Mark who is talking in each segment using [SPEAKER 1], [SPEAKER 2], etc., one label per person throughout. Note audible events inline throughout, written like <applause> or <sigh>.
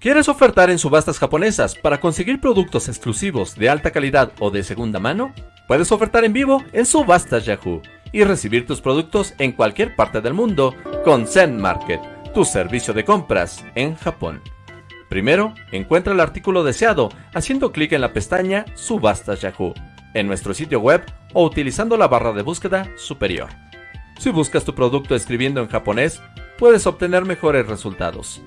[SPEAKER 1] ¿Quieres ofertar en subastas japonesas para conseguir productos exclusivos de alta calidad o de segunda mano? Puedes ofertar en vivo en Subastas Yahoo y recibir tus productos en cualquier parte del mundo con Zen Market, tu servicio de compras en Japón. Primero, encuentra el artículo deseado haciendo clic en la pestaña Subastas Yahoo en nuestro sitio web o utilizando la barra de búsqueda superior. Si buscas tu producto escribiendo en japonés, puedes obtener mejores resultados.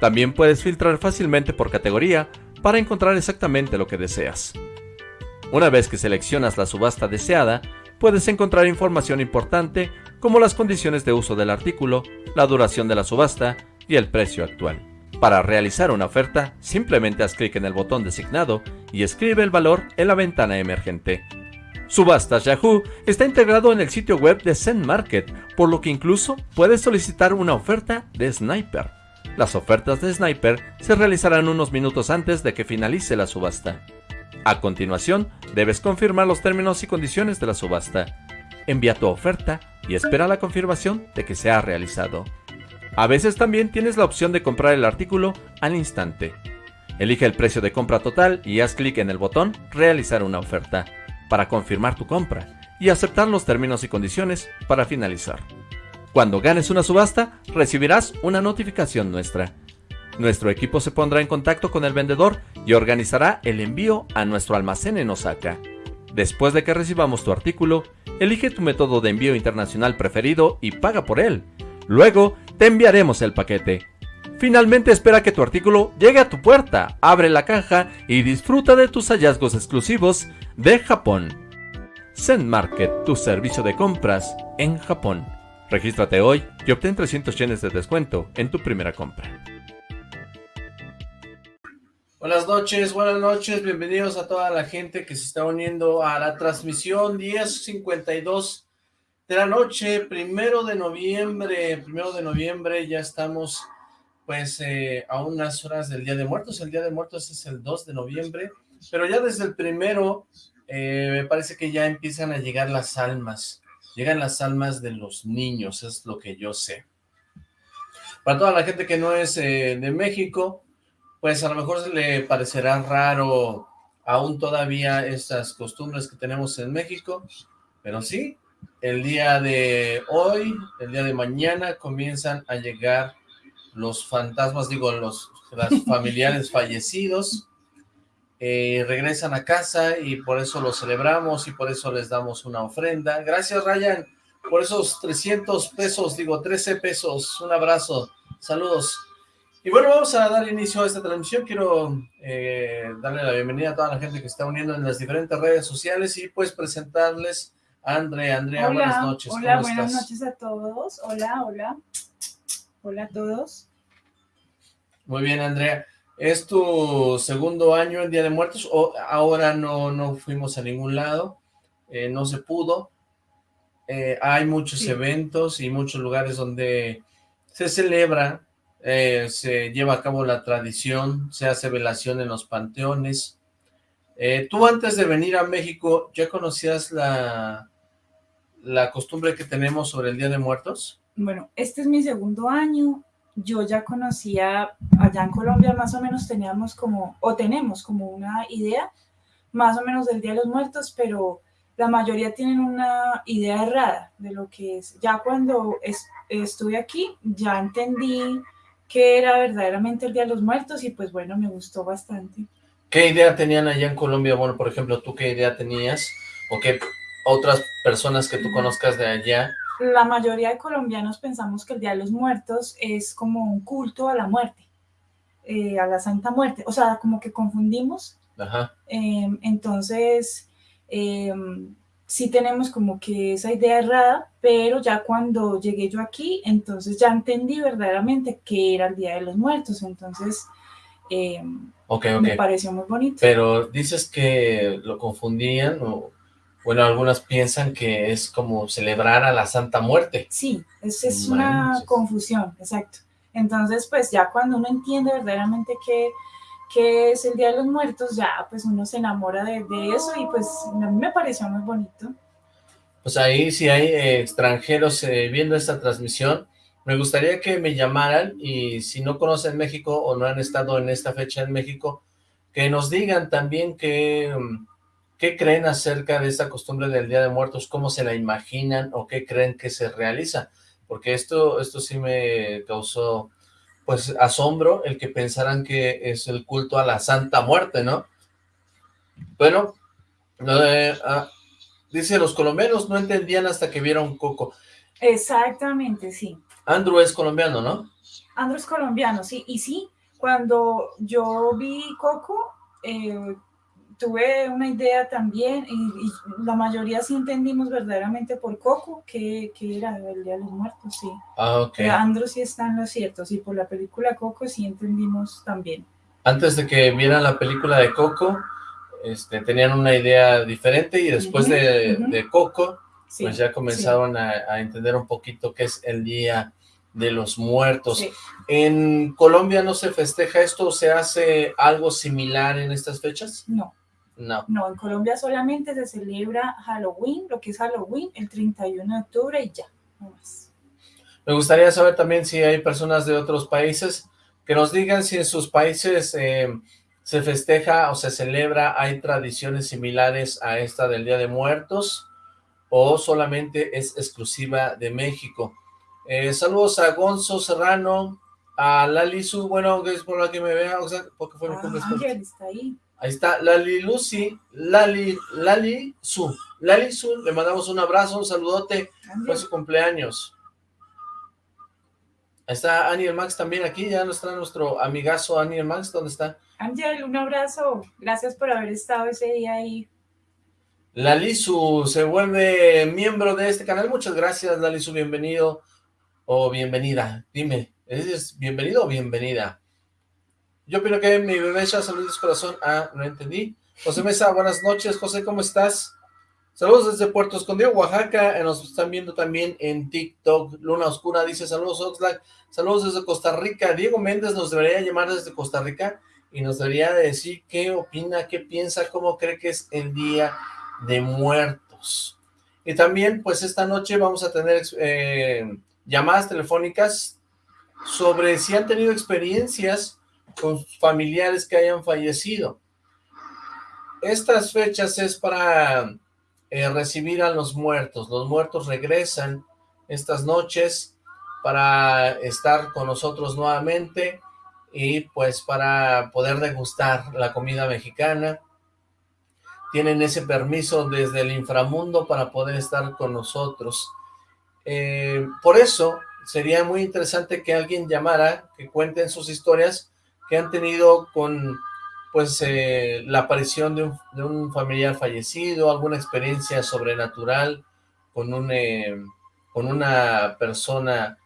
[SPEAKER 1] También puedes filtrar fácilmente por categoría para encontrar exactamente lo que deseas. Una vez que seleccionas la subasta deseada, puedes encontrar información importante como las condiciones de uso del artículo, la duración de la subasta y el precio actual. Para realizar una oferta, simplemente haz clic en el botón designado y escribe el valor en la ventana emergente. Subastas Yahoo está integrado en el sitio web de Zen Market, por lo que incluso puedes solicitar una oferta de Sniper. Las ofertas de Sniper se realizarán unos minutos antes de que finalice la subasta. A continuación, debes confirmar los términos y condiciones de la subasta. Envía tu oferta y espera la confirmación de que se ha realizado. A veces también tienes la opción de comprar el artículo al instante. Elige el precio de compra total y haz clic en el botón Realizar una oferta para confirmar tu compra y aceptar los términos y condiciones para finalizar. Cuando ganes una subasta, recibirás una notificación nuestra. Nuestro equipo se pondrá en contacto con el vendedor y organizará el envío a nuestro almacén en Osaka. Después de que recibamos tu artículo, elige tu método de envío internacional preferido y paga por él. Luego, te enviaremos el paquete. Finalmente espera que tu artículo llegue a tu puerta, abre la caja y disfruta de tus hallazgos exclusivos de Japón. Zen Market, tu servicio de compras en Japón. Regístrate hoy y obtén 300 yenes de descuento en tu primera compra.
[SPEAKER 2] Buenas noches, buenas noches, bienvenidos a toda la gente que se está uniendo a la transmisión 1052 de la noche, primero de noviembre, primero de noviembre, ya estamos pues eh, a unas horas del Día de Muertos, el Día de Muertos es el 2 de noviembre, pero ya desde el primero eh, me parece que ya empiezan a llegar las almas, llegan las almas de los niños, es lo que yo sé. Para toda la gente que no es eh, de México, pues a lo mejor se le parecerá raro aún todavía estas costumbres que tenemos en México, pero sí, el día de hoy, el día de mañana comienzan a llegar los fantasmas, digo, los, <laughs> familiares fallecidos, eh, regresan a casa y por eso lo celebramos y por eso les damos una ofrenda. Gracias, Ryan, por esos 300 pesos, digo, 13 pesos. Un abrazo, saludos. Y bueno, vamos a dar inicio a esta transmisión. Quiero eh, darle la bienvenida a toda la gente que está uniendo en las diferentes redes sociales y pues presentarles a Andrea. Andrea, buenas noches.
[SPEAKER 3] Hola, buenas noches a todos. Hola, hola. Hola a todos.
[SPEAKER 2] Muy bien, Andrea. ¿Es tu segundo año en Día de Muertos o ahora no, no fuimos a ningún lado? Eh, no se pudo. Eh, hay muchos eventos y muchos lugares donde se celebra, eh, se lleva a cabo la tradición, se hace velación en los panteones. tú antes de venir a México, ¿ya conocías la, la costumbre que tenemos sobre el Día de Muertos?
[SPEAKER 3] Bueno, este es mi segundo año, yo ya conocía, allá en Colombia más o menos teníamos como, o tenemos como una idea más o menos del Día de los Muertos, pero la mayoría tienen una idea errada de lo que es. Ya cuando estuve aquí, ya entendí que era verdaderamente el Día de los Muertos y pues bueno, me gustó bastante.
[SPEAKER 2] ¿Qué idea tenían allá en Colombia? Bueno, por ejemplo, ¿tú qué idea tenías? ¿O qué otras personas que tú conozcas de allá?
[SPEAKER 3] La mayoría de colombianos pensamos que el Día de los Muertos es como un culto a la muerte, eh, a la Santa Muerte, o sea, como que confundimos. Ajá. Em, entonces, em, sí tenemos como que esa idea errada, pero ya cuando llegué yo aquí, entonces ya entendí verdaderamente que era el Día de los Muertos, entonces em, me pareció muy bonito.
[SPEAKER 2] Pero dices que lo confundían o bueno, algunas piensan que es como celebrar a la Santa Muerte.
[SPEAKER 3] Sí, es, es una confusión, exacto. Entonces, pues ya cuando uno entiende verdaderamente qué, qué es el Día de los Muertos, ya pues uno se enamora de, eso y pues a mí me pareció muy bonito.
[SPEAKER 2] Pues ahí si hay eh, extranjeros eh, viendo esta transmisión, Me gustaría que me llamaran y si no conocen México o no han estado en esta fecha en México, que nos digan también qué, qué creen acerca de esta costumbre del Día de Muertos, cómo se la imaginan o qué creen que se realiza, porque esto, esto sí me causó pues asombro el que pensaran que es el culto a la Santa Muerte, ¿no? Bueno, eh, ah, dice, los colombianos no entendían hasta que vieron Coco.
[SPEAKER 3] Exactamente, sí.
[SPEAKER 2] Andrew es colombiano, ¿no?
[SPEAKER 3] Andrew es colombiano, sí. Y sí, cuando yo vi Coco, eh, tuve una idea también, y, la mayoría sí entendimos verdaderamente por Coco, que, era el Día de los Muertos, sí.
[SPEAKER 2] Ah, ok.
[SPEAKER 3] Andrew sí está en lo cierto, sí, por la película Coco sí entendimos también.
[SPEAKER 2] Antes de que vieran la película de Coco, este, tenían una idea diferente y después de, Coco, pues ya comenzaron a, entender un poquito qué es el Día de los Muertos. ¿En Colombia no se festeja esto o se hace algo similar en estas fechas?
[SPEAKER 3] No. No. No, en Colombia solamente se celebra Halloween, lo que es Halloween, el 31 de octubre y ya, no más.
[SPEAKER 2] Me gustaría saber también si hay personas de otros países que nos digan si en sus países eh, se festeja o se celebra, hay tradiciones similares a esta del Día de Muertos o solamente es exclusiva de México. Eh, saludos a Gonzo Serrano, a Lali Su, bueno, es por la que me vea, o sea, porque fue mi
[SPEAKER 3] ah, está ahí.
[SPEAKER 2] Ahí está, Lali Lucy, Lali, Lali Su, Lali Su, le mandamos un abrazo, un saludote, fue su cumpleaños. Ahí está Aniel Max también aquí, ya no está nuestro amigazo Aniel Max, ¿dónde está?
[SPEAKER 3] Ángel, un abrazo. Gracias por haber estado ese día ahí.
[SPEAKER 2] Lalisu se vuelve miembro de este canal. Muchas gracias, Lalisu. Bienvenido o bienvenida. Dime, ¿es bienvenido o bienvenida? Yo opino que mi bebé ya saludos corazón. Ah, no entendí. José Mesa, buenas noches. José, ¿cómo estás? Saludos desde Puerto Escondido, Oaxaca. Eh, nos están viendo también en TikTok. Luna Oscura dice, saludos Oxlack. Saludos desde Costa Rica. Diego Méndez nos debería llamar desde Costa Rica y nos debería decir qué opina, qué piensa, cómo cree que es el Día de Muertos. Y también, pues esta noche vamos a tener eh, llamadas telefónicas sobre si han tenido experiencias con familiares que hayan fallecido. Estas fechas es para eh, recibir a los muertos. Los muertos regresan estas noches para estar con nosotros nuevamente y pues para poder degustar la comida mexicana. Tienen ese permiso desde el inframundo para poder estar con nosotros. Eh, por eso sería muy interesante que alguien llamara, que cuenten sus historias que han tenido con pues eh, la aparición de un, de un, familiar fallecido, alguna experiencia sobrenatural con, un, eh, con una persona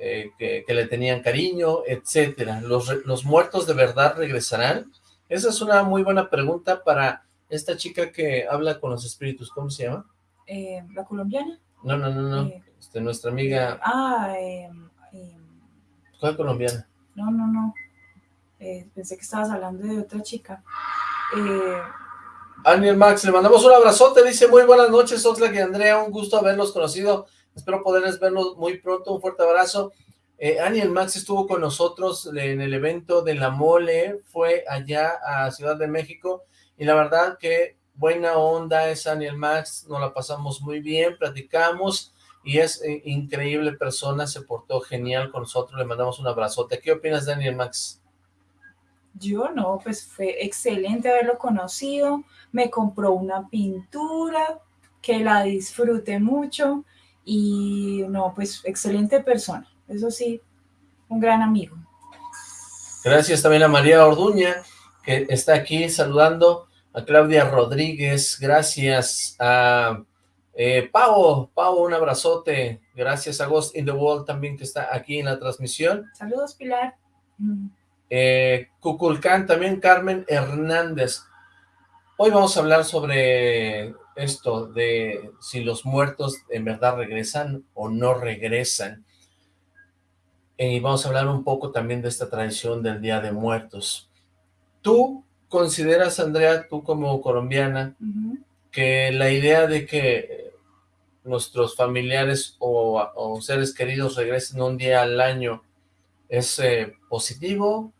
[SPEAKER 2] eh, que, le tenían cariño, etcétera. ¿Los, ¿Los muertos de verdad regresarán? Esa es una muy buena pregunta para esta chica que habla con los espíritus. ¿Cómo se llama?
[SPEAKER 3] Eh, ¿La colombiana?
[SPEAKER 2] No, no, no, no. Este, nuestra amiga...
[SPEAKER 3] Ah, em,
[SPEAKER 2] ¿Cuál colombiana?
[SPEAKER 3] No, no, no. Pensé que estabas hablando de otra chica.
[SPEAKER 2] Aniel Max, le mandamos un abrazote, dice muy buenas noches, Oxlack y Andrea, un gusto haberlos conocido Espero poderles verlos muy pronto. Un fuerte abrazo. Eh, Aniel Max estuvo con nosotros en el evento de La Mole. Fue allá a Ciudad de México. Y la verdad que buena onda es Aniel Max. Nos la pasamos muy bien, platicamos. Y es eh, increíble persona. Se portó genial con nosotros. Le mandamos un abrazote. ¿Qué opinas de Aniel Max?
[SPEAKER 3] Yo no, pues fue excelente haberlo conocido. Me compró una pintura que la disfrute mucho y no, pues excelente persona, eso sí, un gran amigo.
[SPEAKER 2] Gracias también a María Orduña, que está aquí saludando, a Claudia Rodríguez, gracias a eh, Pau, Pau, un abrazote, gracias a Ghost in the World también que está aquí en la transmisión.
[SPEAKER 3] Saludos, Pilar.
[SPEAKER 2] Eh, Cuculcán, también Carmen Hernández. Hoy vamos a hablar sobre esto de si los muertos en verdad regresan o no regresan. Y vamos a hablar un poco también de esta tradición del Día de Muertos. ¿Tú consideras, Andrea, tú como colombiana, que la idea de que nuestros familiares o, seres queridos regresen un día al año, ¿es eh, positivo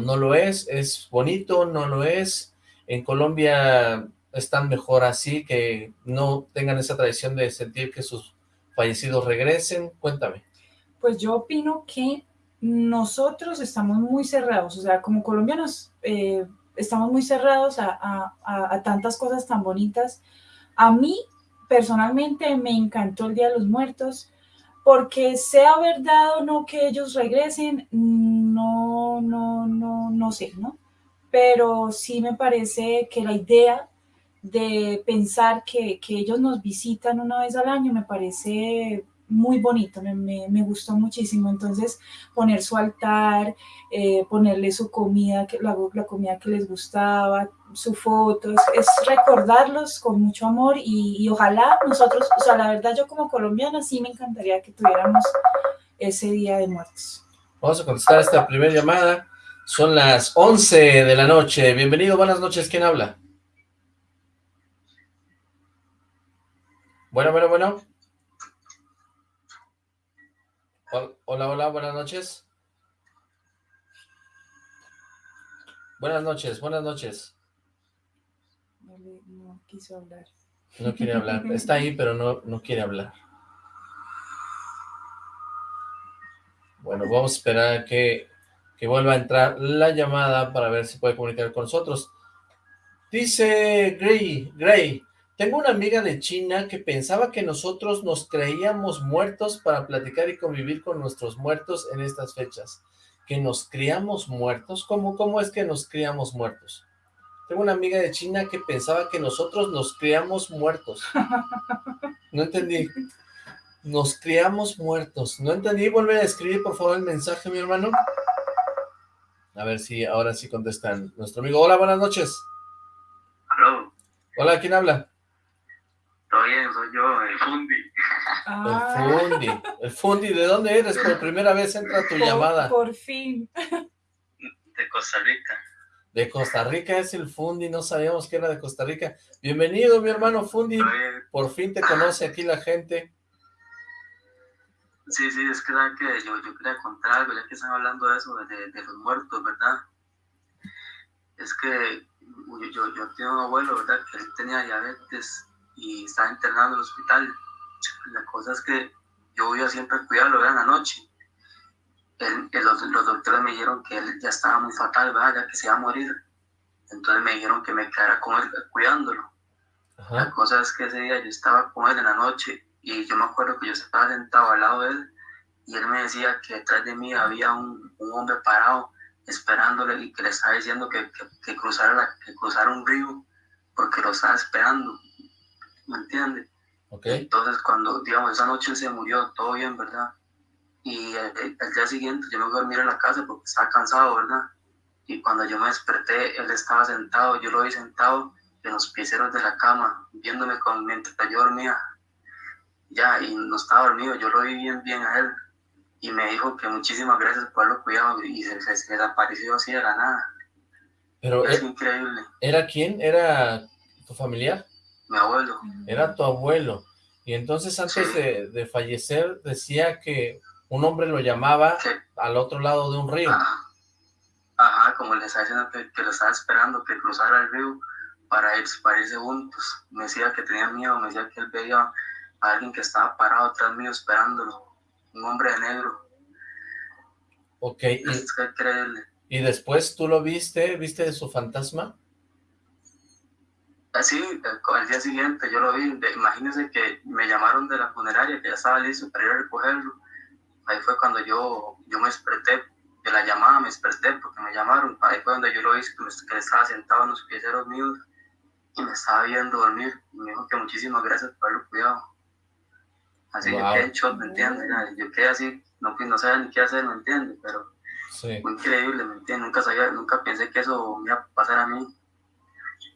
[SPEAKER 2] no lo es? ¿Es bonito? ¿No lo es? En Colombia están mejor así, que no tengan esa tradición de sentir que sus fallecidos regresen. Cuéntame.
[SPEAKER 3] Pues yo opino que nosotros estamos muy cerrados, o sea, como colombianos eh, estamos muy cerrados a tantas cosas tan bonitas. A mí personalmente me encantó el Día de los Muertos, porque sea verdad o no que ellos regresen, no, no, no, no sé, ¿no? Pero sí me parece que la idea de pensar que, que ellos nos visitan una vez al año me parece muy bonito, me, me, gustó muchísimo. Entonces, poner su altar, eh, ponerle su comida, la, la, comida que les gustaba, su foto, es, recordarlos con mucho amor y, ojalá nosotros, o sea, la verdad yo como colombiana sí me encantaría que tuviéramos ese Día de Muertos.
[SPEAKER 2] Vamos a contestar esta primera llamada. Son las 11 de la noche. Bienvenido, buenas noches. ¿Quién habla? Bueno, bueno, bueno. Hola, hola, buenas noches. Buenas noches, buenas noches.
[SPEAKER 3] No, quiso hablar.
[SPEAKER 2] No quiere hablar. <laughs> Está ahí, pero no, no quiere hablar. Bueno, vamos a esperar a que, que vuelva a entrar la llamada para ver si puede comunicar con nosotros. Dice Gray, Gray, tengo una amiga de China que pensaba que nosotros nos creíamos muertos para platicar y convivir con nuestros muertos en estas fechas. ¿Que nos criamos muertos? ¿Cómo, cómo es que nos criamos muertos? Tengo una amiga de China que pensaba que nosotros nos criamos muertos. No entendí. Nos criamos muertos. No entendí. Vuelve a escribir, por favor, el mensaje, mi hermano. A ver si ahora sí contestan. Nuestro amigo. Hola, buenas noches. Hola, ¿quién habla?
[SPEAKER 4] bien, soy yo, el Fundi.
[SPEAKER 2] Ah. El Fundi. El Fundi, ¿de dónde eres? Por primera vez entra tu llamada.
[SPEAKER 3] Por fin.
[SPEAKER 4] De Costa Rica.
[SPEAKER 2] De Costa Rica es el Fundi, no sabíamos que era de Costa Rica. Bienvenido, mi hermano Fundi. Por fin te conoce aquí la gente.
[SPEAKER 4] Sí, sí, es que, que yo, yo quería contar algo, ya que están hablando de eso, de, de los muertos, ¿verdad? Es que yo, yo tengo un abuelo, ¿verdad? Que él tenía diabetes y estaba internado en el hospital. La cosa es que yo iba siempre a cuidarlo en la noche. Los, los, doctores me dijeron que él ya estaba muy fatal, ¿verdad? ya que se iba a morir. Entonces me dijeron que me quedara con él cuidándolo. La cosa es que ese día yo estaba con él en la noche y yo me acuerdo que yo estaba sentado al lado de él y él me decía que detrás de mí había un, un hombre parado esperándole y que le estaba diciendo que, que, cruzara, la, que cruzara un río porque lo estaba esperando. ¿me entiendes?
[SPEAKER 2] Okay.
[SPEAKER 4] Entonces cuando, digamos, esa noche se murió, todo bien, ¿verdad? Y el, día siguiente yo me fui a dormir en la casa porque estaba cansado, ¿verdad? Y cuando yo me desperté, él estaba sentado, yo lo vi sentado en los pieceros de la cama, viéndome con, mientras yo dormía. Ya, y no estaba dormido, yo lo vi bien, bien a él. Y me dijo que muchísimas gracias por haberlo cuidado y se, se, desapareció así de la nada.
[SPEAKER 2] Pero
[SPEAKER 4] es increíble.
[SPEAKER 2] ¿Era quién? ¿Era tu familiar?
[SPEAKER 4] mi abuelo.
[SPEAKER 2] Era tu abuelo. Y entonces antes de, fallecer decía que un hombre lo llamaba al otro lado de un río.
[SPEAKER 4] Ajá, como le estaba diciendo que, lo estaba esperando, que cruzara el río para, ir, para irse juntos. Me decía que tenía miedo, me decía que él veía a alguien que estaba parado atrás mío esperándolo. Un hombre de negro.
[SPEAKER 2] Ok.
[SPEAKER 4] Es
[SPEAKER 2] y después tú lo viste, viste de su fantasma.
[SPEAKER 4] Así, al día siguiente yo lo vi, imagínense que me llamaron de la funeraria, que ya estaba listo para ir a recogerlo. Ahí fue cuando yo, yo me desperté, de la llamada me desperté porque me llamaron. Ahí fue donde yo lo vi, que, estaba sentado en los pieceros míos y me estaba viendo dormir. Y me dijo que muchísimas gracias por haberlo cuidado. Así que yo quedé en shock, ¿me entiendes? Yo quedé así, no, no sabía ni qué hacer, ¿me entiendes? Pero sí. muy increíble, ¿me entiendes? Nunca, sabía, nunca pensé que eso me iba a pasar a mí.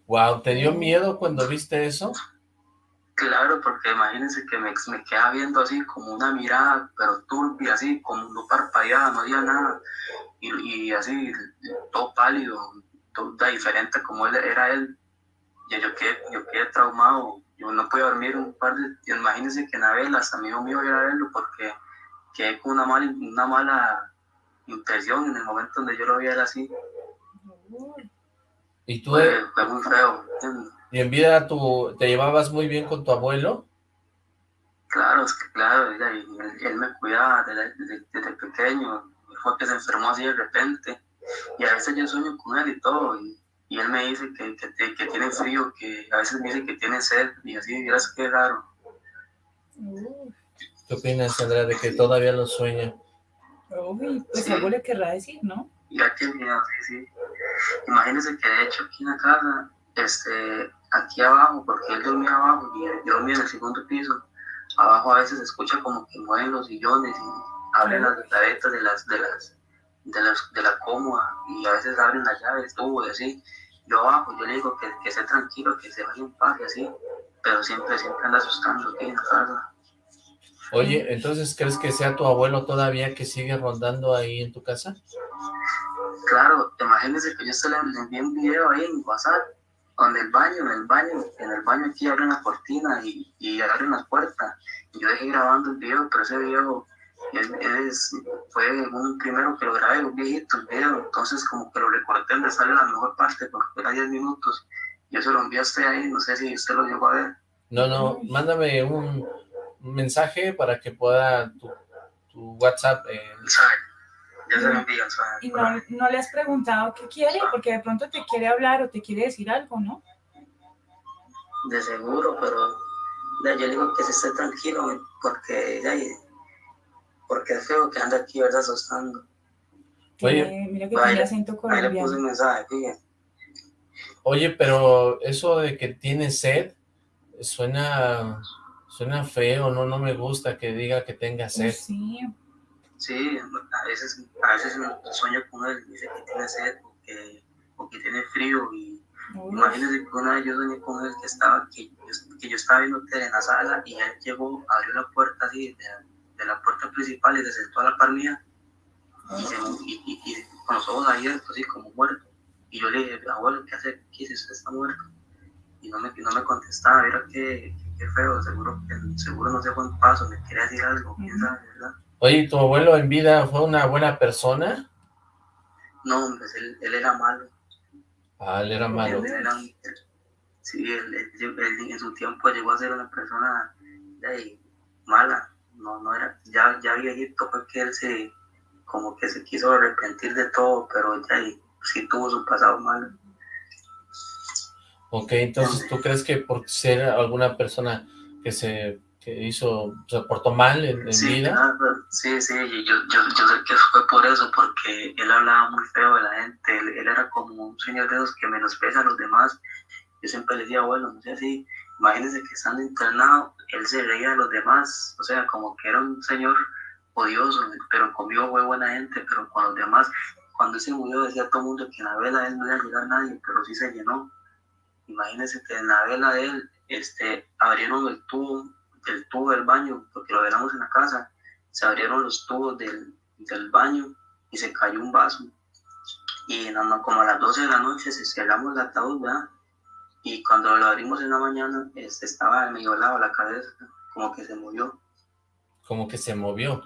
[SPEAKER 2] Wow, ¿te dio miedo cuando viste eso?
[SPEAKER 4] Claro, porque imagínense que me, me quedaba viendo así como una mirada, pero turbia, así, como no parpadeaba, no había nada. Y, así, todo pálido, todo diferente como él era él. Y yo quedé, yo quedé traumado, yo no podía dormir un par de, imagínense que en la vela, hasta amigo mío iba a verlo porque quedé con una mala, una mala impresión en el momento donde yo lo vi así.
[SPEAKER 2] ¿Y tú?
[SPEAKER 4] Fue, fue muy feo.
[SPEAKER 2] ¿Y en vida tú te llevabas muy bien con tu abuelo?
[SPEAKER 4] Claro, es que claro, él, me cuidaba desde, desde, pequeño, fue que se enfermó así de repente, y a veces yo sueño con él y todo, y, y él me dice que, que, que, tiene frío, que a veces me dice que tiene sed, y así, miras qué raro.
[SPEAKER 2] ¿Qué opinas, Andrea, de que todavía lo sueña?
[SPEAKER 3] Uy, pues algo le querrá decir, ¿no?
[SPEAKER 4] Ya que miedo, sí, sí. Imagínense que de hecho aquí en la casa, este, aquí abajo, porque él dormía abajo y yo dormía en el segundo piso, abajo a veces se escucha como que mueven los sillones y abren las gavetas de las, de las, de las, de la cómoda y a veces abren las llaves, tubo y así. Yo abajo, yo le digo que, que esté tranquilo, que se vaya en paz y así, pero siempre, siempre anda asustando aquí en la casa.
[SPEAKER 2] Oye, entonces, ¿crees que sea tu abuelo todavía que sigue rondando ahí en tu casa?
[SPEAKER 4] Claro, imagínese que yo se le envié un video ahí en WhatsApp, donde el baño, en el baño, en el baño aquí abren la cortina y, y abren las puertas. Y yo dejé grabando el video, pero ese video es, fue un primero que lo grabé, un viejito el video, entonces como que lo recorté donde sale la mejor parte, porque era 10 minutos. Yo se lo envié a usted ahí, no sé si usted lo llegó a ver.
[SPEAKER 2] No, no, mándame un, mensaje para que pueda tu, tu WhatsApp. Eh...
[SPEAKER 4] Ya se lo envío,
[SPEAKER 3] ¿Y no, no, le has preguntado qué quiere? Porque de pronto te quiere hablar o te quiere decir algo, ¿no?
[SPEAKER 4] De seguro, pero yo le digo que se esté tranquilo, porque ya, porque es feo que anda aquí, ¿verdad? Asustando.
[SPEAKER 3] Oye, mira que tiene acento colombiano. le puse un mensaje,
[SPEAKER 2] Oye, pero eso de que tiene sed, suena Suena feo, no, no me gusta que diga que tenga sed.
[SPEAKER 3] Sí.
[SPEAKER 4] Sí, a veces, a veces sueño con él, dice que tiene sed o que, tiene frío y imagínese que una vez yo soñé con él que estaba, que, que yo estaba viendo tele en la sala y él llegó, abrió la puerta así de, la puerta principal y se sentó a la par mía y, y, con los ojos abiertos así como muerto y yo le dije, abuelo, ¿qué hace? ¿Qué es ¿Está muerto? Y no me, no me contestaba, era que qué feo, seguro, seguro no sé buen paso, me quiere decir algo, quién sabe, ¿verdad?
[SPEAKER 2] Oye, ¿tu abuelo en vida fue una buena persona?
[SPEAKER 4] No, hombre, él, él era malo.
[SPEAKER 2] Ah, él era malo.
[SPEAKER 4] sí, él, en su tiempo llegó a ser una persona mala, no, no era, ya, ya viejito fue que él se, como que se quiso arrepentir de todo, pero ya sí tuvo su pasado malo.
[SPEAKER 2] Ok, entonces tú crees que por ser alguna persona que se que hizo, se portó mal en, vida.
[SPEAKER 4] sí, sí, yo, yo, yo, sé que fue por eso, porque él hablaba muy feo de la gente, él, era como un señor de esos que menosprecia a los demás. Yo siempre le decía, bueno, no sé si, imagínense que estando internado, él se reía de los demás, o sea, como que era un señor odioso, pero conmigo fue buena gente, pero con los demás, cuando se murió decía todo el mundo que en la vela él no iba a llegar nadie, pero sí se llenó imagínense que en la vela de él este, abrieron el tubo, el tubo del baño, porque lo velamos en la casa, se abrieron los tubos del, del baño y se cayó un vaso. Y nada como a las 12 de la noche se cerramos el ataúd, ¿verdad? Y cuando lo abrimos en la mañana, este, estaba medio lado la cabeza, como que se movió.
[SPEAKER 2] Como que se movió.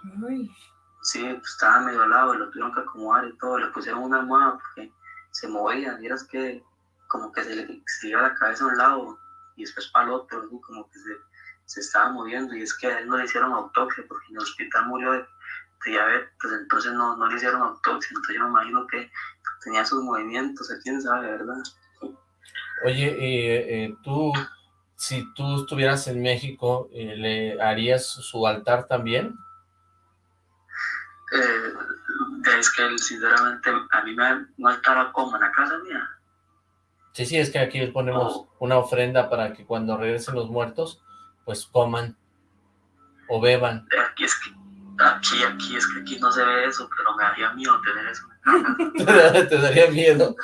[SPEAKER 4] Sí, pues estaba medio lado, lo tuvieron que acomodar y todo, le pusieron una almohada porque se movía, miras que como que se le se iba la cabeza a un lado y después para el otro, como que se, se, estaba moviendo y es que a él no le hicieron autopsia porque en el hospital murió de, diabetes, pues entonces no, no le hicieron autopsia, entonces yo me imagino que tenía sus movimientos, quién sabe, ¿verdad?
[SPEAKER 2] Oye, eh, eh, tú, si tú estuvieras en México, eh, ¿le harías su altar también?
[SPEAKER 4] es que sinceramente a mí me un altar como en la casa mía.
[SPEAKER 2] Sí, sí, es que aquí les ponemos una ofrenda para que cuando regresen los muertos, pues coman o beban.
[SPEAKER 4] Aquí es que, aquí, aquí es que aquí no se ve eso, pero me daría miedo tener eso. <laughs> <laughs>
[SPEAKER 2] Te daría miedo.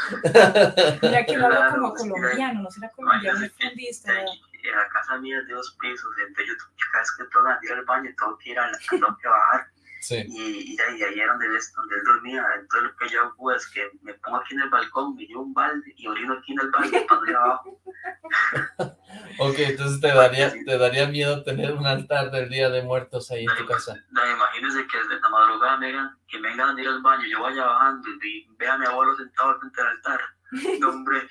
[SPEAKER 3] Mira que lo hablo como <laughs> colombiano, no será colombiano, es fundista.
[SPEAKER 4] En la casa mía es de dos pisos, entonces yo cada vez que tengo que ir al baño tengo que ir a la, tengo que bajar y, y, ahí, ahí era donde él, donde él dormía. Entonces lo que yo hago es que me pongo aquí en el balcón, me llevo un balde y orino aquí en el balde para ir abajo. <laughs>
[SPEAKER 2] Ok, entonces te daría, te daría miedo tener un altar del Día de Muertos ahí en tu casa.
[SPEAKER 4] No, imagínese que desde la madrugada me digan, que vengan a ir al baño, yo vaya bajando y vea a mi abuelo sentado frente al altar. <laughs> No, hombre.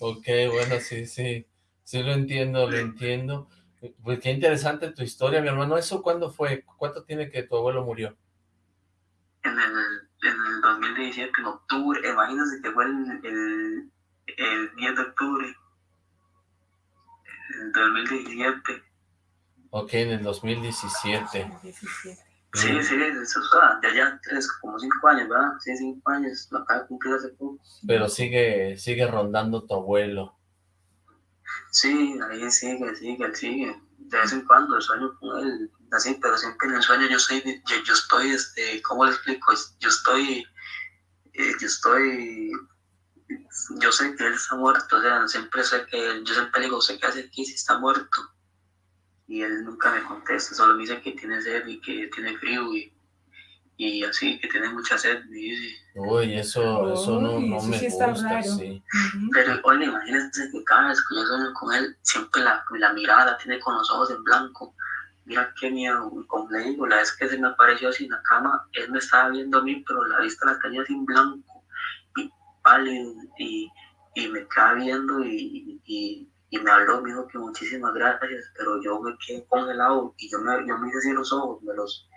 [SPEAKER 2] ok, bueno, sí, sí. Sí lo entiendo, lo entiendo. Pues qué interesante tu historia, mi hermano. ¿Eso cuándo fue? ¿Cuánto tiene que tu abuelo murió?
[SPEAKER 4] En el, en el 2017, en octubre. Imagínense que fue el, el, el 10 de octubre. En el 2017.
[SPEAKER 2] Ok, en el 2017.
[SPEAKER 4] Sí, sí, eso está, ya ya tres, como cinco años, ¿verdad? Sí, cinco años, lo acaba de cumplir hace poco.
[SPEAKER 2] Pero sigue, sigue rondando tu abuelo.
[SPEAKER 4] Sí, ahí sigue, sigue, sigue. De vez en cuando sueño con él, así, pero siempre en el sueño yo soy, yo, yo estoy, este, ¿cómo le explico? Yo estoy, eh, yo estoy, yo sé que él está muerto, o sea, siempre sé que, yo siempre digo, sé que hace aquí si está muerto. Y él nunca me contesta, solo me dice que tiene sed y que tiene frío y y así, que tiene mucha sed, dice.
[SPEAKER 2] Uy, eso, eso no, no me gusta, sí.
[SPEAKER 4] Pero, oye, imagínense que cada vez que yo sueño con él, siempre la, la mirada tiene con los ojos en blanco. Mira qué miedo, como le digo, la vez que se me apareció así en la cama, él me estaba viendo a mí, pero la vista la tenía así en blanco, y pálido, y, y me estaba viendo y, y, y, me habló, me dijo que muchísimas gracias, pero yo me quedé congelado y yo me, yo me hice así los ojos, me los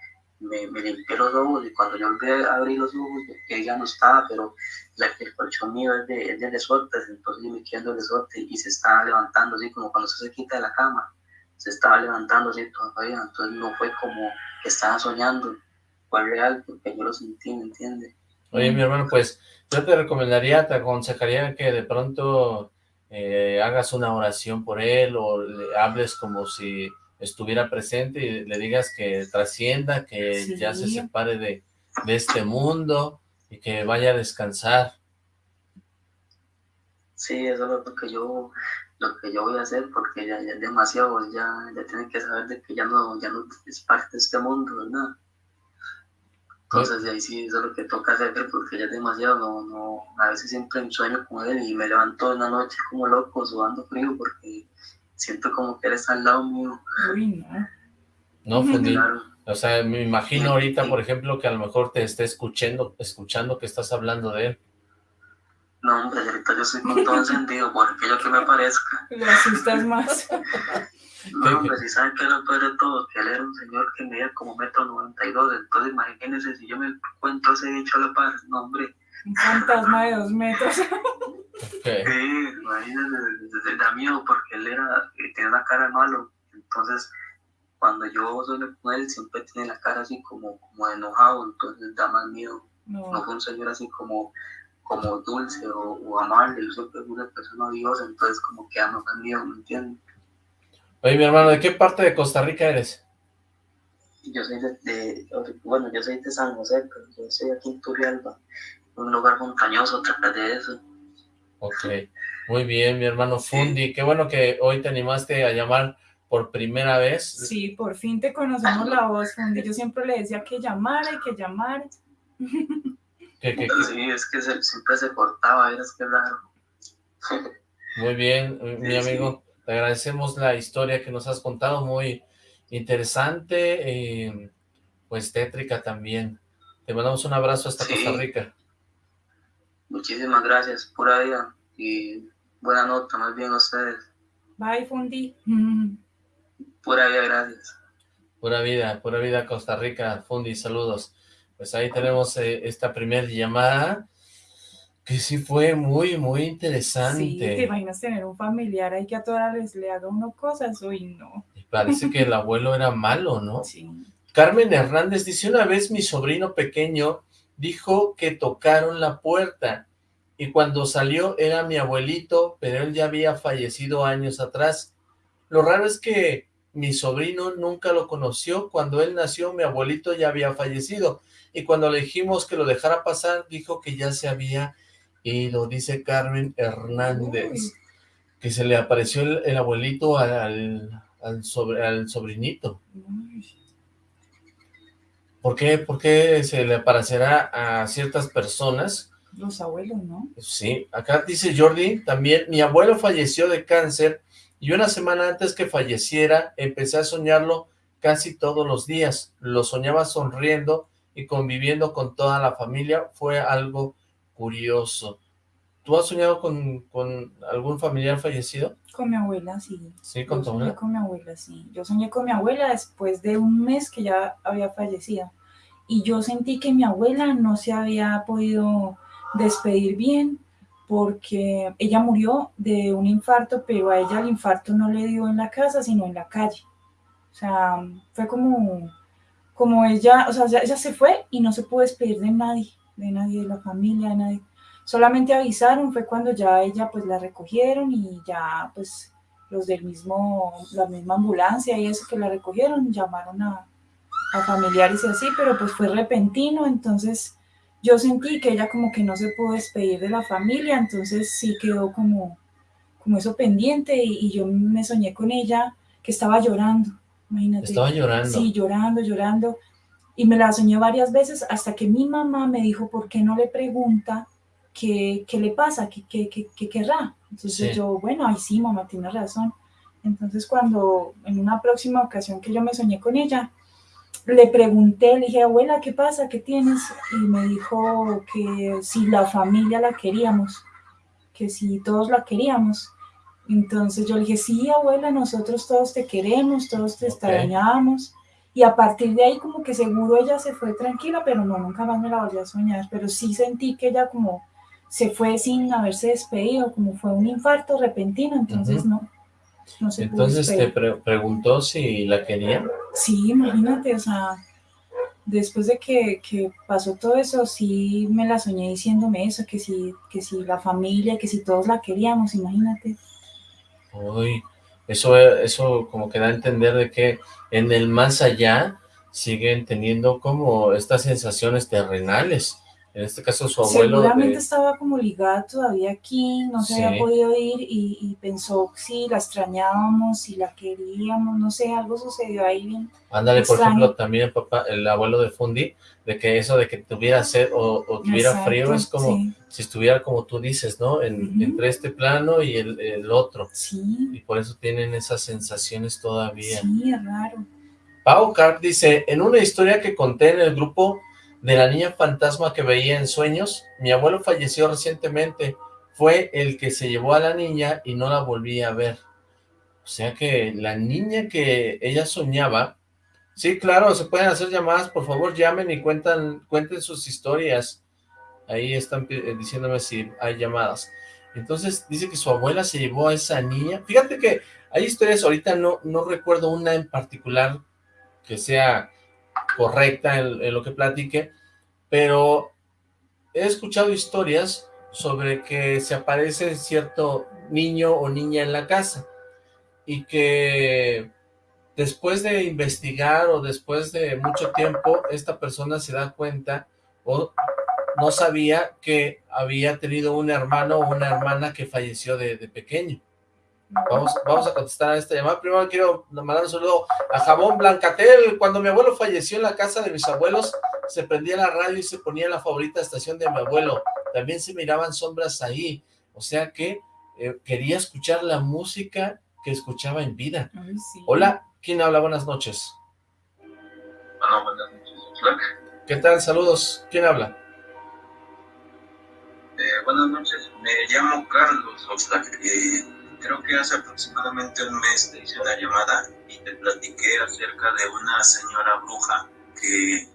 [SPEAKER 4] me, limpié los ojos y cuando yo volví a abrir los ojos, ella no estaba, pero la, el colchón mío es de, es de resortes, entonces yo me quedé el resorte y se estaba levantando así como cuando se quita de la cama, se estaba levantando así todavía, entonces no fue como que estaba soñando, fue real porque yo lo sentí, ¿me entiendes?
[SPEAKER 2] Oye, mi hermano, pues yo te recomendaría, te aconsejaría que de pronto eh, hagas una oración por él o le hables como si estuviera presente y le digas que trascienda, que ya se separe de, de, este mundo y que vaya a descansar.
[SPEAKER 4] Sí, eso es lo que yo lo que yo voy a hacer porque ya, ya es demasiado, ya, ya tienen que saber de que ya no, ya no es parte de este mundo, ¿verdad? Entonces ahí sí, eso es lo que toca hacer porque ya es demasiado, no, no, a veces siempre sueño con él y me levanto en la noche como loco, sudando frío porque siento como que eres al lado mío.
[SPEAKER 3] Uy, no.
[SPEAKER 2] No, Fundi. O sea, me imagino ahorita, por ejemplo, que a lo mejor te esté escuchando, escuchando que estás hablando de él.
[SPEAKER 4] No, hombre, ahorita yo soy con todo encendido, por aquello que me parezca. <laughs>
[SPEAKER 3] Le asustas más. <laughs>
[SPEAKER 4] No, hombre, si saben que lo peor de todo, que él era un señor que medía como metro noventa y dos, entonces imagínense si yo me encuentro ese dicho a la par, no, hombre.
[SPEAKER 3] Un fantasma de dos metros.
[SPEAKER 4] Okay. Sí, imagínense, da miedo porque él era, eh, tenía una cara malo, entonces cuando yo suelo con él siempre tiene la cara así como, como enojado, entonces da más miedo. No, fue un señor así como, como dulce o, amable, yo siempre fue una persona odiosa, entonces como que da más miedo, ¿me entiendes?
[SPEAKER 2] Oye, mi hermano, ¿de qué parte de Costa Rica eres?
[SPEAKER 4] Yo soy de, bueno, yo soy de San José, pero yo soy aquí en Turrialba, un lugar montañoso tras de eso.
[SPEAKER 2] Ok, muy bien, mi hermano Fundi. Qué bueno que hoy te animaste a llamar por primera vez.
[SPEAKER 3] Sí, por fin te conocemos la voz, Fundi. Yo siempre le decía que llamara y que llamara. <laughs>
[SPEAKER 4] Sí, es que siempre se cortaba, es que raro. <laughs>
[SPEAKER 2] Muy bien, mi amigo. Te agradecemos la historia que nos has contado, muy interesante, eh, pues tétrica también. Te mandamos un abrazo hasta Costa Rica.
[SPEAKER 4] Muchísimas gracias, pura vida y buena nota, más bien a ustedes.
[SPEAKER 3] Bye, Fundi. <laughs>
[SPEAKER 4] Pura vida, gracias.
[SPEAKER 2] Pura vida, pura vida Costa Rica, Fundi, saludos. Pues ahí tenemos eh, esta primera llamada, que sí fue muy, muy interesante. Sí,
[SPEAKER 3] te imaginas tener un familiar ahí que a todas les le haga uno cosas, uy, no.
[SPEAKER 2] parece que el abuelo era malo, ¿no?
[SPEAKER 3] Sí.
[SPEAKER 2] Carmen Hernández dice, una vez mi sobrino pequeño dijo que tocaron la puerta. Y cuando salió era mi abuelito, pero él ya había fallecido años atrás. Lo raro es que mi sobrino nunca lo conoció, cuando él nació mi abuelito ya había fallecido. Y cuando le dijimos que lo dejara pasar dijo que ya se había ido, dice Carmen Hernández, que se le apareció el, abuelito al, al, sobre, al sobrinito. ¿Por qué? ¿Por qué se le aparecerá a ciertas personas
[SPEAKER 3] Los abuelos, ¿no?
[SPEAKER 2] Sí, acá dice Jordi, también, mi abuelo falleció de cáncer y una semana antes que falleciera empecé a soñarlo casi todos los días. Lo soñaba sonriendo y conviviendo con toda la familia. Fue algo curioso. ¿Tú has soñado con, algún familiar fallecido?
[SPEAKER 3] Con mi abuela, sí.
[SPEAKER 2] ¿Sí, con tu abuela?
[SPEAKER 3] con mi abuela, sí. Yo soñé con mi abuela después de un mes que ya había fallecido. Y yo sentí que mi abuela no se había podido despedir bien porque ella murió de un infarto, pero a ella el infarto no le dio en la casa, sino en la calle. O sea, fue como, como ella, o sea, ella se fue y no se pudo despedir de nadie, de nadie, de la familia, de nadie. Solamente avisaron, fue cuando ya ella pues la recogieron y ya pues los del mismo, la misma ambulancia y eso que la recogieron, llamaron a, a familiares y así, pero pues fue repentino, entonces yo sentí que ella como que no se pudo despedir de la familia, entonces sí quedó como, como eso pendiente y, yo me soñé con ella que estaba llorando, imagínate.
[SPEAKER 2] Estaba llorando.
[SPEAKER 3] Sí, llorando, llorando. Y me la soñé varias veces hasta que mi mamá me dijo, ¿por qué no le pregunta qué, qué le pasa, qué, qué, qué, querrá? Entonces yo, bueno, ay sí, mamá, tiene razón. Entonces cuando en una próxima ocasión que yo me soñé con ella, le pregunté, le dije, abuela, ¿qué pasa? ¿Qué tienes? Y me dijo que si la familia la queríamos, que si todos la queríamos. Entonces yo le dije, sí, abuela, nosotros todos te queremos, todos te extrañamos. Y a partir de ahí como que seguro ella se fue tranquila, pero no, nunca más me la volví a soñar. Pero sí sentí que ella como se fue sin haberse despedido, como fue un infarto repentino, entonces no,
[SPEAKER 2] entonces te preguntó si la quería.
[SPEAKER 3] Sí, imagínate, o sea, después de que, pasó todo eso, sí me la soñé diciéndome eso, que si, que si la familia, que si todos la queríamos, imagínate.
[SPEAKER 2] Uy, eso, eso como que da a entender de que en el más allá siguen teniendo como estas sensaciones terrenales en este caso su abuelo...
[SPEAKER 3] Seguramente estaba como ligada todavía aquí, no se había podido ir y, pensó si la extrañábamos, si la queríamos, no sé, algo sucedió ahí bien
[SPEAKER 2] Ándale, por ejemplo, también el papá, el abuelo de Fundi, de que eso de que tuviera sed o, tuviera frío es como si estuviera como tú dices, ¿no? Entre este plano y el, otro.
[SPEAKER 3] Sí.
[SPEAKER 2] Y por eso tienen esas sensaciones todavía.
[SPEAKER 3] Sí, es raro.
[SPEAKER 2] Pau Carp dice, en una historia que conté en el grupo de la niña fantasma que veía en sueños. Mi abuelo falleció recientemente. Fue el que se llevó a la niña y no la volví a ver. O sea que la niña que ella soñaba... Sí, claro, se pueden hacer llamadas. Por favor, llamen y cuentan, cuenten sus historias. Ahí están eh, diciéndome si hay llamadas. Entonces dice que su abuela se llevó a esa niña. Fíjate que hay historias, ahorita no, no recuerdo una en particular que sea correcta en, lo que platique, pero he escuchado historias sobre que se aparece cierto niño o niña en la casa y que después de investigar o después de mucho tiempo esta persona se da cuenta o no sabía que había tenido un hermano o una hermana que falleció de pequeño. Vamos, vamos a contestar a esta llamada. Primero quiero mandar un saludo a Jabón Blancatel. Cuando mi abuelo falleció en la casa de mis abuelos, se prendía la radio y se ponía la favorita estación de mi abuelo. También se miraban sombras ahí. O sea que eh, quería escuchar la música que escuchaba en vida. Hola, ¿quién habla? Buenas noches.
[SPEAKER 5] Hola, buenas noches.
[SPEAKER 2] ¿Qué tal? Saludos. ¿Quién habla?
[SPEAKER 5] Eh, buenas noches. Me llamo Carlos Oxlack. Eh, creo que hace aproximadamente un mes te hice una llamada y te platiqué acerca de una señora bruja que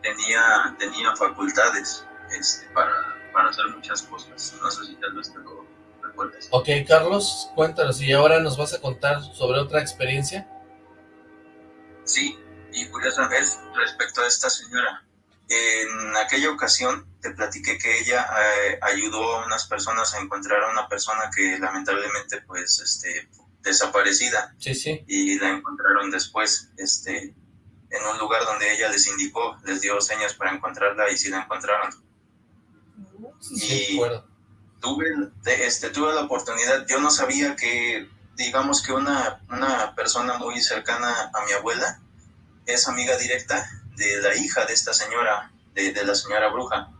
[SPEAKER 5] tenía, tenía facultades este, para, para hacer muchas cosas. No sé si tal vez te lo recuerdes.
[SPEAKER 2] Ok, Carlos, cuéntanos, ¿y ahora nos vas a contar sobre otra experiencia?
[SPEAKER 5] Sí, y curiosamente respecto a esta señora, en aquella ocasión te platiqué que ella eh, ayudó a unas personas a encontrar a una persona que lamentablemente pues este desaparecida.
[SPEAKER 2] Sí, sí.
[SPEAKER 5] Y la encontraron después, este, en un lugar donde ella les indicó, les dio señas para encontrarla y sí la encontraron.
[SPEAKER 2] Sí, y
[SPEAKER 5] tuve, este, tuve la oportunidad, yo no sabía que, digamos que una, una persona muy cercana a mi abuela es amiga directa de la hija de esta señora, de, la señora bruja.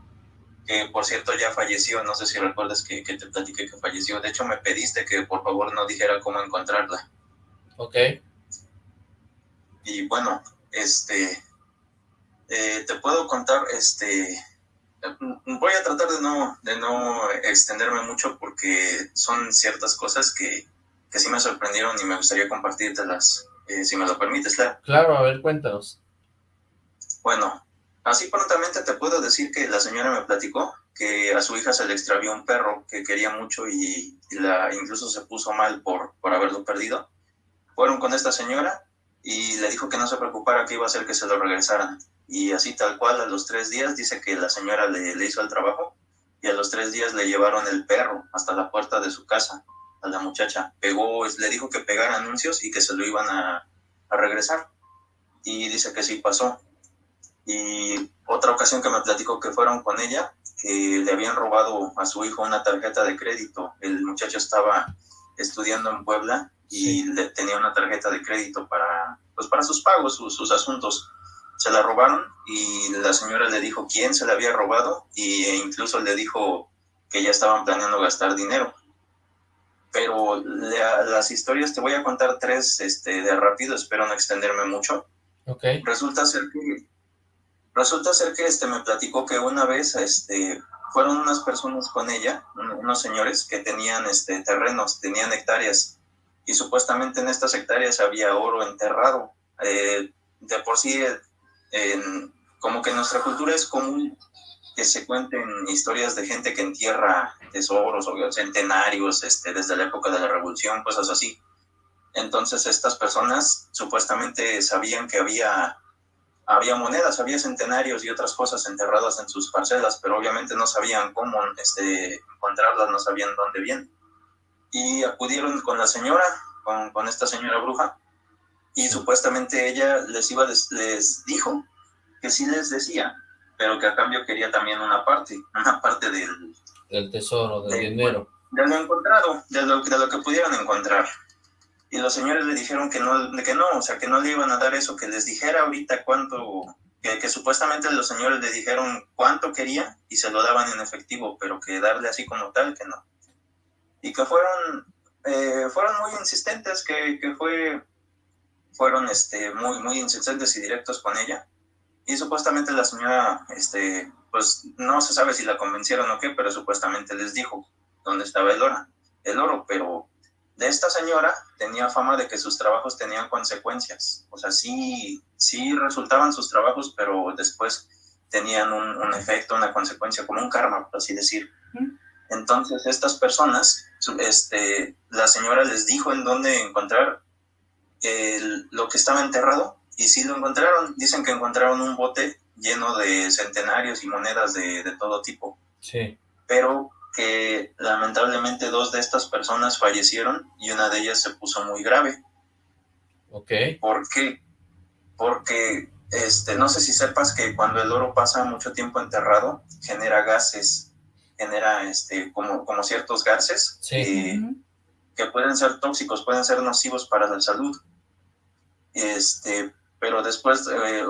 [SPEAKER 5] que por cierto ya falleció, no sé si recuerdas que, que te platiqué que falleció, de hecho me pediste que por favor no dijera cómo encontrarla.
[SPEAKER 2] Ok.
[SPEAKER 5] Y bueno, este, eh, te puedo contar, este, voy a tratar de no, de no extenderme mucho porque son ciertas cosas que, que sí me sorprendieron y me gustaría compartírtelas, eh, si me lo permites, claro.
[SPEAKER 2] Claro, a ver, cuéntanos.
[SPEAKER 5] Bueno, así prontamente te puedo decir que la señora me platicó que a su hija se le extravió un perro que quería mucho y, la incluso se puso mal por, por haberlo perdido. Fueron con esta señora y le dijo que no se preocupara que iba a hacer que se lo regresaran. Y así tal cual, a los tres días, dice que la señora le, le hizo el trabajo y a los tres días le llevaron el perro hasta la puerta de su casa a la muchacha. Pegó, le dijo que pegara anuncios y que se lo iban a, a regresar. Y dice que sí pasó. Y otra ocasión que me platicó que fueron con ella, que le habían robado a su hijo una tarjeta de crédito. El muchacho estaba estudiando en Puebla y le, tenía una tarjeta de crédito para, pues para sus pagos, sus, asuntos. Se la robaron y la señora le dijo quién se la había robado e incluso le dijo que ya estaban planeando gastar dinero. Pero las historias, te voy a contar tres este, de rápido, espero no extenderme mucho.
[SPEAKER 2] Okay.
[SPEAKER 5] Resulta ser que, resulta ser que este, me platicó que una vez este, fueron unas personas con ella, unos señores que tenían este, terrenos, tenían hectáreas y supuestamente en estas hectáreas había oro enterrado. Eh, de por sí, como que en nuestra cultura es común que se cuenten historias de gente que entierra tesoros o centenarios este, desde la época de la revolución, cosas así. Entonces estas personas supuestamente sabían que había, había monedas, había centenarios y otras cosas enterradas en sus parcelas, pero obviamente no sabían cómo este, encontrarlas, no sabían dónde vienen y acudieron con la señora, con, con esta señora bruja, y supuestamente ella les iba, les, dijo que sí les decía, pero que a cambio quería también una parte, una parte del...
[SPEAKER 2] Del tesoro, del dinero.
[SPEAKER 5] De lo encontrado, de lo, de lo que pudieran encontrar. Y los señores le dijeron que no, que no, o sea, que no le iban a dar eso, que les dijera ahorita cuánto, que, que, supuestamente los señores le dijeron cuánto quería y se lo daban en efectivo, pero que darle así como tal, que no y que fueron, eh, fueron muy insistentes, que, que, fue, fueron este, muy, muy insistentes y directos con ella. Y supuestamente la señora, este, pues no se sabe si la convencieron o qué, pero supuestamente les dijo dónde estaba el oro, el oro, pero de esta señora tenía fama de que sus trabajos tenían consecuencias. O sea, sí, sí resultaban sus trabajos, pero después tenían un, un efecto, una consecuencia, como un karma, por así decir. Entonces estas personas, este, la señora les dijo en dónde encontrar lo que estaba enterrado y sí lo encontraron. Dicen que encontraron un bote lleno de centenarios y monedas de, todo tipo.
[SPEAKER 2] Sí.
[SPEAKER 5] Pero que lamentablemente dos de estas personas fallecieron y una de ellas se puso muy grave.
[SPEAKER 2] Ok.
[SPEAKER 5] ¿Por qué? Porque este, no sé si sepas que cuando el oro pasa mucho tiempo enterrado, genera gases genera este, como, como ciertos gases
[SPEAKER 2] eh,
[SPEAKER 5] que pueden ser tóxicos, pueden ser nocivos para la salud. Este, pero después, eh,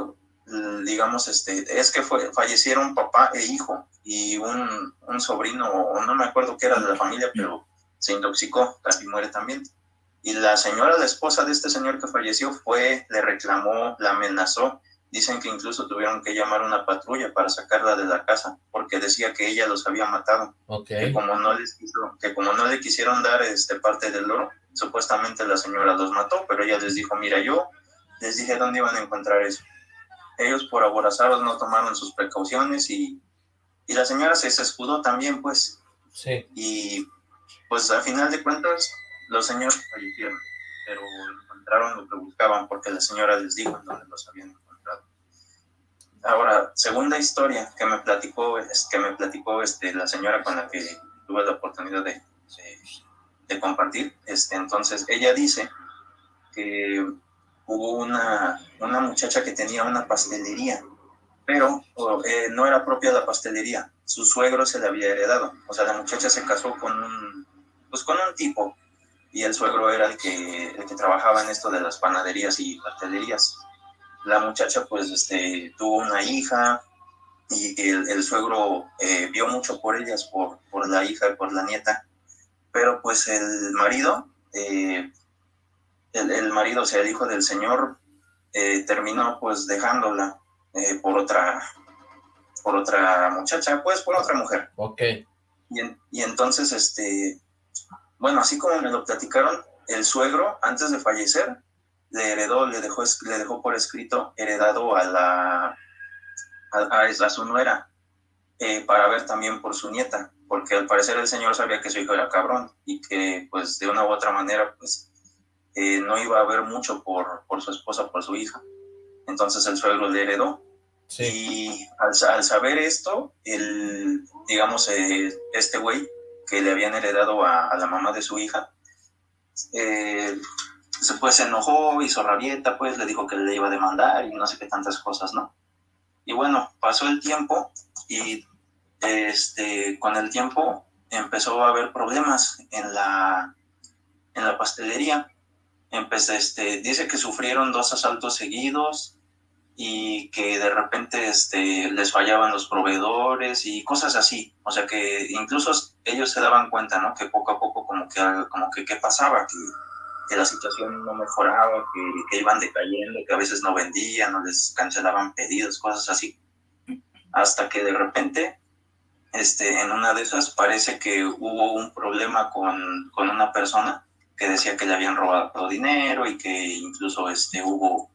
[SPEAKER 5] digamos, este, es que fue, fallecieron papá e hijo y un, un sobrino, o no me acuerdo qué era de la familia, pero se intoxicó, casi muere también. Y la señora, la esposa de este señor que falleció, fue, le reclamó, la amenazó Dicen que incluso tuvieron que llamar una patrulla para sacarla de la casa, porque decía que ella los había matado. Que como no les que como no le quisieron dar este parte del oro, supuestamente la señora los mató, pero ella les dijo, mira, yo les dije dónde iban a encontrar eso. Ellos por aborazados no tomaron sus precauciones y, y la señora se, escudó también, pues.
[SPEAKER 2] Sí.
[SPEAKER 5] Y pues al final de cuentas, los señores fallecieron, pero encontraron lo que buscaban porque la señora les dijo en dónde los habían Ahora, segunda historia que me platicó, que me platicó este, la señora con la que tuve la oportunidad de, de, compartir, este, entonces ella dice que hubo una, una muchacha que tenía una pastelería, pero eh, no era propia la pastelería, su suegro se la había heredado, o sea, la muchacha se casó con un, pues con un tipo, y el suegro era el que, el que trabajaba en esto de las panaderías y pastelerías. La muchacha pues este, tuvo una hija y el, suegro eh, vio mucho por ellas, por, por la hija y por la nieta, pero pues el marido, eh, el, marido, o sea, el hijo del señor, eh, terminó pues dejándola por otra por otra muchacha, pues por otra mujer.
[SPEAKER 2] Ok.
[SPEAKER 5] Y, y entonces, este, bueno, así como me lo platicaron, el suegro, antes de fallecer, le heredó, le dejó, le dejó por escrito heredado a la a, su nuera eh, para ver también por su nieta, porque al parecer el señor sabía que su hijo era cabrón y que pues de una u otra manera pues eh, no iba a ver mucho por, por su esposa, por su hija. Entonces el suegro le heredó. Y al, saber esto, el, digamos, eh, este güey que le habían heredado a, la mamá de su hija, se pues se enojó, hizo rabieta, pues le dijo que le iba a demandar y no sé qué tantas cosas, ¿no? Y bueno, pasó el tiempo y este, con el tiempo empezó a haber problemas en la, en la pastelería. Empecé, este, dice que sufrieron dos asaltos seguidos y que de repente este, les fallaban los proveedores y cosas así. O sea que incluso ellos se daban cuenta, ¿no? Que poco a poco como que, como que qué pasaba, que que la situación no mejoraba, que, iban decayendo, que a veces no vendían, no les cancelaban pedidos, cosas así. Hasta que de repente, este, en una de esas parece que hubo un problema con, con una persona que decía que le habían robado dinero y que incluso este, hubo,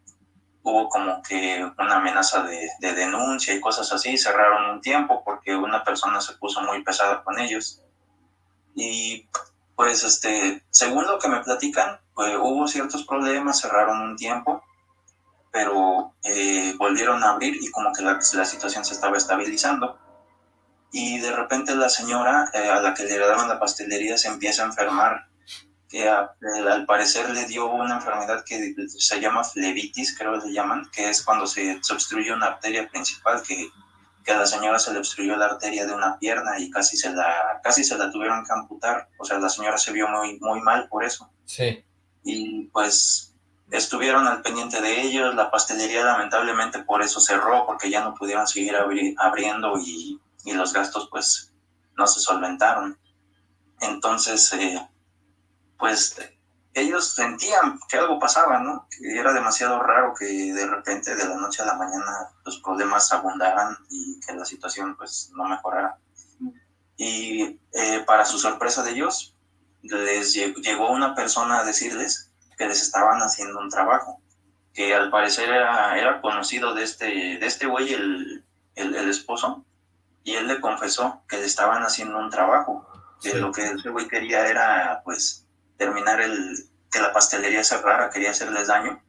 [SPEAKER 5] hubo como que una amenaza de, de denuncia y cosas así. Cerraron un tiempo porque una persona se puso muy pesada con ellos. Y pues este, según lo que me platican, pues, hubo ciertos problemas, cerraron un tiempo, pero eh, volvieron a abrir y como que la, situación se estaba estabilizando. Y de repente la señora eh, a la que le heredaron la pastelería se empieza a enfermar, que al parecer le dio una enfermedad que se llama flebitis, creo que le llaman, que es cuando se, se obstruye una arteria principal que que a la señora se le obstruyó la arteria de una pierna y casi se la, casi se la tuvieron que amputar. O sea, la señora se vio muy, muy mal por eso.
[SPEAKER 2] Sí.
[SPEAKER 5] Y pues estuvieron al pendiente de ellos. La pastelería lamentablemente por eso cerró, porque ya no pudieron seguir abriendo y, y, los gastos pues no se solventaron. Entonces, eh, pues ellos sentían que algo pasaba, ¿no? Que era demasiado raro que de repente de la noche a la mañana los problemas abundaran y que la situación pues no mejorara. Y eh, para su sorpresa de ellos, les llegó una persona a decirles que les estaban haciendo un trabajo, que al parecer era, era conocido de este, de este güey, el, el, esposo, y él le confesó que le estaban haciendo un trabajo, que lo que ese güey quería era pues terminar el, que la pastelería cerrara, quería hacerles daño,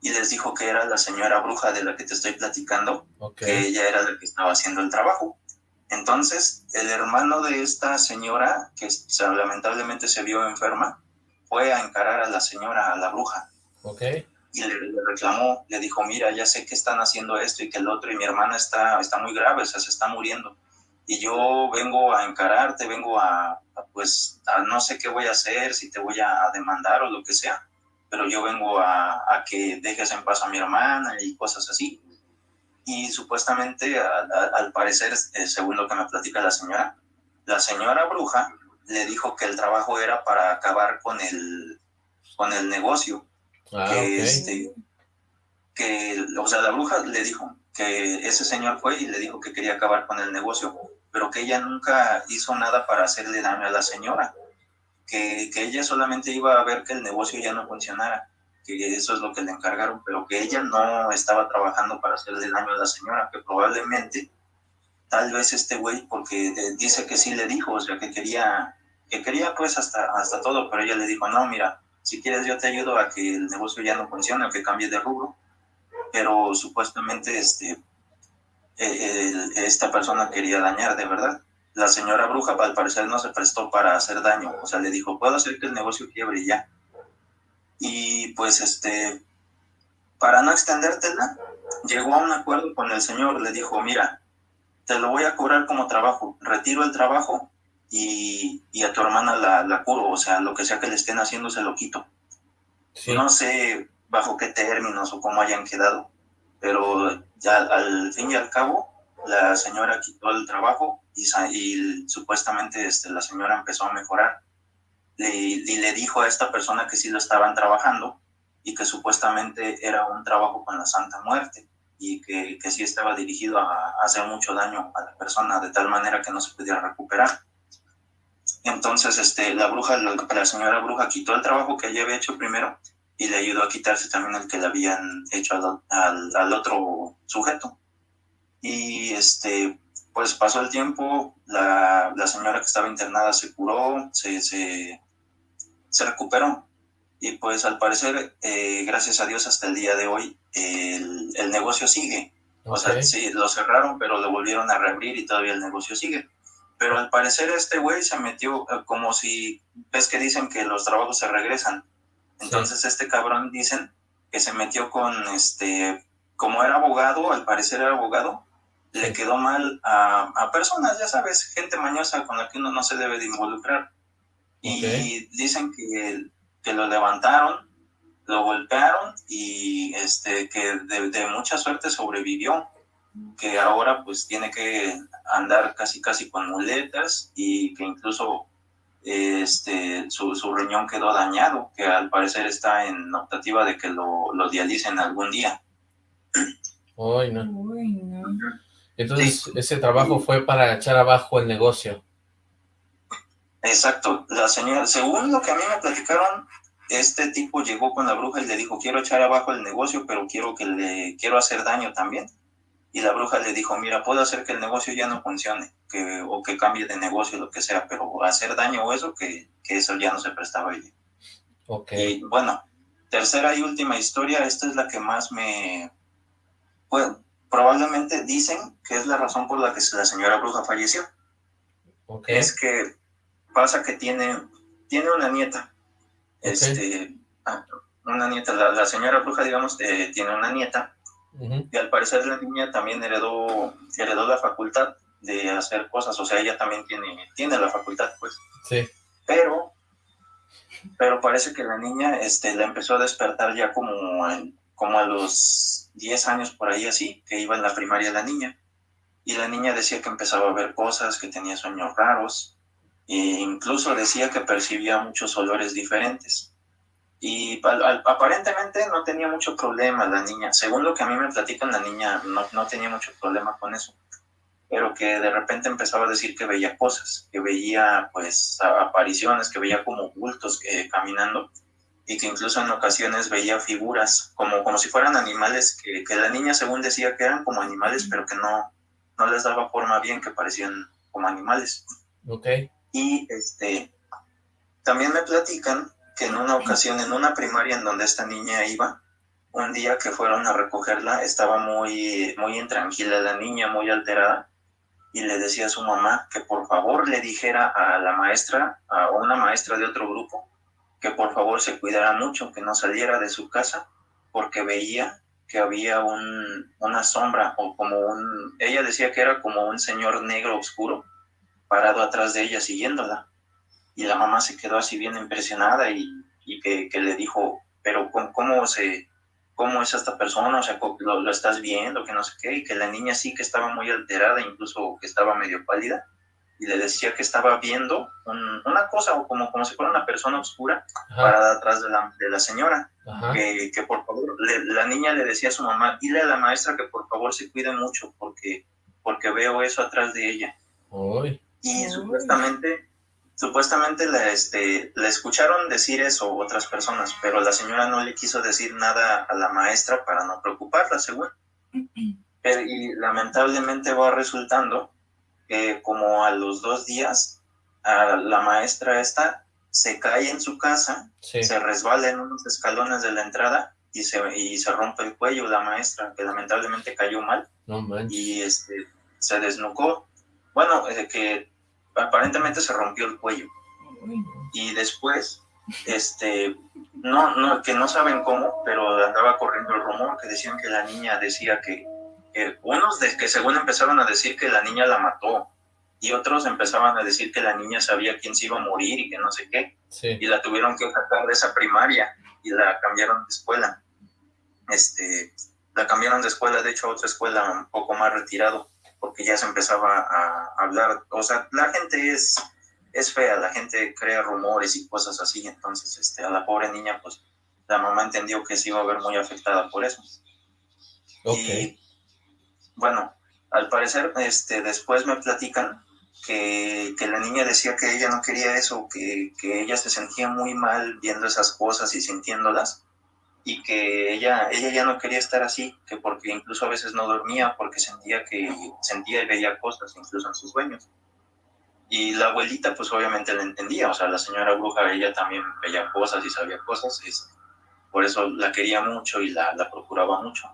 [SPEAKER 5] y les dijo que era la señora bruja de la que te estoy platicando, que ella era la que estaba haciendo el trabajo. Entonces, el hermano de esta señora, que lamentablemente se vio enferma, fue a encarar a la señora, a la bruja. Y le, reclamó, le dijo, mira, ya sé que están haciendo esto y que el otro, y mi hermana está, está muy grave, o sea, se está muriendo y yo vengo a encararte, vengo a, pues, no sé qué voy a hacer, si te voy a demandar o lo que sea, pero yo vengo a, que dejes en paz a mi hermana y cosas así. Y supuestamente, al parecer, eh, según lo que me platica la señora, la señora bruja le dijo que el trabajo era para acabar con el, con el negocio. Ah, que, este, que, o sea, la bruja le dijo que ese señor fue y le dijo que quería acabar con el negocio, pero que ella nunca hizo nada para hacerle daño a la señora, que, que, ella solamente iba a ver que el negocio ya no funcionara, que eso es lo que le encargaron, pero que ella no estaba trabajando para hacerle daño a la señora, que probablemente, tal vez este güey, porque dice que sí le dijo, o sea, que quería, que quería pues hasta, hasta todo, pero ella le dijo, no, mira, si quieres yo te ayudo a que el negocio ya no funcione, o que cambie de rubro, pero supuestamente este, eh, esta persona quería dañar, de verdad. La señora bruja al parecer no se prestó para hacer daño, o sea, le dijo, puedo hacer que el negocio quiebre ya. Y pues este, para no extendértela, llegó a un acuerdo con el señor, le dijo, mira, te lo voy a cobrar como trabajo, retiro el trabajo y, a tu hermana la, la, curo, o sea, lo que sea que le estén haciendo se lo quito. No sé bajo qué términos o cómo hayan quedado, pero ya al fin y al cabo, la señora quitó el trabajo y, y supuestamente este, la señora empezó a mejorar. y le dijo a esta persona que sí lo estaban trabajando y que supuestamente era un trabajo con la Santa Muerte y que, que sí estaba dirigido a, hacer mucho daño a la persona de tal manera que no se pudiera recuperar. Entonces, este, la bruja, la señora bruja quitó el trabajo que ella había hecho primero y le ayudó a quitarse también el que le habían hecho al, al, otro sujeto. Y este, pues pasó el tiempo, la, la, señora que estaba internada se curó, se, se, se recuperó. Y pues al parecer, eh, gracias a Dios, hasta el día de hoy, el, el negocio sigue. O sea, sí, lo cerraron, pero lo volvieron a reabrir y todavía el negocio sigue. Pero al parecer este güey se metió eh, como si, ves que dicen que los trabajos se regresan. Entonces este cabrón dicen que se metió con este, como era abogado, al parecer era abogado, le quedó mal a, a, personas, ya sabes, gente mañosa con la que uno no se debe de involucrar. Y dicen que, que lo levantaron, lo golpearon y este, que de, de, mucha suerte sobrevivió, que ahora pues tiene que andar casi casi con muletas y que incluso este, su, su, riñón quedó dañado, que al parecer está en optativa de que lo, lo dialicen algún día.
[SPEAKER 2] Uy, no. Entonces, ese trabajo fue para echar abajo el negocio.
[SPEAKER 5] Exacto. La señora, según lo que a mí me platicaron, este tipo llegó con la bruja y le dijo, quiero echar abajo el negocio, pero quiero que le, quiero hacer daño también. Y la bruja le dijo, mira, puedo hacer que el negocio ya no funcione, que, o que cambie de negocio, lo que sea, pero hacer daño o eso, que, que eso ya no se prestaba a ella.
[SPEAKER 2] Ok.
[SPEAKER 5] Y bueno, tercera y última historia, esta es la que más me... Bueno, probablemente dicen que es la razón por la que la señora bruja falleció.
[SPEAKER 2] Okay.
[SPEAKER 5] Es que pasa que tiene, tiene una nieta. Okay. Este, ah, una nieta, la, la, señora bruja, digamos, eh, tiene una nieta Uh -huh. Y al parecer la niña también heredó, heredó la facultad de hacer cosas, o sea, ella también tiene, tiene la facultad, pues.
[SPEAKER 2] Sí.
[SPEAKER 5] Pero, pero parece que la niña este, la empezó a despertar ya como, en, como a los 10 años por ahí así, que iba en la primaria la niña. Y la niña decía que empezaba a ver cosas, que tenía sueños raros, e incluso decía que percibía muchos olores diferentes y al, al, aparentemente no tenía mucho problema la niña. Según lo que a mí me platican, la niña no, no, tenía mucho problema con eso, pero que de repente empezaba a decir que veía cosas, que veía pues apariciones, que veía como bultos eh, caminando y que incluso en ocasiones veía figuras como, como si fueran animales, que, que la niña según decía que eran como animales, pero que no, no les daba forma bien, que parecían como animales.
[SPEAKER 2] Ok.
[SPEAKER 5] Y este, también me platican que en una ocasión, en una primaria en donde esta niña iba, un día que fueron a recogerla, estaba muy, muy intranquila la niña, muy alterada, y le decía a su mamá que por favor le dijera a la maestra, a una maestra de otro grupo, que por favor se cuidara mucho, que no saliera de su casa, porque veía que había un, una sombra, o como un, ella decía que era como un señor negro oscuro, parado atrás de ella siguiéndola y la mamá se quedó así bien impresionada y, y que, que, le dijo, pero ¿cómo, cómo, se, ¿cómo es esta persona? O sea, lo, lo, estás viendo, que no sé qué, y que la niña sí que estaba muy alterada, incluso que estaba medio pálida, y le decía que estaba viendo un, una cosa, o como, como si fuera una persona oscura, Ajá. parada atrás de la, de la señora, que, que, por favor, le, la niña le decía a su mamá, dile a la maestra que por favor se cuide mucho, porque, porque veo eso atrás de ella.
[SPEAKER 2] Uy.
[SPEAKER 5] Y Uy. supuestamente Supuestamente la, este, la escucharon decir eso otras personas, pero la señora no le quiso decir nada a la maestra para no preocuparla, según. Pero, y lamentablemente va resultando que como a los dos días, a la maestra esta se cae en su casa, sí. se resbala en unos escalones de la entrada y se, y se rompe el cuello la maestra, que lamentablemente cayó mal.
[SPEAKER 2] No
[SPEAKER 5] y este, se desnucó. Bueno, eh, que aparentemente se rompió el cuello. Y después, este, no, no, que no saben cómo, pero andaba corriendo el rumor que decían que la niña decía que, que unos de, que según empezaron a decir que la niña la mató, y otros empezaban a decir que la niña sabía quién se iba a morir y que no sé qué,
[SPEAKER 2] sí.
[SPEAKER 5] y la tuvieron que sacar de esa primaria y la cambiaron de escuela. Este, la cambiaron de escuela, de hecho, a otra escuela un poco más retirado porque ya se empezaba a hablar, o sea, la gente es, es fea, la gente crea rumores y cosas así, entonces este, a la pobre niña, pues la mamá entendió que se iba a ver muy afectada por eso.
[SPEAKER 2] Ok.
[SPEAKER 5] Y, bueno, al parecer, este, después me platican que, que, la niña decía que ella no quería eso, que, que, ella se sentía muy mal viendo esas cosas y sintiéndolas, y que ella, ella ya no quería estar así, que porque incluso a veces no dormía porque sentía que sentía y veía cosas incluso en sus sueños. Y la abuelita pues obviamente la entendía, o sea, la señora bruja ella también veía cosas y sabía cosas, es, por eso la quería mucho y la, la procuraba mucho.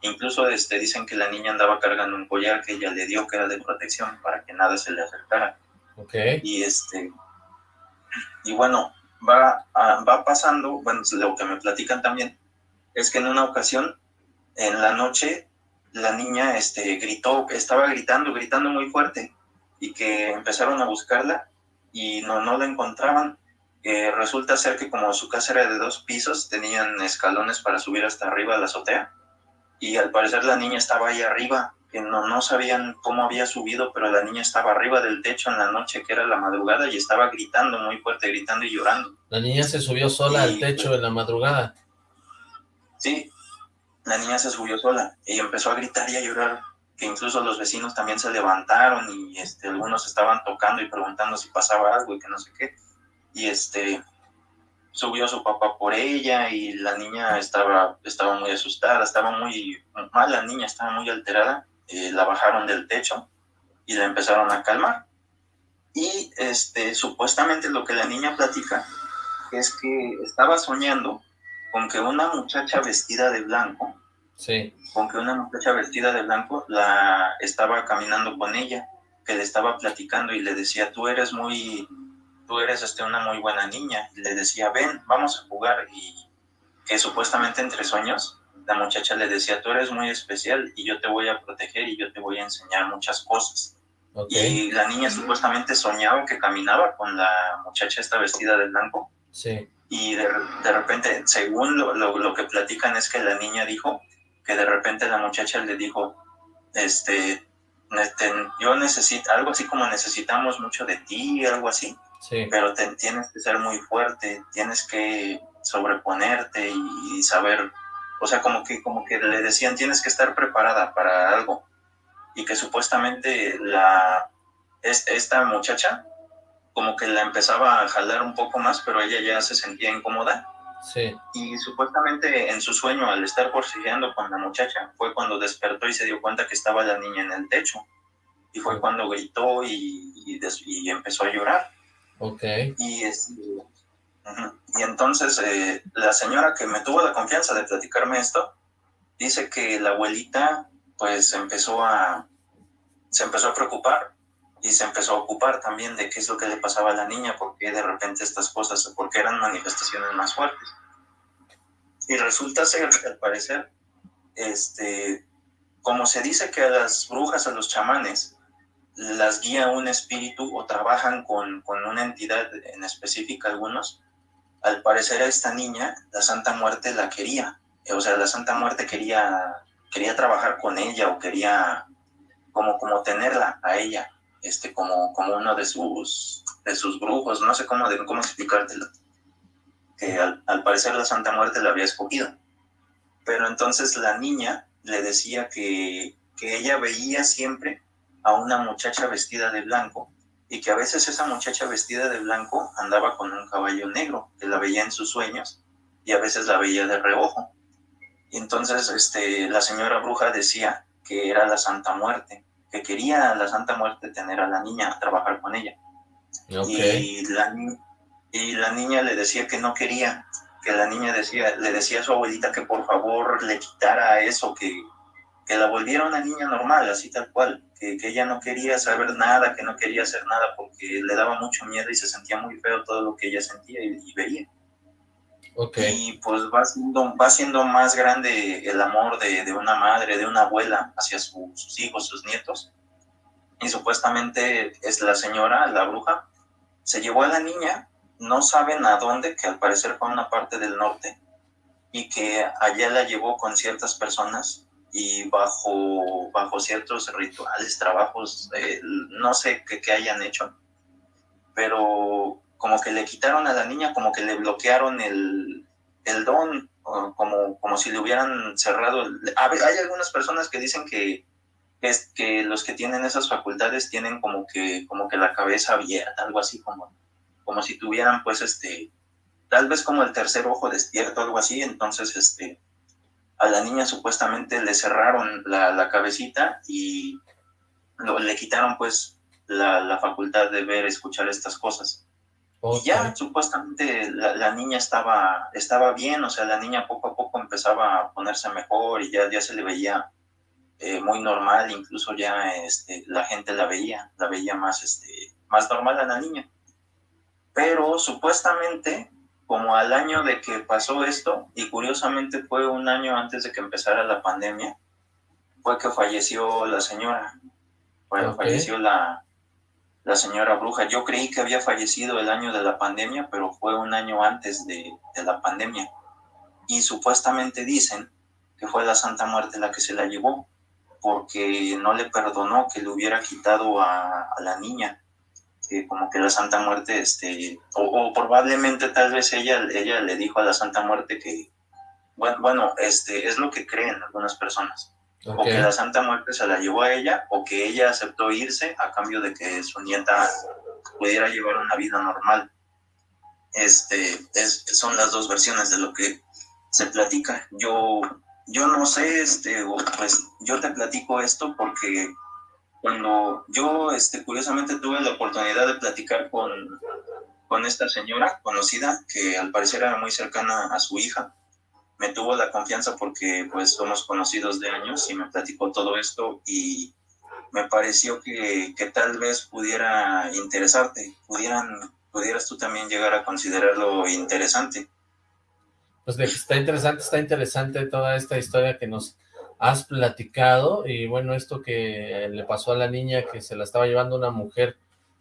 [SPEAKER 5] Incluso este, dicen que la niña andaba cargando un collar que ella le dio que era de protección para que nada se le acercara.
[SPEAKER 2] Okay.
[SPEAKER 5] Y este, y bueno, va, a, va pasando, bueno, lo que me platican también, es que en una ocasión, en la noche, la niña este, gritó, estaba gritando, gritando muy fuerte, y que empezaron a buscarla y no, no la encontraban. Eh, resulta ser que como su casa era de dos pisos, tenían escalones para subir hasta arriba a la azotea, y al parecer la niña estaba ahí arriba, que no, no sabían cómo había subido, pero la niña estaba arriba del techo en la noche, que era la madrugada, y estaba gritando muy fuerte, gritando y llorando.
[SPEAKER 2] La niña se subió sola y, al techo en la madrugada.
[SPEAKER 5] Sí, la niña se subió sola y empezó a gritar y a llorar, que incluso los vecinos también se levantaron y este, algunos estaban tocando y preguntando si pasaba algo y que no sé qué. Y este, subió su papá por ella y la niña estaba, estaba muy asustada, estaba muy mal, la niña estaba muy alterada, eh, la bajaron del techo y la empezaron a calmar. Y este, supuestamente lo que la niña platica es que estaba soñando con que una muchacha vestida de blanco,
[SPEAKER 2] sí.
[SPEAKER 5] con que una muchacha vestida de blanco la estaba caminando con ella, que le estaba platicando y le decía, tú eres muy tú eres este, una muy buena niña. Y le decía, ven, vamos a jugar. Y que supuestamente entre sueños, la muchacha le decía, tú eres muy especial y yo te voy a proteger y yo te voy a enseñar muchas cosas.
[SPEAKER 2] Okay.
[SPEAKER 5] Y la niña supuestamente soñaba que caminaba con la muchacha esta vestida de blanco.
[SPEAKER 2] Sí.
[SPEAKER 5] Y de, de repente, según lo, lo, lo, que platican, es que la niña dijo que de repente la muchacha le dijo, este, este yo necesito, algo así como necesitamos mucho de ti, algo así.
[SPEAKER 2] Sí.
[SPEAKER 5] Pero te, tienes que ser muy fuerte, tienes que sobreponerte y, y, saber, o sea, como que, como que le decían, tienes que estar preparada para algo. Y que supuestamente la, esta muchacha, como que la empezaba a jalar un poco más, pero ella ya se sentía incómoda.
[SPEAKER 2] Sí.
[SPEAKER 5] Y supuestamente en su sueño, al estar forcejeando con la muchacha, fue cuando despertó y se dio cuenta que estaba la niña en el techo. Y fue cuando gritó y, y, y empezó a llorar.
[SPEAKER 2] Ok.
[SPEAKER 5] Y, es, -huh. Y entonces eh, la señora que me tuvo la confianza de platicarme esto, dice que la abuelita pues empezó a, se empezó a preocupar y se empezó a ocupar también de qué es lo que le pasaba a la niña, porque de repente estas cosas, porque eran manifestaciones más fuertes. Y resulta ser al parecer, este, como se dice que a las brujas, a los chamanes, las guía un espíritu o trabajan con, con, una entidad en específica algunos, al parecer a esta niña, la Santa Muerte la quería. O sea, la Santa Muerte quería, quería trabajar con ella o quería como, como tenerla a ella, este, como, como uno de sus, de sus brujos, no sé cómo, de, cómo explicártelo. Que al, al parecer la Santa Muerte la había escogido. Pero entonces la niña le decía que, que ella veía siempre a una muchacha vestida de blanco y que a veces esa muchacha vestida de blanco andaba con un caballo negro, que la veía en sus sueños y a veces la veía de reojo. Y entonces este, la señora bruja decía que era la Santa Muerte, que quería a la Santa Muerte tener a la niña, a trabajar con ella.
[SPEAKER 2] Okay.
[SPEAKER 5] Y, la, y la niña le decía que no quería, que la niña decía, le decía a su abuelita que por favor le quitara eso, que, que la volviera una niña normal, así tal cual, que, que, ella no quería saber nada, que no quería hacer nada porque le daba mucho miedo y se sentía muy feo todo lo que ella sentía y, y veía.
[SPEAKER 2] Okay.
[SPEAKER 5] Y pues va siendo, va siendo más grande el amor de, de una madre, de una abuela hacia su, sus hijos, sus nietos. Y supuestamente es la señora, la bruja, se llevó a la niña, no saben a dónde, que al parecer fue a una parte del norte, y que allá la llevó con ciertas personas y bajo, bajo ciertos rituales, trabajos, eh, no sé qué, hayan hecho, pero como que le quitaron a la niña, como que le bloquearon el, el don, como, como si le hubieran cerrado. hay algunas personas que dicen que, es, que los que tienen esas facultades tienen como que, como que la cabeza abierta, algo así como, como si tuvieran pues este, tal vez como el tercer ojo despierto, algo así, entonces este, a la niña supuestamente le cerraron la, cabecita y le quitaron pues la, facultad de ver, escuchar estas cosas. Y ya supuestamente la, niña estaba, estaba bien, o sea, la niña poco a poco empezaba a ponerse mejor y ya, ya se le veía eh, muy normal, incluso ya este, la gente la veía, la veía más, este, más normal a la niña. Pero supuestamente como al año de que pasó esto, y curiosamente fue un año antes de que empezara la pandemia, fue que falleció la señora, falleció la, la señora bruja. Yo creí que había fallecido el año de la pandemia, pero fue un año antes de, la pandemia. Y supuestamente dicen que fue la Santa Muerte la que se la llevó, porque no le perdonó que le hubiera quitado a, a la niña como que la Santa Muerte, este, o, probablemente tal vez ella, ella le dijo a la Santa Muerte que, bueno, bueno este, es lo que creen algunas personas, o que la Santa Muerte se la llevó a ella, o que ella aceptó irse a cambio de que su nieta pudiera llevar una vida normal. Este, es, son las dos versiones de lo que se platica. Yo, yo no sé, este, pues yo te platico esto porque cuando yo, este, curiosamente, tuve la oportunidad de platicar con, con esta señora conocida, que al parecer era muy cercana a su hija, me tuvo la confianza porque pues somos conocidos de años y me platicó todo esto y me pareció que, que tal vez pudiera interesarte, pudieran, pudieras tú también llegar a considerarlo interesante.
[SPEAKER 2] Pues está interesante, está interesante toda esta historia que nos has platicado y bueno, esto que le pasó a la niña que se la estaba llevando una mujer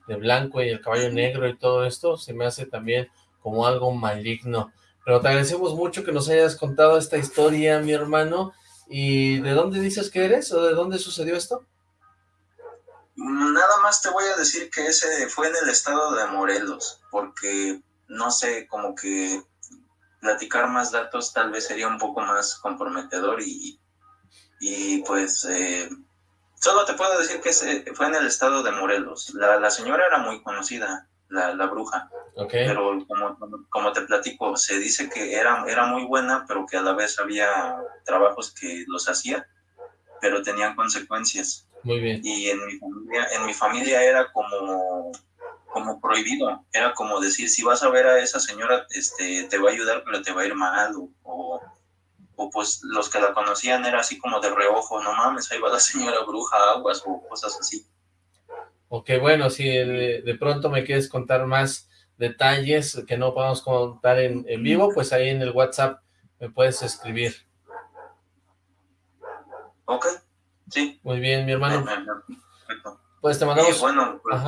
[SPEAKER 2] de blanco y el caballo negro y todo esto, se me hace también como algo maligno. Pero te agradecemos mucho que nos hayas contado esta historia, mi hermano. ¿Y de dónde dices que eres o de dónde sucedió esto?
[SPEAKER 5] Nada más te voy a decir que ese fue en el estado de Morelos, porque no sé, como que platicar más datos tal vez sería un poco más comprometedor y, y pues eh, solo te puedo decir que fue en el estado de Morelos. La, señora era muy conocida, la, bruja. Pero como, como te platico, se dice que era, era muy buena, pero que a la vez había trabajos que los hacía, pero tenían consecuencias.
[SPEAKER 2] Muy bien.
[SPEAKER 5] Y en mi familia, en mi familia era como, como prohibido. Era como decir, si vas a ver a esa señora, este, te va a ayudar, pero te va a ir mal. o o pues los que la conocían era así como de reojo, no mames, ahí va la señora bruja, aguas o cosas así.
[SPEAKER 2] Ok, bueno, si de, pronto me quieres contar más detalles que no podamos contar en, vivo, pues ahí en el WhatsApp me puedes escribir.
[SPEAKER 5] Ok, sí.
[SPEAKER 2] Muy bien, mi hermano. Pues te mandamos...
[SPEAKER 5] bueno, pues,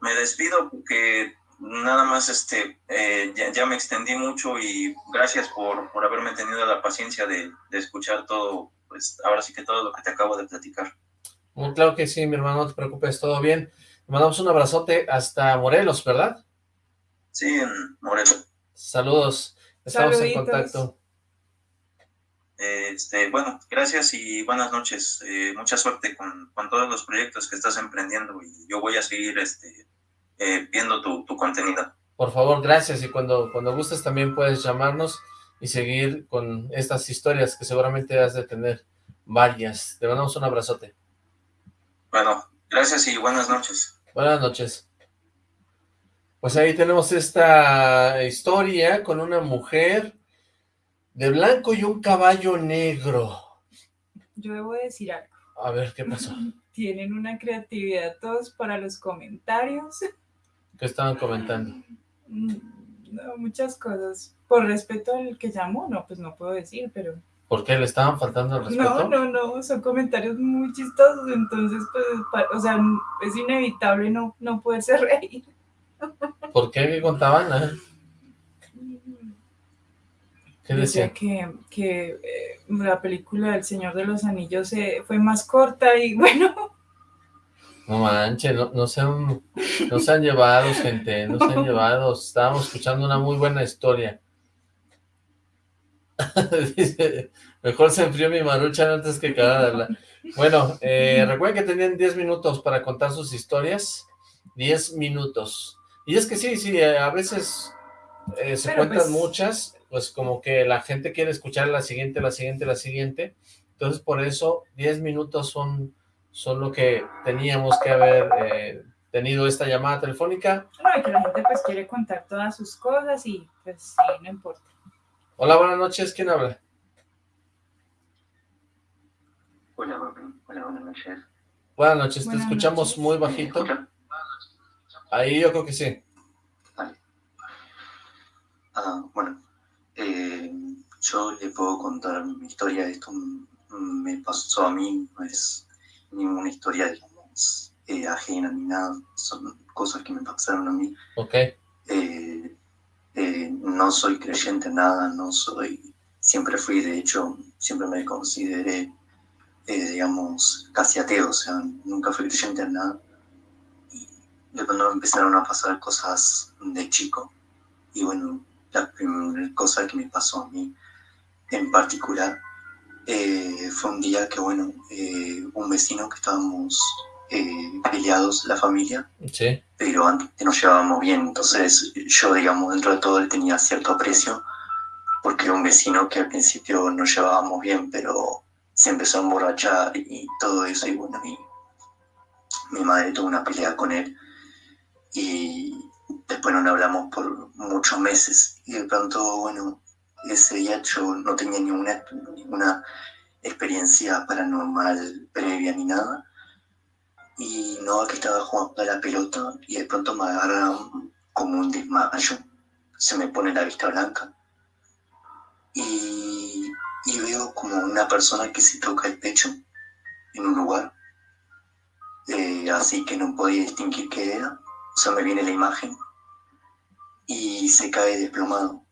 [SPEAKER 5] me despido porque nada más este eh, ya, me extendí mucho y gracias por, por haberme tenido la paciencia de, escuchar todo, pues ahora sí que todo lo que te acabo de platicar.
[SPEAKER 2] Muy claro que sí, mi hermano, no te preocupes, todo bien. Te mandamos un abrazote hasta Morelos, ¿verdad?
[SPEAKER 5] Sí, en Morelos.
[SPEAKER 2] Saludos, estamos en contacto.
[SPEAKER 5] Este, bueno, gracias y buenas noches. Eh, mucha suerte con, con todos los proyectos que estás emprendiendo y yo voy a seguir este eh, viendo tu, contenido.
[SPEAKER 2] Por favor, gracias, y cuando, cuando gustes también puedes llamarnos y seguir con estas historias que seguramente has de tener varias. Te mandamos un abrazote.
[SPEAKER 5] Bueno, gracias y buenas noches.
[SPEAKER 2] Buenas noches. Pues ahí tenemos esta historia con una mujer de blanco y un caballo negro.
[SPEAKER 3] Yo debo decir algo.
[SPEAKER 2] A ver, ¿qué pasó? <laughs>
[SPEAKER 3] Tienen una creatividad todos para los comentarios.
[SPEAKER 2] ¿Qué estaban comentando?
[SPEAKER 3] Mm, muchas cosas. Por respeto al que llamó, no, pues no puedo decir, pero...
[SPEAKER 2] ¿Por qué le estaban faltando el respeto?
[SPEAKER 3] No, no, no, son comentarios muy chistosos, entonces, pues, o sea, es inevitable no, no poderse <laughs> reír.
[SPEAKER 2] ¿Por qué? ¿Qué contaban? ¿Qué decía?
[SPEAKER 3] que, que eh, la película del Señor de los Anillos eh, fue más corta y <laughs> bueno...
[SPEAKER 2] No manches, no, no, se han, no se han llevado, gente, no se han llevado. Estábamos escuchando una muy buena historia. <laughs> mejor se enfrió mi marucha antes que cagarla. Bueno, eh, recuerden que tenían 10 minutos para contar sus historias. 10 minutos. Y es que sí, sí, eh, a veces eh, se cuentan pues muchas, pues como que la gente quiere escuchar la siguiente, la siguiente, la siguiente. Entonces por eso 10 minutos son, son lo que teníamos que haber eh, tenido esta llamada telefónica.
[SPEAKER 3] No, que la gente pues quiere contar todas sus cosas y pues sí, no importa.
[SPEAKER 2] Hola, buenas noches, ¿quién habla?
[SPEAKER 6] Hola, hola, buenas noches.
[SPEAKER 2] Buenas noches, te escuchamos muy bajito. Ahí yo creo que sí.
[SPEAKER 6] Ah, bueno, eh, yo le puedo contar mi historia. Esto me pasó a mí, no es ninguna historia, digamos, eh, ajena ni nada. Son cosas que me pasaron a mí.
[SPEAKER 2] Ok.
[SPEAKER 6] Eh, no soy creyente en nada, no soy... Siempre fui, de hecho, siempre me consideré, digamos, casi ateo, o sea, nunca fui creyente en nada de cuando empezaron a pasar cosas de chico. Y bueno, la primera cosa que me pasó a mí en particular eh, fue un día que, bueno, eh, un vecino que estábamos eh, peleados, la familia, pero antes nos llevábamos bien, entonces yo, digamos, dentro de todo él tenía cierto aprecio, porque un vecino que al principio nos llevábamos bien, pero se empezó a emborrachar y todo eso, y bueno, y mi madre tuvo una pelea con él, y después no hablamos por muchos meses y de pronto, bueno, ese día yo no tenía ninguna, experiencia paranormal previa ni nada. Y no que estaba jugando a la pelota y de pronto me agarra como un desmayo, se me pone la vista blanca. Y, y veo como una persona que se toca el pecho en un lugar, eh, así que no podía distinguir qué era. O sea, me viene la imagen y se cae desplomado.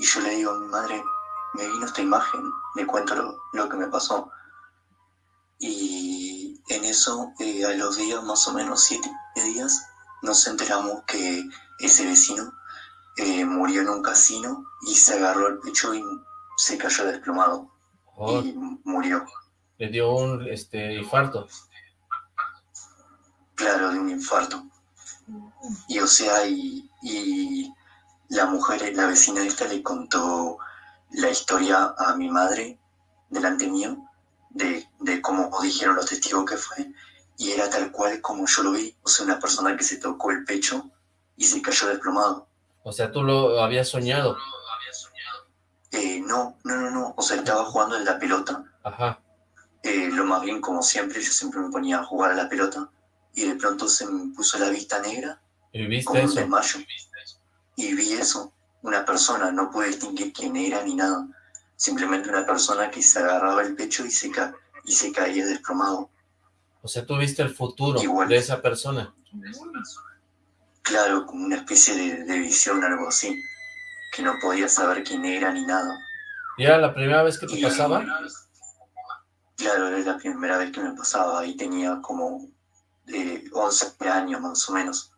[SPEAKER 6] Y yo le digo a mi madre, me vino esta imagen, le cuento lo, que me pasó. Y en eso, eh, a los días, más o menos siete días, nos enteramos que ese vecino eh, murió en un casino y se agarró el pecho y se cayó desplomado. Y murió.
[SPEAKER 2] Le dio un este, infarto.
[SPEAKER 6] Claro, de un infarto. Y o sea, y, y la mujer, la vecina esta le contó la historia a mi madre delante mío, de, de cómo dijeron los testigos que fue, y era tal cual como yo lo vi, o sea, una persona que se tocó el pecho y se cayó desplomado.
[SPEAKER 2] O sea, tú lo habías soñado.
[SPEAKER 6] Eh, no, no, no, no, o sea, estaba jugando en la pelota.
[SPEAKER 2] Ajá.
[SPEAKER 6] Eh, lo más bien, como siempre, yo siempre me ponía a jugar a la pelota y de pronto se me puso la vista negra.
[SPEAKER 2] ¿Y viste eso?
[SPEAKER 6] Y vi eso, una persona, no pude distinguir quién era ni nada. Simplemente una persona que se agarraba el pecho y se, ca y se caía desplomado.
[SPEAKER 2] O sea, tú viste el futuro de esa persona.
[SPEAKER 6] Claro, como una especie de, de visión, algo así. Que no podía saber quién era ni nada.
[SPEAKER 2] ¿Y era la primera vez que te pasaba?
[SPEAKER 6] Claro, era la primera vez que me pasaba. y tenía como de 11 años más o menos.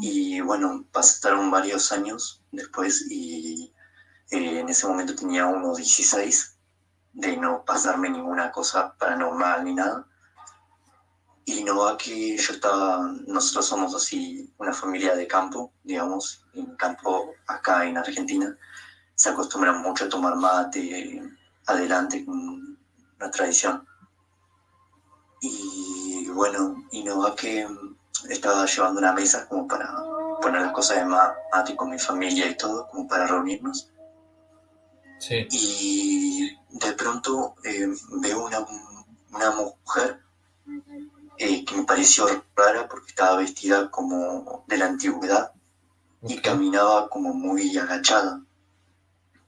[SPEAKER 6] Y bueno, pasaron varios años después y eh, en ese momento tenía unos 16 de no pasarme ninguna cosa paranormal ni nada. Y no va que yo estaba, nosotros somos así una familia de campo, digamos, en campo acá en Argentina. Se acostumbran mucho a tomar mate adelante una tradición. Y bueno, y no va que estaba llevando una mesa como para poner las cosas de mate con mi familia y todo, como para reunirnos.
[SPEAKER 2] Sí.
[SPEAKER 6] Y de pronto eh, veo una, una mujer eh, que me pareció rara porque estaba vestida como de la antigüedad y caminaba como muy agachada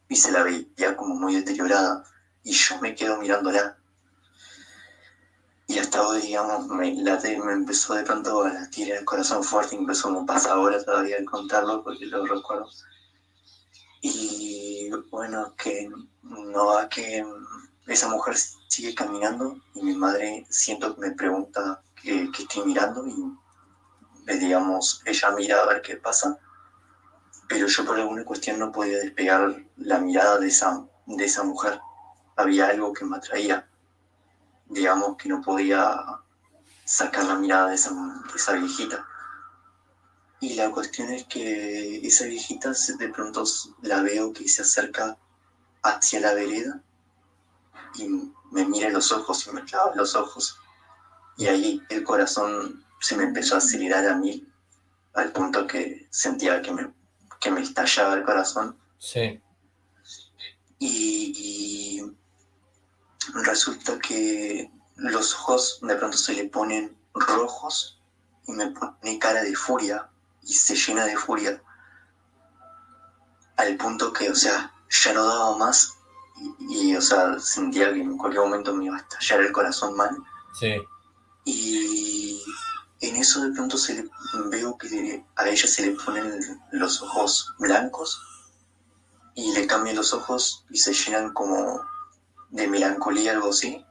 [SPEAKER 6] y se la veía como muy deteriorada y yo me quedo mirándola y hasta hoy, digamos, me, la me empezó de pronto a latir el corazón fuerte, incluso me pasa ahora todavía al contarlo porque lo recuerdo. Y bueno, que no va que esa mujer sigue caminando y mi madre siento que me pregunta qué, estoy mirando y digamos, ella mira a ver qué pasa, pero yo por alguna cuestión no podía despegar la mirada de esa, de esa mujer. Había algo que me atraía, digamos que no podía sacar la mirada de esa, de esa viejita. Y la cuestión es que esa viejita de pronto la veo que se acerca hacia la vereda y me mira en los ojos y me clava los ojos. Y ahí el corazón se me empezó a acelerar a mí, al punto que sentía que me, que me estallaba el corazón.
[SPEAKER 2] Sí.
[SPEAKER 6] Y, y resulta que los ojos de pronto se le ponen rojos y me pone cara de furia y se llena de furia al punto que, o sea, ya no daba más y, o sea, sentía que en cualquier momento me iba a estallar el corazón mal.
[SPEAKER 2] Sí.
[SPEAKER 6] Y en eso de pronto se le, veo que a ella se le ponen los ojos blancos y le cambian los ojos y se llenan como de melancolía, algo así,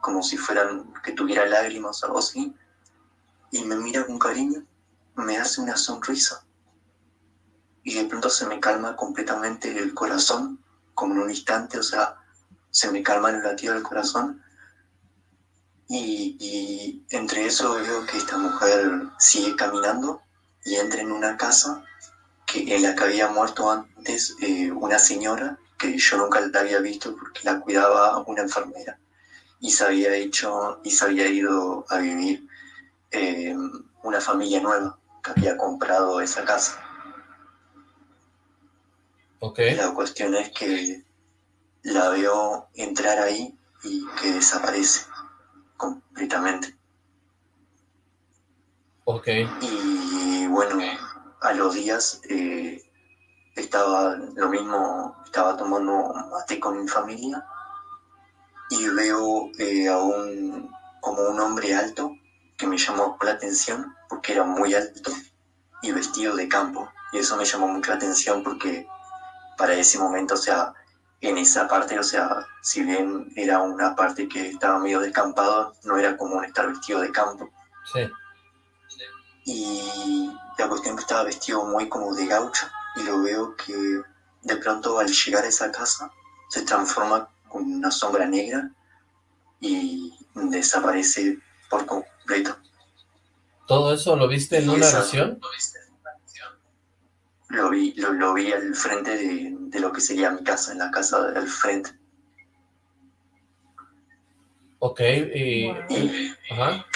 [SPEAKER 6] como si fueran, que tuviera lágrimas, algo así, y me mira con cariño, me hace una sonrisa y de pronto se me calma completamente el corazón como en un instante, o sea, se me calma el latido del corazón. Y, entre eso veo que esta mujer sigue caminando y entra en una casa que, en la que había muerto antes eh, una señora que yo nunca la había visto porque la cuidaba una enfermera y se había hecho y se había ido a vivir eh, una familia nueva que había comprado esa casa. La cuestión es que la veo entrar ahí y que desaparece completamente.
[SPEAKER 2] Ok.
[SPEAKER 6] Y bueno, a los días eh, estaba lo mismo, estaba tomando mate con mi familia y veo eh, a un, como un hombre alto que me llamó la atención porque era muy alto y vestido de campo. Y eso me llamó mucho la atención porque para ese momento, o sea, en esa parte, o sea, si bien era una parte que estaba medio descampado, no era común estar vestido de campo.
[SPEAKER 2] Sí.
[SPEAKER 6] Y la cuestión que estaba vestido muy como de gaucho, y lo veo que de pronto al llegar a esa casa se transforma con una sombra negra y desaparece por completo.
[SPEAKER 2] ¿Todo eso lo viste en una visión?
[SPEAKER 6] lo vi, lo, vi al frente de, lo que sería mi casa, en la casa al frente.
[SPEAKER 2] Ok, y... Ajá.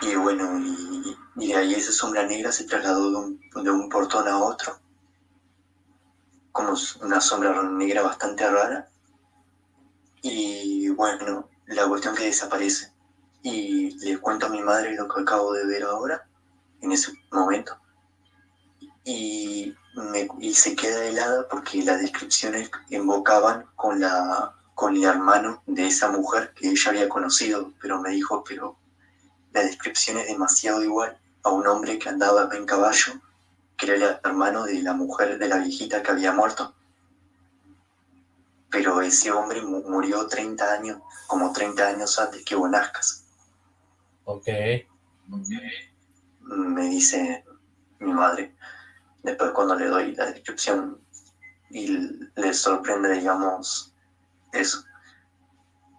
[SPEAKER 6] Y bueno, y, ahí esa sombra negra se trasladó de un, de un portón a otro, como una sombra negra bastante rara. Y bueno, la cuestión que desaparece. Y le cuento a mi madre lo que acabo de ver ahora, en ese momento y, me, y se queda helada porque las descripciones invocaban con, la, con el hermano de esa mujer que ella había conocido, pero me dijo, pero la descripción es demasiado igual a un hombre que andaba en caballo, que era el hermano de la mujer, de la viejita que había muerto. Pero ese hombre murió 30 años, como 30 años antes que vos nazcas.
[SPEAKER 2] Ok.
[SPEAKER 6] Me dice mi madre. Después cuando le doy la descripción y le sorprende, digamos, eso.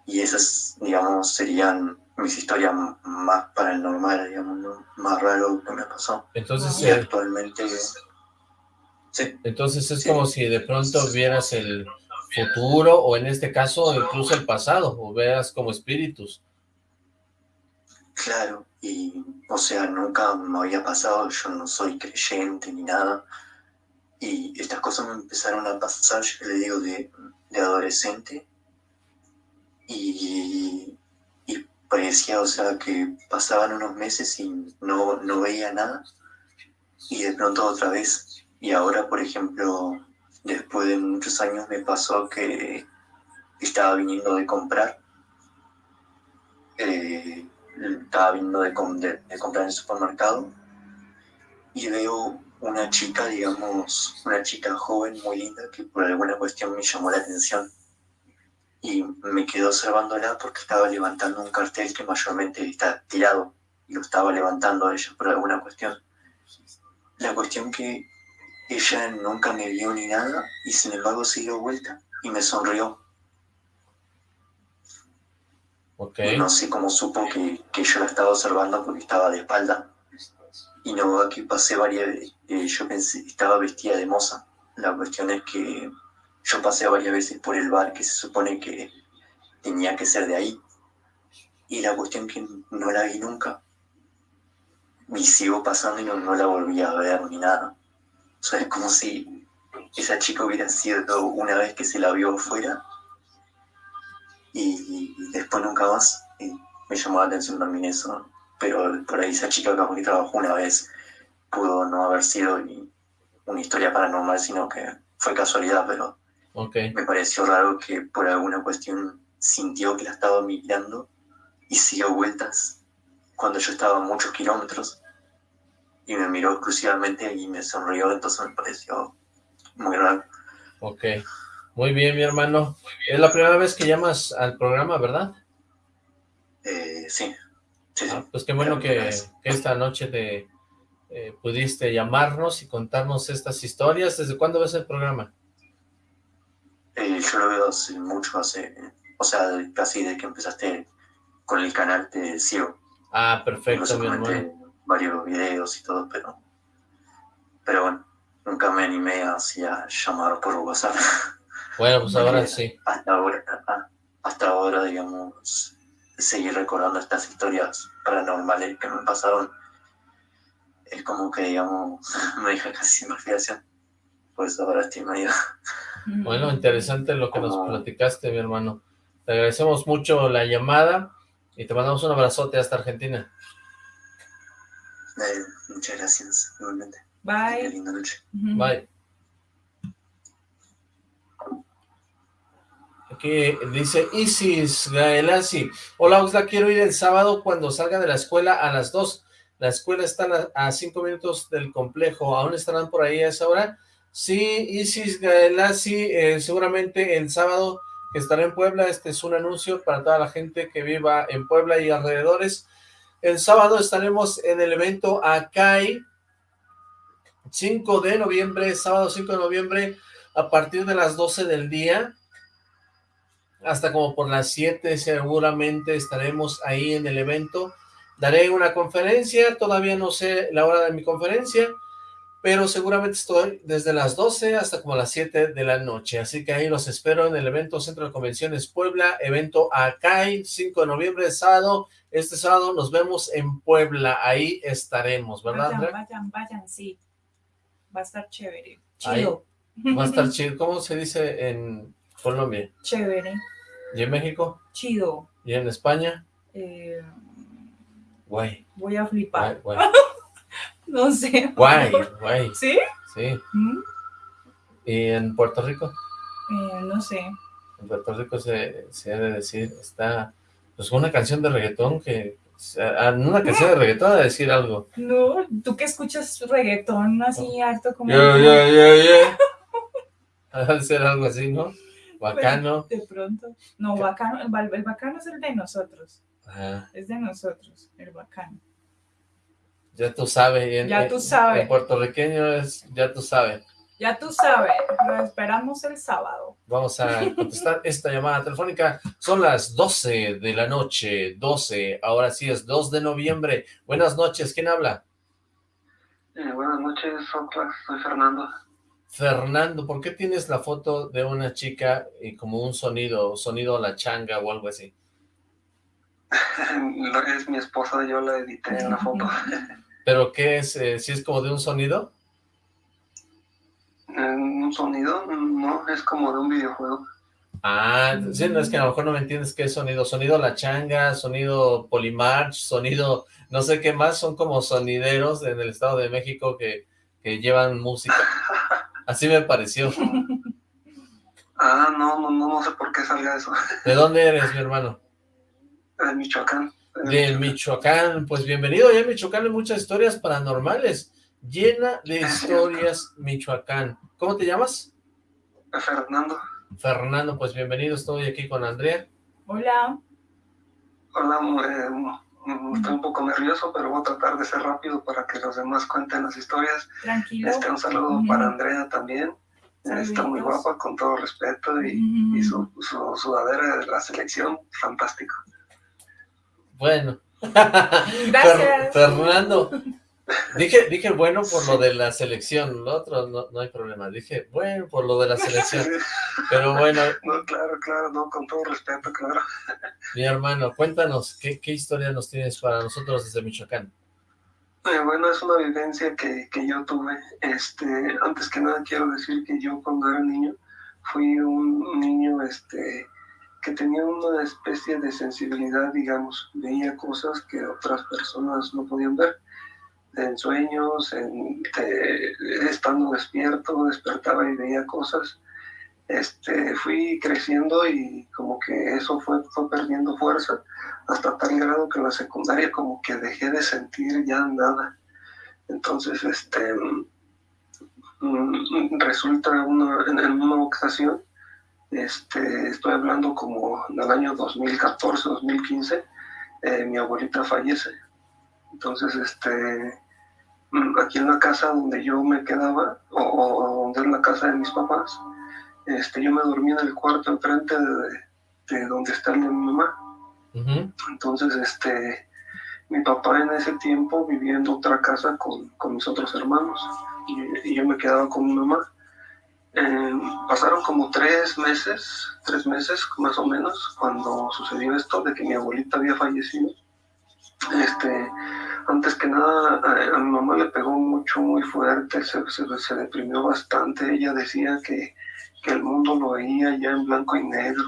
[SPEAKER 6] Y esas, digamos, serían mis historias más paranormales, digamos, más raro que me pasó.
[SPEAKER 2] Entonces,
[SPEAKER 6] y actualmente...
[SPEAKER 2] Sí. Entonces es como si de pronto vieras el futuro, o en este caso, incluso el pasado, o veas como espíritus.
[SPEAKER 6] Claro, y o sea, nunca me había pasado, yo no soy creyente ni nada, y estas cosas me empezaron a pasar, yo le digo, de, adolescente, y, y, parecía, o sea, que pasaban unos meses y no, no veía nada, y de pronto otra vez, y ahora, por ejemplo, después de muchos años me pasó que estaba viniendo de comprar, eh, estaba viendo de, comprar en el supermercado y veo una chica, digamos, una chica joven, muy linda, que por alguna cuestión me llamó la atención y me quedé observándola porque estaba levantando un cartel que mayormente está tirado y lo estaba levantando ella por alguna cuestión. La cuestión que ella nunca me vio ni nada y sin embargo se dio vuelta y me sonrió.
[SPEAKER 2] Okay.
[SPEAKER 6] no sé cómo supo que, que yo la estaba observando porque estaba de espalda y no, aquí pasé varias eh, yo pensé, estaba vestida de moza. La cuestión es que yo pasé varias veces por el bar que se supone que tenía que ser de ahí. Y la cuestión que no la vi nunca. Y sigo pasando y no, la volví a ver ni nada. O sea, es como si esa chica hubiera sido una vez que se la vio afuera y, después nunca más. Y me llamó la atención también eso pero por ahí esa chica que trabajó una vez pudo no haber sido una historia paranormal, sino que fue casualidad, pero me pareció raro que por alguna cuestión sintió que la estaba mirando y siguió vueltas cuando yo estaba a muchos kilómetros y me miró exclusivamente y me sonrió, entonces me pareció muy raro.
[SPEAKER 2] Ok, muy bien mi hermano. Es la primera vez que llamas al programa, ¿verdad?
[SPEAKER 6] Eh, sí.
[SPEAKER 2] Ah, pues qué bueno que, esta noche te eh, pudiste llamarnos y contarnos estas historias. ¿Desde cuándo ves el programa?
[SPEAKER 6] Eh, yo lo veo hace mucho, hace, o sea, casi desde que empezaste con el canal te sigo.
[SPEAKER 2] Ah, perfecto, mi hermano.
[SPEAKER 6] varios videos y todo, pero, pero bueno, nunca me animé así a llamar por WhatsApp. <laughs>
[SPEAKER 2] Bueno, pues ahora sí.
[SPEAKER 6] Hasta ahora, hasta ahora, digamos, seguir recordando estas historias paranormales que me pasaron, es como que, digamos, <laughs> me deja casi sin respiración. Pues ahora estoy medio...
[SPEAKER 2] Bueno, interesante lo que nos platicaste, mi hermano. Te agradecemos mucho la llamada y te mandamos un abrazote hasta Argentina.
[SPEAKER 6] Muchas gracias, igualmente.
[SPEAKER 3] Bye.
[SPEAKER 6] linda noche.
[SPEAKER 2] Bye. que dice Isis Gaelasi. Hola Oxla, quiero ir el sábado cuando salga de la escuela a las 2. La escuela está a 5 minutos del complejo. ¿Aún estarán por ahí a esa hora? Sí, Isis Gaelasi, eh, seguramente el sábado estará en Puebla. Este es un anuncio para toda la gente que viva en Puebla y alrededores. El sábado estaremos en el evento Acai, 5 de noviembre, sábado 5 de noviembre, a partir de las 12 del día hasta como por las 7 seguramente estaremos ahí en el evento. Daré una conferencia, todavía no sé la hora de mi conferencia, pero seguramente estoy desde las 12 hasta como las 7 de la noche, así que ahí los espero en el evento Centro de Convenciones Puebla, evento ACAI, 5 de noviembre, sábado, este sábado nos vemos en Puebla, ahí estaremos, ¿verdad,
[SPEAKER 3] Vayan, vayan, vayan, sí, va a estar chévere, chido.
[SPEAKER 2] va a estar <laughs> chido, ¿cómo se dice en Colombia?
[SPEAKER 3] Chévere.
[SPEAKER 2] ¿Y en México?
[SPEAKER 3] Chido.
[SPEAKER 2] ¿Y en España?
[SPEAKER 3] Eh,
[SPEAKER 2] guay.
[SPEAKER 3] Voy a flipar.
[SPEAKER 2] Guay, <laughs> <laughs>
[SPEAKER 3] no sé.
[SPEAKER 2] Guay, guay.
[SPEAKER 3] ¿Sí?
[SPEAKER 2] Sí. ¿Mm? ¿Y en Puerto Rico?
[SPEAKER 3] Eh, no sé.
[SPEAKER 2] En Puerto Rico se, se ha de decir, está, pues una canción de reggaetón que, una canción de reggaetón a decir algo.
[SPEAKER 3] No, tú que escuchas reggaetón así harto como...
[SPEAKER 2] Ya, ya, ya, ya. a decir algo así, ¿no? Bacano.
[SPEAKER 3] De pronto. No, bacano, el, bacano es el de nosotros. Es de nosotros, el bacano.
[SPEAKER 2] Ya tú sabes.
[SPEAKER 3] ya tú sabes.
[SPEAKER 2] El puertorriqueño es, ya tú sabes.
[SPEAKER 3] Ya tú sabes, lo esperamos el sábado.
[SPEAKER 2] Vamos a contestar <laughs> esta llamada telefónica. Son las 12 de la noche, 12, ahora sí es 2 de noviembre. Buenas noches, ¿quién habla?
[SPEAKER 7] Eh, buenas noches, soy Fernando.
[SPEAKER 2] Fernando, ¿por qué tienes la foto de una chica y como un sonido, sonido a la changa o algo así? <laughs>
[SPEAKER 7] es mi esposa, yo la edité en la foto.
[SPEAKER 2] ¿Pero qué es? Eh, ¿Si es como de un sonido?
[SPEAKER 7] Eh, ¿Un sonido? No, es como de un videojuego.
[SPEAKER 2] Ah, sí, no, es que a lo mejor no me entiendes qué es sonido. Sonido la changa, sonido Polymarch, sonido no sé qué más, son como sonideros en el Estado de México que, que llevan música. <laughs> Así me pareció.
[SPEAKER 7] Ah, no, no, no, sé por qué salga eso.
[SPEAKER 2] ¿De dónde eres, mi hermano?
[SPEAKER 7] De Michoacán.
[SPEAKER 2] De, Michoacán. Pues bienvenido, ya en Michoacán hay muchas historias paranormales. llena de historias Michoacán. ¿Cómo te llamas?
[SPEAKER 7] Fernando.
[SPEAKER 2] Fernando, pues bienvenido, estoy aquí con Andrea.
[SPEAKER 3] Hola.
[SPEAKER 7] Hola, eh, estoy un poco nervioso, pero voy a tratar de ser rápido para que los demás cuenten las historias.
[SPEAKER 3] Tranquilo.
[SPEAKER 7] Este, un saludo para Andrea también. Está muy guapa, con todo respeto, y, su, sudadera de la selección, fantástico.
[SPEAKER 2] Bueno. <laughs>
[SPEAKER 3] Gracias.
[SPEAKER 2] Fernando, Dije, dije bueno por lo de la selección, lo otro no, no hay problema, dije bueno por lo de la selección, pero bueno. <laughs>
[SPEAKER 7] No, claro, claro, no, con todo respeto, claro.
[SPEAKER 2] Mi hermano, cuéntanos, ¿qué, qué historia nos tienes para nosotros desde Michoacán?
[SPEAKER 7] Eh, bueno, es una vivencia que, que, yo tuve, este, antes que nada quiero decir que yo cuando era niño, fui un niño, este, que tenía una especie de sensibilidad, digamos, veía cosas que otras personas no podían ver en sueños, en, estando despierto, despertaba y veía cosas. Este, fui creciendo y como que eso fue, perdiendo fuerza hasta tal grado que en la secundaria como que dejé de sentir ya nada. Entonces, este, mm, resulta una, en, una ocasión, este, estoy hablando como en el año 2014, 2015, eh, mi abuelita fallece. Entonces, este, Mm, aquí en la casa donde yo me quedaba, o, donde es la casa de mis papás, este, yo me dormía en el cuarto enfrente de, donde está mi mamá. Entonces, este, mi papá en ese tiempo vivía en otra casa con, mis otros hermanos y, yo me quedaba con mi mamá. Em, pasaron como tres meses, tres meses más o menos, cuando sucedió esto de que mi abuelita había fallecido. Este, antes que nada, a, mi mamá le pegó mucho, muy fuerte, se, se, deprimió bastante. Ella decía que, que, el mundo lo veía ya en blanco y negro.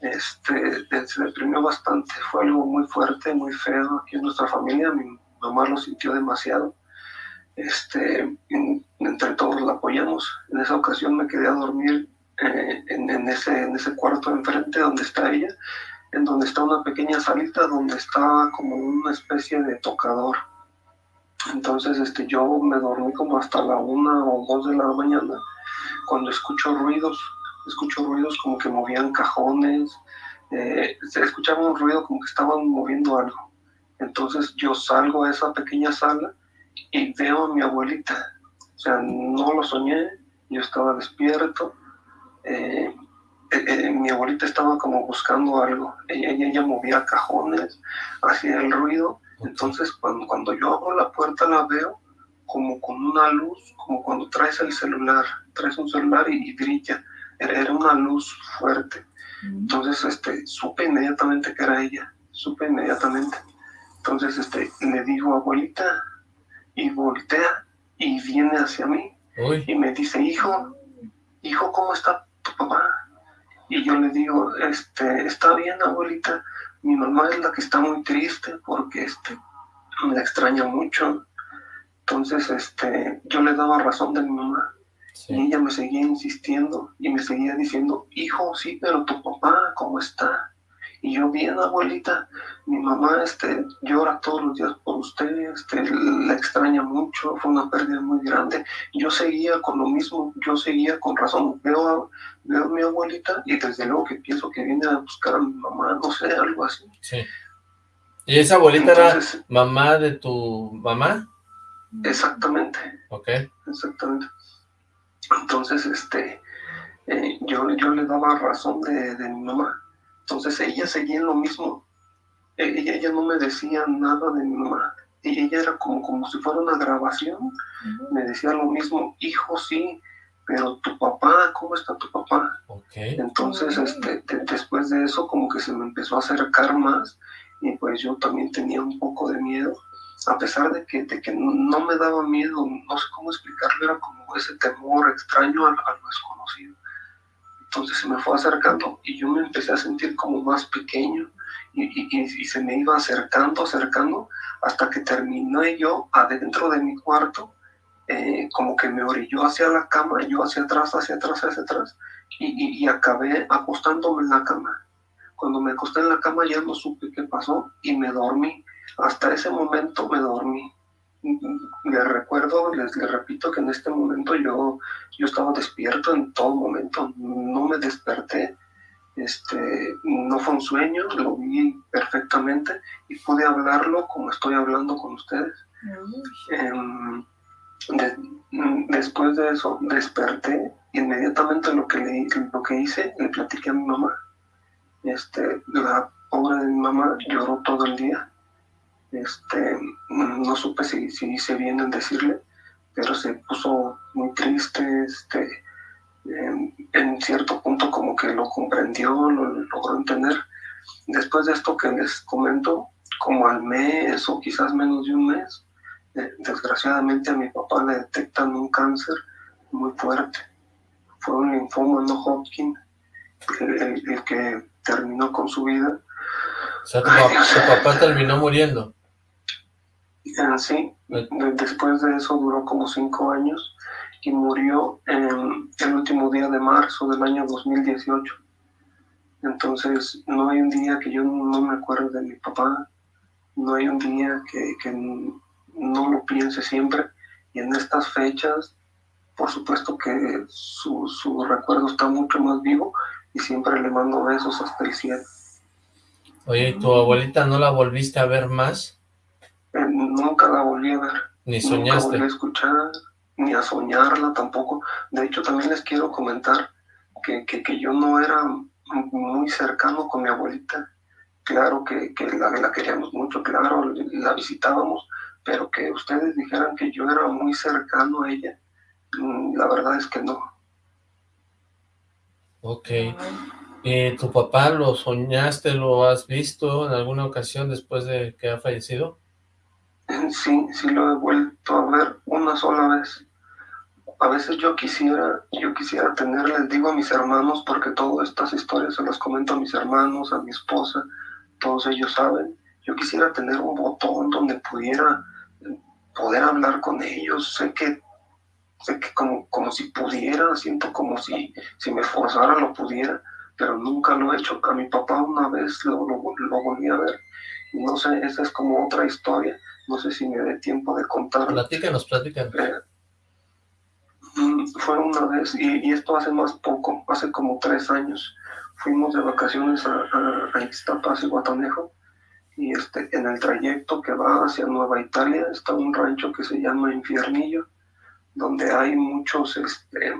[SPEAKER 7] Este, se deprimió bastante, fue algo muy fuerte, muy feo aquí en nuestra familia. Mi mamá lo sintió demasiado. Este, entre todos la apoyamos. En esa ocasión me quedé a dormir eh, en, ese, en ese cuarto enfrente donde está ella en donde está una pequeña salita donde está como una especie de tocador. Entonces este, yo me dormí como hasta la una o dos de la mañana cuando escucho ruidos, escucho ruidos como que movían cajones, eh, escuchaba un ruido como que estaban moviendo algo. Entonces yo salgo a esa pequeña sala y veo a mi abuelita. O sea, no lo soñé, yo estaba despierto. Eh, eh, eh, mi abuelita estaba como buscando algo. Ella, ella, movía cajones, hacía el ruido. Entonces, cuando, cuando yo abro la puerta, la veo como con una luz, como cuando traes el celular, traes un celular y, brilla. Era, una luz fuerte. Entonces, este, supe inmediatamente que era ella, supe inmediatamente. Entonces, este, le digo, abuelita, y voltea y viene hacia mí y me dice, hijo, hijo, ¿cómo está tu papá? Y yo le digo, este, está bien abuelita, mi mamá es la que está muy triste porque este, me extraña mucho. Entonces, este, yo le daba razón de mi mamá. Y ella me seguía insistiendo y me seguía diciendo, hijo, sí, pero tu papá, ¿cómo está? Y yo, bien, abuelita, mi mamá este, llora todos los días por usted, este, la extraña mucho, fue una pérdida muy grande. Yo seguía con lo mismo, yo seguía con razón. Veo a, veo a mi abuelita y desde luego que pienso que viene a buscar a mi mamá, no sé, algo así.
[SPEAKER 2] Sí. ¿Y esa abuelita era mamá de tu mamá?
[SPEAKER 7] Exactamente.
[SPEAKER 2] Ok.
[SPEAKER 7] Exactamente. Entonces, este, eh, yo, yo le daba razón de, de mi mamá entonces ella seguía en lo mismo. E, ella, ella no me decía nada de mi mamá. Ella era como, como si fuera una grabación. Me decía lo mismo, hijo, sí, pero tu papá, ¿cómo está tu papá? Entonces, este, después de eso, como que se me empezó a acercar más y pues yo también tenía un poco de miedo, a pesar de que, de que no, me daba miedo, no sé cómo explicarlo, era como ese temor extraño a lo desconocido. Entonces se me fue acercando y yo me empecé a sentir como más pequeño y, se me iba acercando, acercando, hasta que terminé yo adentro de mi cuarto, eh, como que me orilló hacia la cama, yo hacia atrás, hacia atrás, hacia atrás, y, acabé acostándome en la cama. Cuando me acosté en la cama ya no supe qué pasó y me dormí. Hasta ese momento me dormí. Le recuerdo recuerdo, les, les, repito que en este momento yo, yo estaba despierto en todo momento, no me desperté, este, no fue un sueño, lo vi perfectamente y pude hablarlo como estoy hablando con ustedes. Em, después de eso desperté, inmediatamente lo que, le, lo que hice, le platiqué a mi mamá. Este, la pobre de mi mamá lloró todo el día. Este, no supe si, si hice bien en decirle, pero se puso muy triste, este, en, cierto punto como que lo comprendió, lo logró entender. Después de esto que les comento, como al mes o quizás menos de un mes, eh, desgraciadamente a mi papá le detectan un cáncer muy fuerte. Fue un linfoma no Hodgkin, el, que terminó con su vida.
[SPEAKER 2] O sea, tu, papá, terminó muriendo.
[SPEAKER 7] Eh, sí, después de eso duró como cinco años y murió en el último día de marzo del año 2018. Entonces, no hay un día que yo no me acuerde de mi papá, no hay un día que, que no lo piense siempre. Y en estas fechas, por supuesto que su, su, recuerdo está mucho más vivo y siempre le mando besos hasta el cielo.
[SPEAKER 2] Oye, ¿y tu abuelita no la volviste a ver más?
[SPEAKER 7] Eh, la volví a ver.
[SPEAKER 2] ¿Ni soñaste? Nunca
[SPEAKER 7] volví a escuchar ni a soñarla tampoco. De hecho, también les quiero comentar que, que, yo no era muy cercano con mi abuelita. Claro que, que la, la, queríamos mucho, claro, la visitábamos, pero que ustedes dijeran que yo era muy cercano a ella, mm, la verdad es que no.
[SPEAKER 2] Ok. ¿Y tu papá lo soñaste, lo has visto en alguna ocasión después de que ha fallecido?
[SPEAKER 7] Sí, sí lo he vuelto a ver una sola vez. A veces yo quisiera, yo quisiera tener, les digo a mis hermanos, porque todas estas historias se las comento a mis hermanos, a mi esposa, todos ellos saben. Yo quisiera tener un botón donde pudiera poder hablar con ellos. Sé que, sé que como, como si pudiera, siento como si, si me forzara lo pudiera, pero nunca lo he hecho. A mi papá una vez lo, lo, lo volví a ver. No sé, esa es como otra historia no sé si me dé tiempo de contar.
[SPEAKER 2] Platícanos, platícanos. Eh,
[SPEAKER 7] mm, fue una vez, y, esto hace más poco, hace como tres años, fuimos de vacaciones a, a, a Ixtapas y Guatanejo, y este, en el trayecto que va hacia Nueva Italia está un rancho que se llama Infiernillo, donde hay muchos este,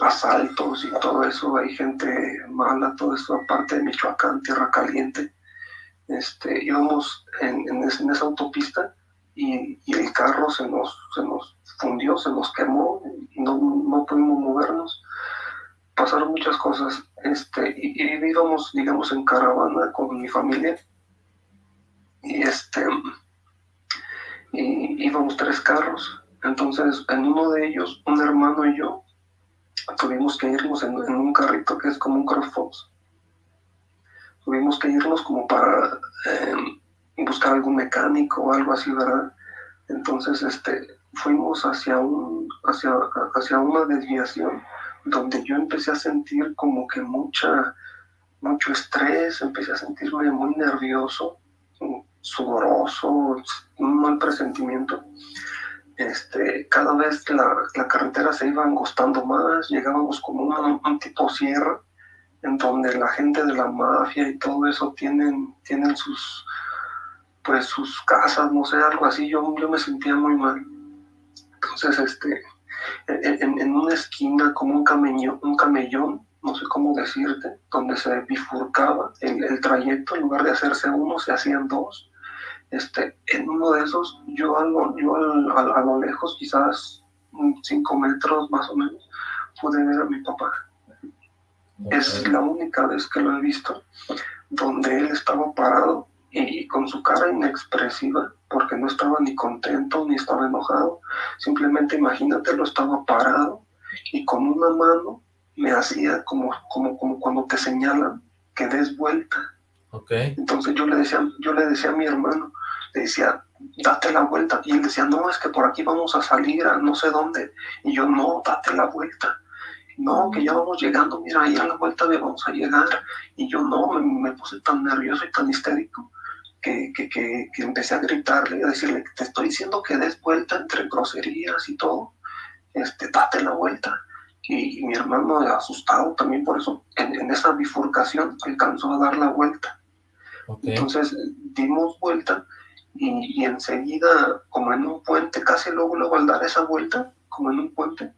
[SPEAKER 7] asaltos y todo eso, hay gente mala, todo eso, aparte de Michoacán, Tierra Caliente, este, íbamos en, en, esa autopista y, el carro se nos, se nos fundió, se nos quemó no, no pudimos movernos. Pasaron muchas cosas este, y, y, íbamos, digamos, en caravana con mi familia y este y íbamos tres carros. Entonces, en uno de ellos, un hermano y yo tuvimos que irnos en, en un carrito que es como un CrossFox tuvimos que irnos como para em, buscar algún mecánico o algo así, ¿verdad? Entonces, este, fuimos hacia, un, hacia, hacia una desviación donde yo empecé a sentir como que mucha, mucho estrés, empecé a sentirme muy nervioso, sudoroso, un mal presentimiento. Este, cada vez la, la carretera se iba angostando más, llegábamos como un, un tipo sierra, en donde la gente de la mafia y todo eso tienen, tienen sus, pues sus casas, no sé, algo así, yo, yo me sentía muy mal. Entonces, este, en, en una esquina como un camellón, un camellón, no sé cómo decirte, donde se bifurcaba el, el trayecto, en lugar de hacerse uno, se hacían dos. Este, en uno de esos, yo, algo, yo a, a lo lejos, quizás cinco metros más o menos, pude ver a mi papá es la única vez que lo he visto donde él estaba parado y con su cara inexpresiva, porque no estaba ni contento ni estaba enojado. Simplemente imagínate, lo estaba parado y con una mano me hacía como, como, como cuando te señalan que des vuelta.
[SPEAKER 2] Okay.
[SPEAKER 7] Entonces yo le decía, yo le decía a mi hermano, le decía, date la vuelta. Y él decía, no, es que por aquí vamos a salir a no sé dónde. Y yo, no, date la vuelta no, que ya vamos llegando, mira, ahí a la vuelta de vamos a llegar. Y yo no, me, puse tan nervioso y tan histérico que, que, que, empecé a gritarle, a decirle, te estoy diciendo que des vuelta entre groserías y todo, este, date la vuelta. Y, mi hermano, asustado también por eso, en, esa bifurcación alcanzó a dar la vuelta. Entonces dimos vuelta y, y, enseguida, como en un puente, casi luego, luego al dar esa vuelta, como en un puente,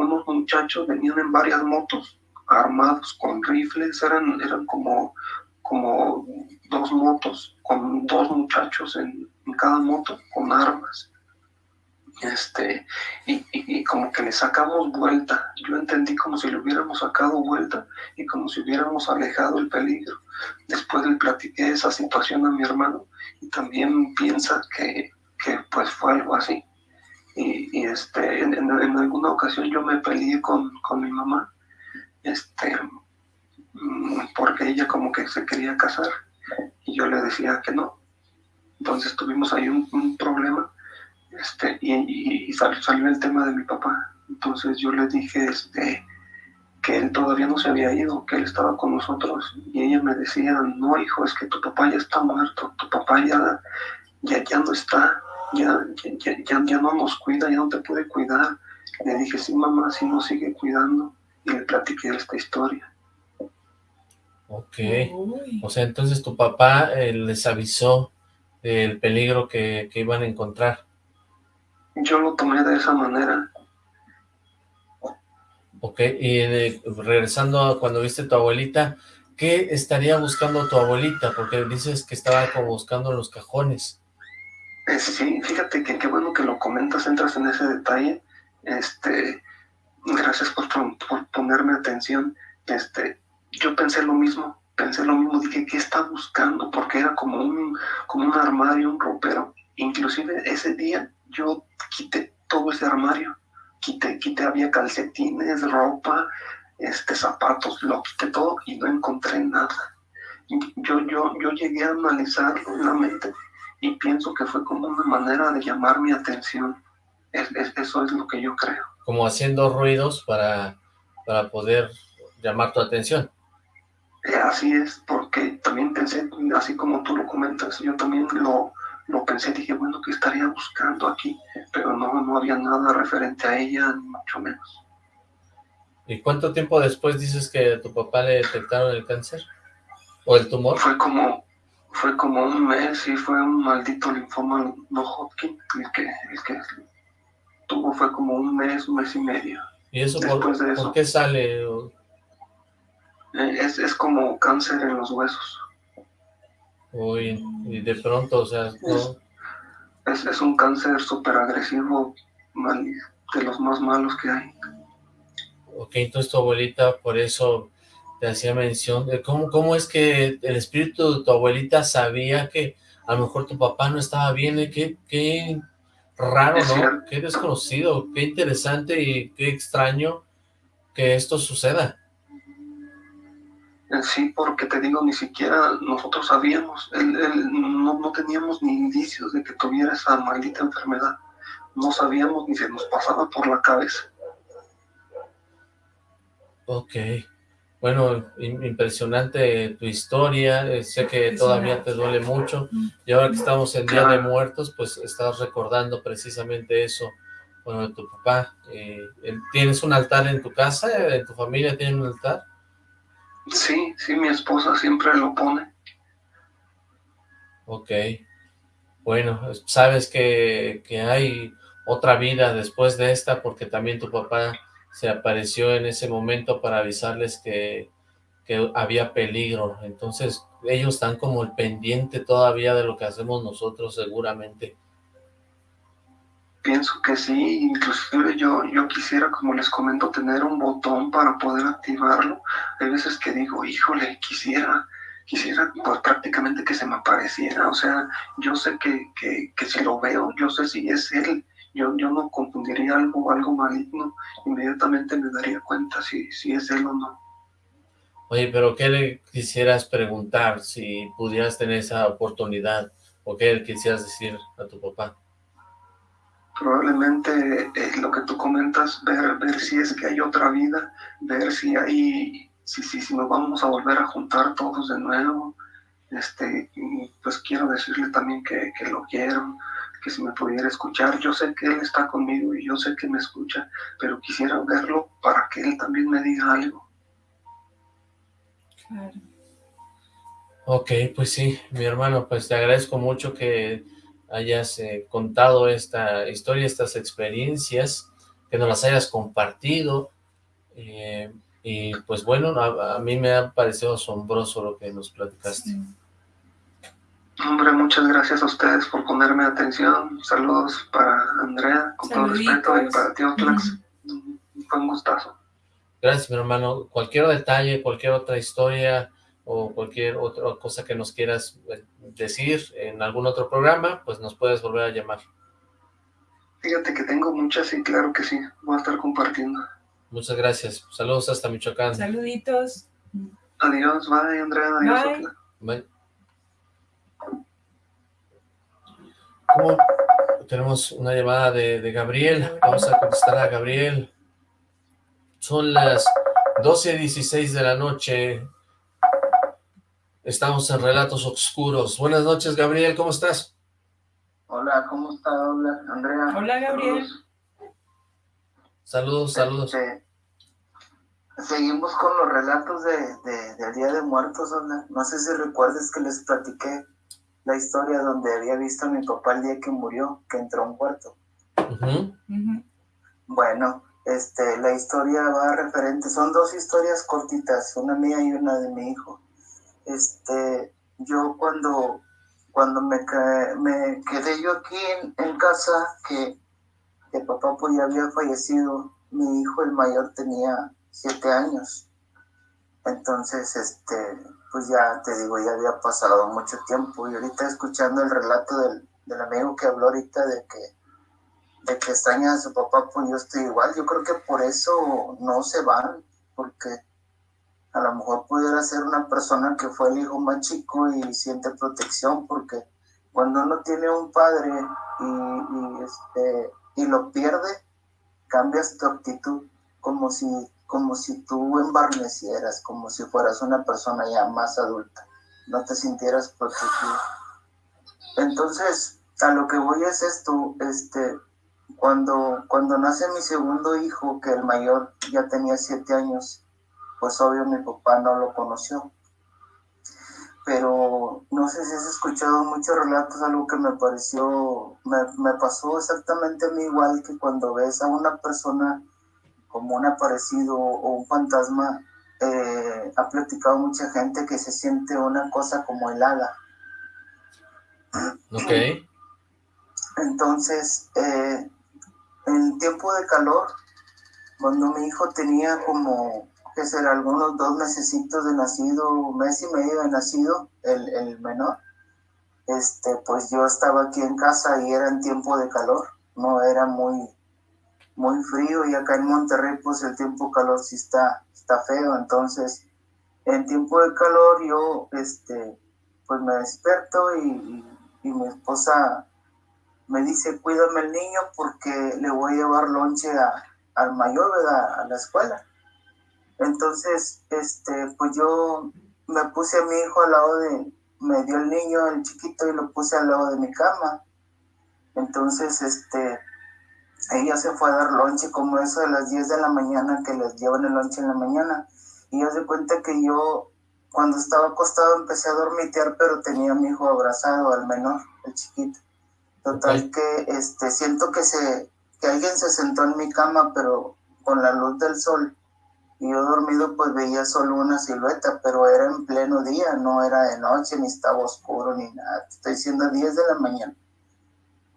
[SPEAKER 7] unos muchachos venían en varias motos, armados con rifles, eran, eran como, como dos motos, con dos muchachos en, cada moto, con armas. Este, y, y, como que le sacamos vuelta. Yo entendí como si le hubiéramos sacado vuelta y como si hubiéramos alejado el peligro. Después le platiqué esa situación a mi hermano y también piensa que, que pues fue algo así. Y, este, en, alguna ocasión yo me peleé con, con mi mamá, este, mm, porque ella como que se quería casar y yo le decía que no. Entonces tuvimos ahí un, problema este, y, salió, el tema de mi papá. Entonces yo le dije este, que él todavía no se había ido, que él estaba con nosotros. Y ella me decía, no hijo, es que tu papá ya está muerto, tu papá ya, ya, ya no está ya, ya, ya, no nos cuida, ya no te puede cuidar. Le dije, sí, mamá, sí nos sigue cuidando. Y le platiqué esta historia.
[SPEAKER 2] Ok. O sea, entonces tu papá eh, les avisó del peligro que, que, iban a encontrar.
[SPEAKER 7] Yo lo tomé de esa manera.
[SPEAKER 2] Ok, y eh, regresando a cuando viste a tu abuelita, ¿qué estaría buscando tu abuelita? Porque dices que estaba como buscando los cajones.
[SPEAKER 7] Eh, sí, fíjate que qué bueno que lo comentas, entras en ese detalle. Este, gracias por, ponerme atención. Este, yo pensé lo mismo, pensé lo mismo, dije, ¿qué está buscando? Porque era como un, como un armario, un ropero. Inclusive ese día yo quité todo ese armario, quité, quité, había calcetines, ropa, este, zapatos, lo quité todo y no encontré nada. Yo, yo, yo llegué a analizarlo la mente y pienso que fue como una manera de llamar mi atención. eso es lo que yo creo.
[SPEAKER 2] Como haciendo ruidos para, para poder llamar tu atención.
[SPEAKER 7] Eh, así es, porque también pensé, así como tú lo comentas, yo también lo, lo pensé, dije, bueno, ¿qué estaría buscando aquí? Pero no, no había nada referente a ella, ni mucho menos.
[SPEAKER 2] ¿Y cuánto tiempo después dices que a tu papá le detectaron el cáncer? ¿O el tumor?
[SPEAKER 7] Fue como, fue como un mes y fue un maldito linfoma no Hodgkin el que, el que tuvo fue como un mes, un mes y medio.
[SPEAKER 2] ¿Y eso, por, qué sale? Eh,
[SPEAKER 7] es, es como cáncer en los huesos.
[SPEAKER 2] Uy, y de pronto, o sea,
[SPEAKER 7] es, es, un cáncer súper agresivo, de los más malos que hay.
[SPEAKER 2] Ok, entonces tu abuelita por eso te hacía mención de cómo, cómo es que el espíritu de tu abuelita sabía que a lo mejor tu papá no estaba bien, ¿eh? qué, qué raro, ¿no? Qué desconocido, qué interesante y qué extraño que esto suceda.
[SPEAKER 7] Sí, porque te digo, ni siquiera nosotros sabíamos, no, no teníamos ni indicios de que tuviera esa maldita enfermedad, no sabíamos ni se nos pasaba por la cabeza.
[SPEAKER 2] Ok. Bueno, impresionante tu historia, eh, sé que todavía te duele mucho, y ahora que estamos en Día de Muertos, pues estás recordando precisamente eso, bueno, de tu papá. Eh, ¿Tienes un altar en tu casa? ¿En tu familia tienen un altar?
[SPEAKER 7] Sí, sí, mi esposa siempre lo pone.
[SPEAKER 2] Ok, bueno, sabes que, que hay otra vida después de esta, porque también tu papá se apareció en ese momento para avisarles que, que había peligro. Entonces ellos están como el pendiente todavía de lo que hacemos nosotros seguramente.
[SPEAKER 7] Pienso que sí, inclusive yo, yo quisiera, como les comento, tener un botón para poder activarlo. Hay veces que digo, híjole, quisiera, quisiera pues prácticamente que se me apareciera. O sea, yo sé que, que, que si lo veo, yo sé si es él, yo, yo no confundiría algo, algo maligno, inmediatamente me daría cuenta si, si es él o no.
[SPEAKER 2] Oye, pero ¿qué le quisieras preguntar si pudieras tener esa oportunidad? ¿O qué le quisieras decir a tu papá?
[SPEAKER 7] Probablemente es lo que tú comentas, ver, ver si es que hay otra vida, ver si hay, si, si, si nos vamos a volver a juntar todos de nuevo, este, y pues quiero decirle también que, que lo quiero, que si me pudiera escuchar, yo sé que él está conmigo y yo sé que me escucha, pero quisiera verlo para que él también me diga algo.
[SPEAKER 2] Claro. Ok, pues sí, mi hermano, pues te agradezco mucho que hayas eh, contado esta historia, estas experiencias, que nos las hayas compartido, eh, y pues bueno, a, mí me ha parecido asombroso lo que nos platicaste.
[SPEAKER 7] Hombre, muchas gracias a ustedes por ponerme atención. Saludos para Andrea, con todo respeto, y para ti, Otlax. Fue un gustazo.
[SPEAKER 2] Gracias, mi hermano. Cualquier detalle, cualquier otra historia o cualquier otra cosa que nos quieras eh, decir en algún otro programa, pues nos puedes volver a llamar.
[SPEAKER 7] Fíjate que tengo muchas y claro que sí, voy a estar compartiendo.
[SPEAKER 2] Muchas gracias. Saludos hasta Michoacán.
[SPEAKER 3] Saluditos.
[SPEAKER 7] Adiós, bye, Andrea. Adiós.
[SPEAKER 2] Bye. ¿Cómo? Tenemos una llamada de, de, Gabriel. Vamos a contestar a Gabriel. Son las 12.16 de la noche. Estamos en Relatos Oscuros. Buenas noches, Gabriel. ¿Cómo estás?
[SPEAKER 8] Hola, ¿cómo está? Hola, Andrea.
[SPEAKER 3] Hola, Gabriel.
[SPEAKER 2] Saludos, saludos. Este,
[SPEAKER 8] seguimos con los relatos de, de, del Día de Muertos, No sé si recuerdes que les platiqué la historia donde había visto a mi papá el día que murió, que entró a un cuarto. Bueno, este, la historia va referente, son dos historias cortitas, una mía y una de mi hijo. Este, yo cuando, cuando me, me quedé yo aquí en, en casa, que el papá pues ya había fallecido, mi hijo el mayor tenía siete años. Entonces, este, pues ya te digo, ya había pasado mucho tiempo y ahorita escuchando el relato del, del amigo que habló ahorita de que, de que extraña a su papá, pues yo estoy igual. Yo creo que por eso no se van, porque a lo mejor pudiera ser una persona que fue el hijo más chico y siente protección, porque cuando uno tiene un padre y, y este, y lo pierde, cambias tu actitud como si, como si tú embarnecieras, como si fueras una persona ya más adulta, no te sintieras protegido. Entonces, a lo que voy es esto, este, cuando, cuando nace mi segundo hijo, que el mayor ya tenía siete años, pues obvio mi papá no lo conoció pero no sé si has escuchado muchos relatos, algo que me pareció, me, pasó exactamente a igual que cuando ves a una persona como un aparecido o un fantasma, eh, ha platicado mucha gente que se siente una cosa como helada.
[SPEAKER 2] Ok.
[SPEAKER 8] Entonces, eh, en tiempo de calor, cuando mi hijo tenía como que ser algunos dos mesecitos de nacido, mes y medio de nacido, el, el menor, este, pues yo estaba aquí en casa y era en tiempo de calor, no era muy, muy frío y acá en Monterrey pues el tiempo calor sí está, está feo, entonces en tiempo de calor yo este, pues me despierto y, y, mi esposa me dice cuídame el niño porque le voy a llevar lonche a, al mayor, ¿verdad? A la escuela. Entonces, este, pues yo me puse a mi hijo al lado de, me dio el niño, el chiquito, y lo puse al lado de mi cama. Entonces, este, ella se fue a dar lonche como eso de las 10 de la mañana, que les llevan el lonche en la mañana. Y yo de cuenta que yo, cuando estaba acostado, empecé a dormitear, pero tenía a mi hijo abrazado, al menor, el chiquito. Total que, este, siento que se, que alguien se sentó en mi cama, pero con la luz del sol y yo dormido pues veía solo una silueta, pero era en pleno día, no era de noche, ni estaba oscuro, ni nada. Estoy diciendo 10 de la mañana.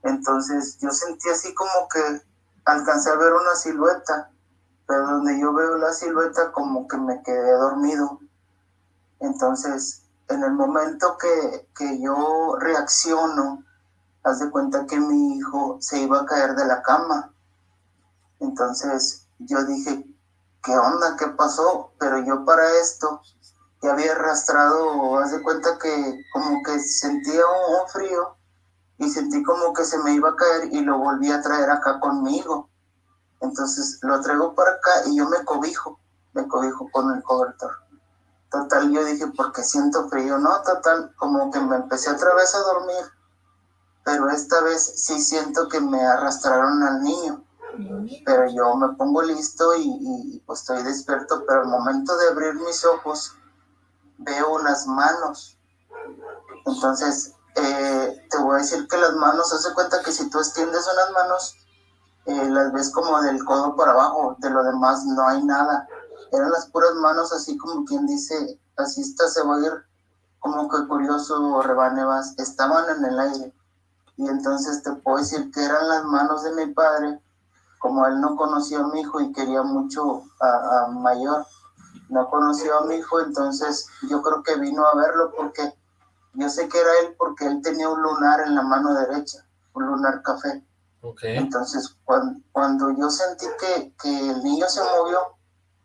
[SPEAKER 8] Entonces yo sentí así como que alcancé a ver una silueta, pero donde yo veo la silueta como que me quedé dormido. Entonces, en el momento que, que yo reacciono, haz de cuenta que mi hijo se iba a caer de la cama. Entonces yo dije, ¿qué onda? ¿Qué pasó? Pero yo para esto ya había arrastrado, haz de cuenta que como que sentía un, frío y sentí como que se me iba a caer y lo volví a traer acá conmigo. Entonces lo traigo para acá y yo me cobijo, me cobijo con el cobertor. Total, yo dije, porque siento frío, ¿no? Total, como que me empecé otra vez a dormir, pero esta vez sí siento que me arrastraron al niño. Pero yo me pongo listo y, y pues estoy despierto, pero al momento de abrir mis ojos veo unas manos. Entonces, eh, te voy a decir que las manos, hace cuenta que si tú extiendes unas manos, eh, las ves como del codo para abajo, de lo demás no hay nada. Eran las puras manos, así como quien dice, así está, se va a ir como que curioso, rebanebas, estaban en el aire. Y entonces te puedo decir que eran las manos de mi padre, como él no conocía a mi hijo y quería mucho a, a mayor, no conoció a mi hijo, entonces yo creo que vino a verlo porque yo sé que era él porque él tenía un lunar en la mano derecha, un lunar café. Entonces, cuando, cuando, yo sentí que, que, el niño se movió,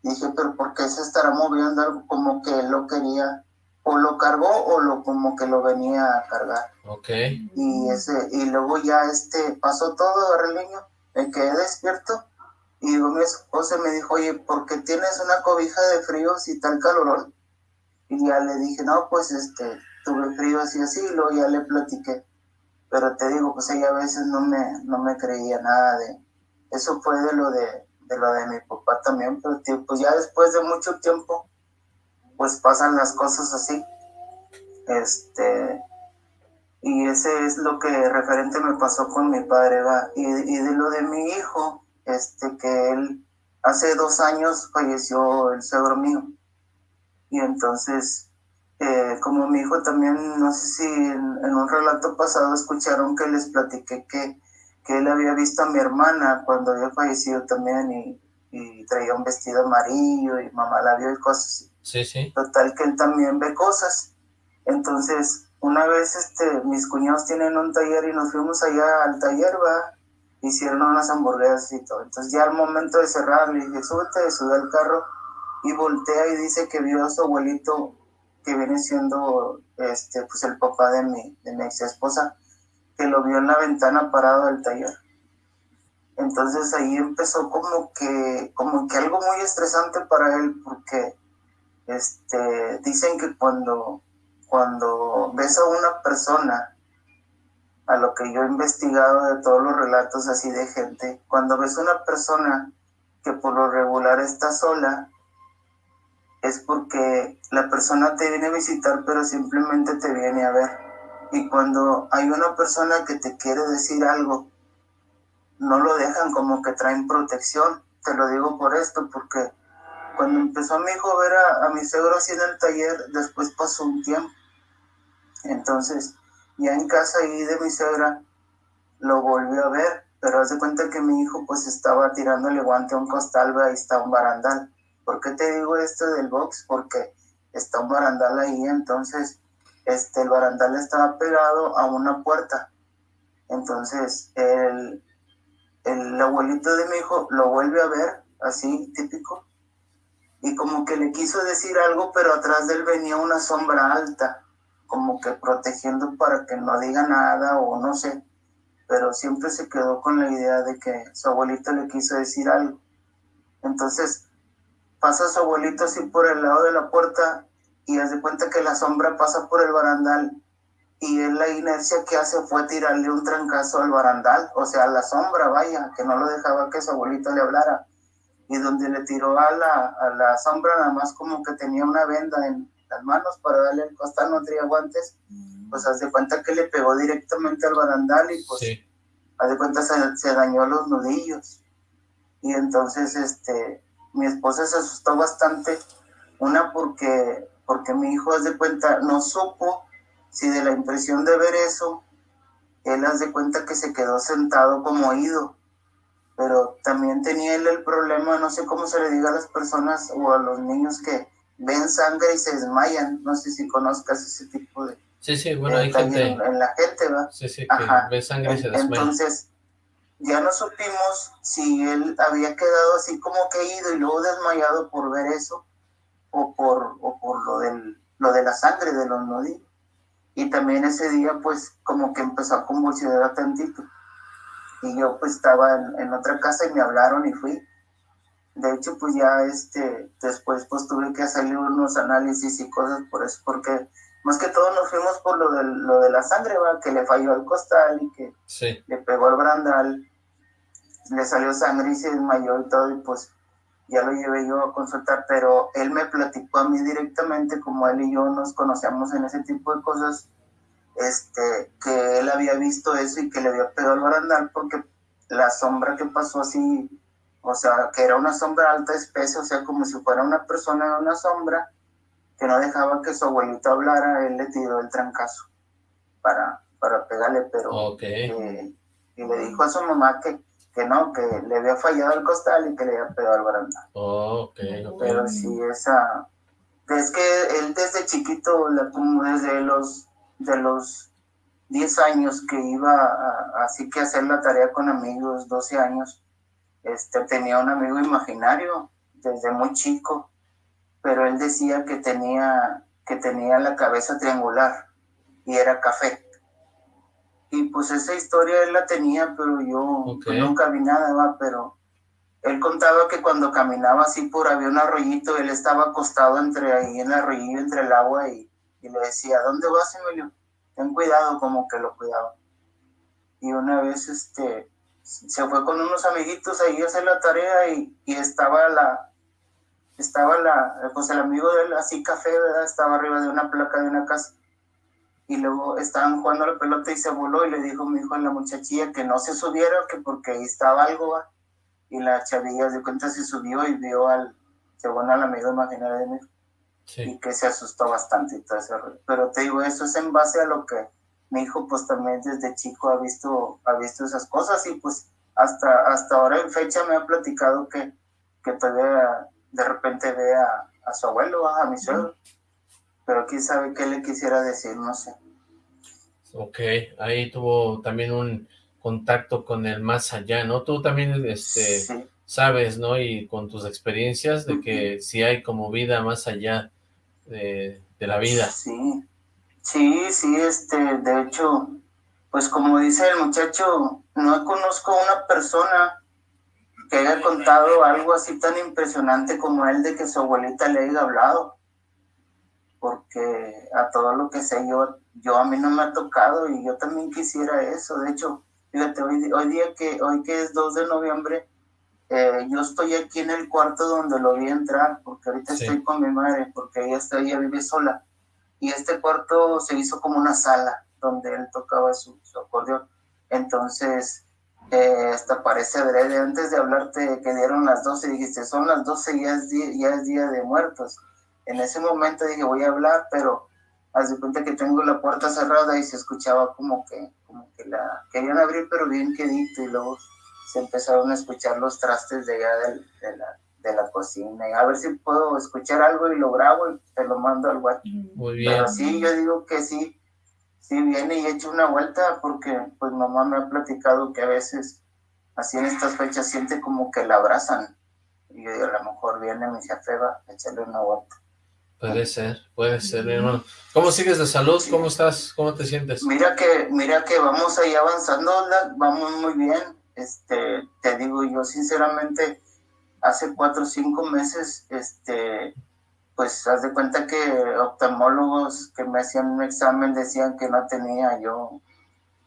[SPEAKER 8] dije, pero ¿por qué se estará moviendo algo como que él lo quería? O lo cargó o lo como que lo venía a cargar.
[SPEAKER 2] Okay.
[SPEAKER 8] Y, ese, y luego ya este, pasó todo, agarré el niño, me quedé despierto y mi esposa me dijo, oye, ¿por qué tienes una cobija de frío si tal calorón? Y ya le dije, no, pues este, tuve frío así así, luego ya le platiqué. Pero te digo, pues ella a veces no me, no me creía nada de... Eso fue de lo de, de lo de mi papá también, pero tío, pues ya después de mucho tiempo, pues pasan las cosas así. Este, y ese es lo que referente me pasó con mi padre, va. Y, y de lo de mi hijo, este, que él hace dos años falleció el suegro mío. Y entonces, eh, como mi hijo también, no sé si en, un relato pasado escucharon que les platiqué que, que él había visto a mi hermana cuando había fallecido también y, y traía un vestido amarillo y mamá la vio y cosas así.
[SPEAKER 2] Sí, sí.
[SPEAKER 8] Total que él también ve cosas. Entonces, una vez este, mis cuñados tienen un taller y nos fuimos allá al taller, va, hicieron unas hamburguesas y todo. Entonces ya al momento de cerrar le dije, súbete, sube al carro y voltea y dice que vio a su abuelito que viene siendo este pues el papá de mi, de mi ex esposa, que lo vio en la ventana parado del taller. Entonces ahí empezó como que, como que algo muy estresante para él, porque este, dicen que cuando, cuando ves a una persona a lo que yo he investigado de todos los relatos así de gente, cuando ves una persona que por lo regular está sola, es porque la persona te viene a visitar, pero simplemente te viene a ver. Y cuando hay una persona que te quiere decir algo, no lo dejan como que traen protección. Te lo digo por esto, porque cuando empezó mi hijo a ver a, mi suegro así en el taller, después pasó un tiempo. Entonces, ya en casa ahí de mi suegra lo volvió a ver, pero hace cuenta que mi hijo pues estaba tirándole guante a un costal, ahí está un barandal. ¿Por qué te digo esto del box? Porque está un barandal ahí, entonces este, el barandal estaba pegado a una puerta. Entonces el, el abuelito de mi hijo lo vuelve a ver, así típico, y como que le quiso decir algo, pero atrás de él venía una sombra alta como que protegiendo para que no diga nada o no sé, pero siempre se quedó con la idea de que su abuelito le quiso decir algo. Entonces pasa su abuelito así por el lado de la puerta y hace cuenta que la sombra pasa por el barandal y él la inercia que hace fue tirarle un trancazo al barandal, o sea, a la sombra, vaya, que no lo dejaba que su abuelito le hablara. Y donde le tiró a la, a la sombra, nada más como que tenía una venda en, las manos para darle el costal, no tenía guantes, mm. pues haz de cuenta que le pegó directamente al barandal y pues haz de cuenta se, se, dañó los nudillos. Y entonces este mi esposa se asustó bastante, una porque, porque mi hijo haz de cuenta no supo si de la impresión de ver eso, él haz de cuenta que se quedó sentado como oído pero también tenía él el problema, no sé cómo se le diga a las personas o a los niños que ven sangre y se desmayan. No sé si conozcas ese tipo de...
[SPEAKER 2] Sí, sí, bueno, hay gente...
[SPEAKER 8] En, la gente, ¿va?
[SPEAKER 2] Sí, sí, que ve sangre y se desmaya.
[SPEAKER 8] Entonces, ya no supimos si él había quedado así como caído y luego desmayado por ver eso o por, o por lo, del, lo de la sangre de los nudillos. Y también ese día, pues, como que empezó a convulsionar tantito. Y yo, pues, estaba en, en otra casa y me hablaron y fui de hecho, pues ya este, después pues tuve que hacerle unos análisis y cosas por eso, porque más que todo nos fuimos por lo de, lo de la sangre, ¿va? que le falló al costal y que le pegó al brandal, le salió sangre y se desmayó y todo, y pues ya lo llevé yo a consultar, pero él me platicó a mí directamente, como él y yo nos conocíamos en ese tipo de cosas, este, que él había visto eso y que le había pegado al barandal porque la sombra que pasó así, o sea, que era una sombra alta, espesa, o sea, como si fuera una persona en una sombra, que no dejaba que su abuelito hablara, él le tiró el trancazo para, para pegarle, pero y le dijo a su mamá que, que no, que le había fallado el costal y que le había pegado al barandal. Pero sí, esa... Es que él desde chiquito, desde los de los 10 años que iba a, así que hacer la tarea con amigos, 12 años, este, tenía un amigo imaginario desde muy chico, pero él decía que tenía, que tenía la cabeza triangular y era café. Y pues esa historia él la tenía, pero yo nunca vi nada, pero él contaba que cuando caminaba así por había un arroyito, él estaba acostado entre ahí en el arroyito, entre el agua y y le decía, ¿dónde vas, Emilio? Ten cuidado, como que lo cuidaba. Y una vez este, se fue con unos amiguitos ahí a hacer la tarea y, y estaba la, estaba la, pues el amigo de él, así café, ¿verdad? Estaba arriba de una placa de una casa. Y luego estaban jugando la pelota y se voló y le dijo mi hijo a la muchachilla que no se subiera, que porque ahí estaba algo, ¿va? Y la chavilla de cuenta se subió y vio al, según al amigo imaginario de mi hijo y que se asustó bastante y todo eso. Pero te digo, eso es en base a lo que mi hijo pues también desde chico ha visto, ha visto esas cosas y pues hasta, hasta ahora en fecha me ha platicado que, que todavía de repente ve a, a su abuelo, a mi suegro. Pero quién sabe qué le quisiera decir, no sé.
[SPEAKER 2] Ok, ahí tuvo también un contacto con el más allá, ¿no? Tú también este, sabes, ¿no? Y con tus experiencias de que si hay como vida más allá de, la vida.
[SPEAKER 8] Sí, sí, sí, este, de hecho, pues como dice el muchacho, no conozco una persona que haya contado algo así tan impresionante como él de que su abuelita le haya hablado. Porque a todo lo que sé yo, yo a mí no me ha tocado y yo también quisiera eso. De hecho, fíjate, hoy, hoy día que, hoy que es 2 de noviembre, eh, yo estoy aquí en el cuarto donde lo vi entrar, porque ahorita estoy con mi madre, porque ella, está, ella vive sola. Y este cuarto se hizo como una sala donde él tocaba su, acordeón. Entonces, eh, hasta parece adrede. Antes de hablarte que dieron las 12, dijiste, son las 12 ya es, día, ya es día de muertos. En ese momento dije, voy a hablar, pero haz de cuenta que tengo la puerta cerrada y se escuchaba como que, como que la querían abrir, pero bien quedito, y luego se empezaron a escuchar los trastes de allá de, la, de la cocina. Y a ver si puedo escuchar algo y lo grabo y te lo mando al WhatsApp.
[SPEAKER 2] Muy bien.
[SPEAKER 8] Pero sí, yo digo que sí, sí viene y echa una vuelta porque pues mamá me ha platicado que a veces así en estas fechas siente como que la abrazan. Y yo digo, a lo mejor viene mi jefe va a echarle una vuelta.
[SPEAKER 2] Puede ser, puede ser, hermano. ¿Cómo sigues de salud? ¿Cómo estás? ¿Cómo te sientes?
[SPEAKER 8] Mira que, mira que vamos ahí avanzando, vamos muy bien. Este, te digo, yo sinceramente, hace cuatro o cinco meses, este, pues haz de cuenta que oftalmólogos que me hacían un examen decían que no tenía yo,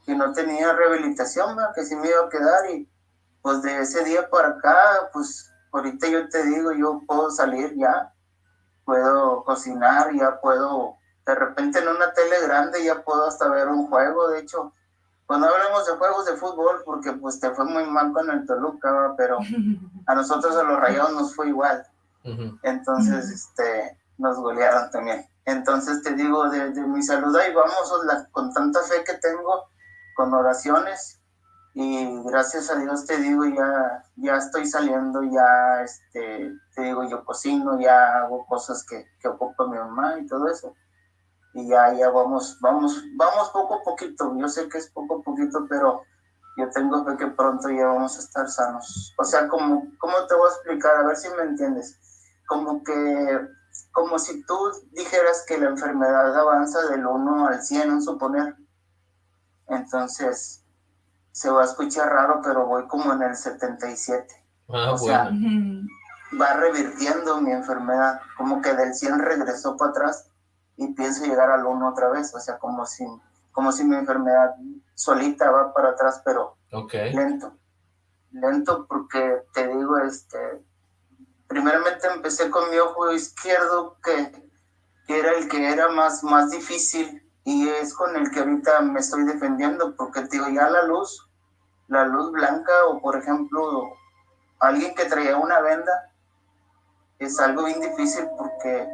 [SPEAKER 8] que no tenía rehabilitación, que sí me iba a quedar y pues de ese día para acá, pues ahorita yo te digo, yo puedo salir ya, puedo cocinar, ya puedo, de repente en una tele grande ya puedo hasta ver un juego, de hecho, cuando hablamos de juegos de fútbol, porque pues te fue muy mal con el Toluca, pero <laughs> a nosotros a los Rayados nos fue igual. Entonces, este, nos golearon también. Entonces te digo, de, mi salud ahí vamos con tanta fe que tengo, con oraciones, y gracias a Dios te digo, ya, ya estoy saliendo, ya, este, te digo, yo cocino, ya hago cosas que, que ocupa mi mamá y todo eso y ya, ya vamos, vamos, vamos poco a poquito. Yo sé que es poco a poquito, pero yo tengo fe que pronto ya vamos a estar sanos. O sea, como, ¿cómo te voy a explicar? A ver si me entiendes. Como que, como si tú dijeras que la enfermedad avanza del 1 al 100, un suponer. Entonces, se va a escuchar raro, pero voy como en el 77.
[SPEAKER 2] Ah, o sea,
[SPEAKER 8] va revirtiendo mi enfermedad, como que del 100 regresó para atrás y pienso llegar al 1 otra vez, o sea, como si, como si mi enfermedad solita va para atrás, pero lento, lento porque te digo, este, primeramente empecé con mi ojo izquierdo que, que era el que era más, más difícil y es con el que ahorita me estoy defendiendo porque te digo, ya la luz, la luz blanca o por ejemplo alguien que traía una venda, es algo bien difícil porque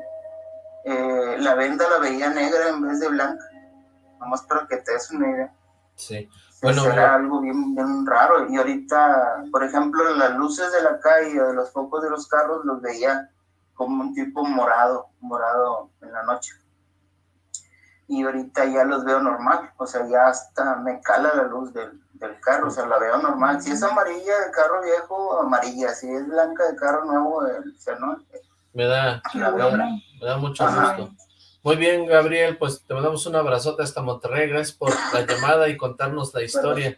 [SPEAKER 8] eh, la venda la veía negra en vez de blanca. Nomás para que te des una idea.
[SPEAKER 2] Sí.
[SPEAKER 8] Bueno, era algo bien, bien raro. Y ahorita, por ejemplo, las luces de la calle o de los focos de los carros los veía como un tipo morado, morado en la noche y ahorita ya los veo normal, o sea, ya hasta me cala la luz del, del carro, o sea, la veo normal. Si es amarilla de carro viejo, amarilla, si es blanca de carro nuevo, o sea, ¿no?
[SPEAKER 2] Me da, me da, mucho gusto. Muy bien, Gabriel, pues te mandamos un abrazote hasta Monterrey, gracias por la llamada y contarnos la historia.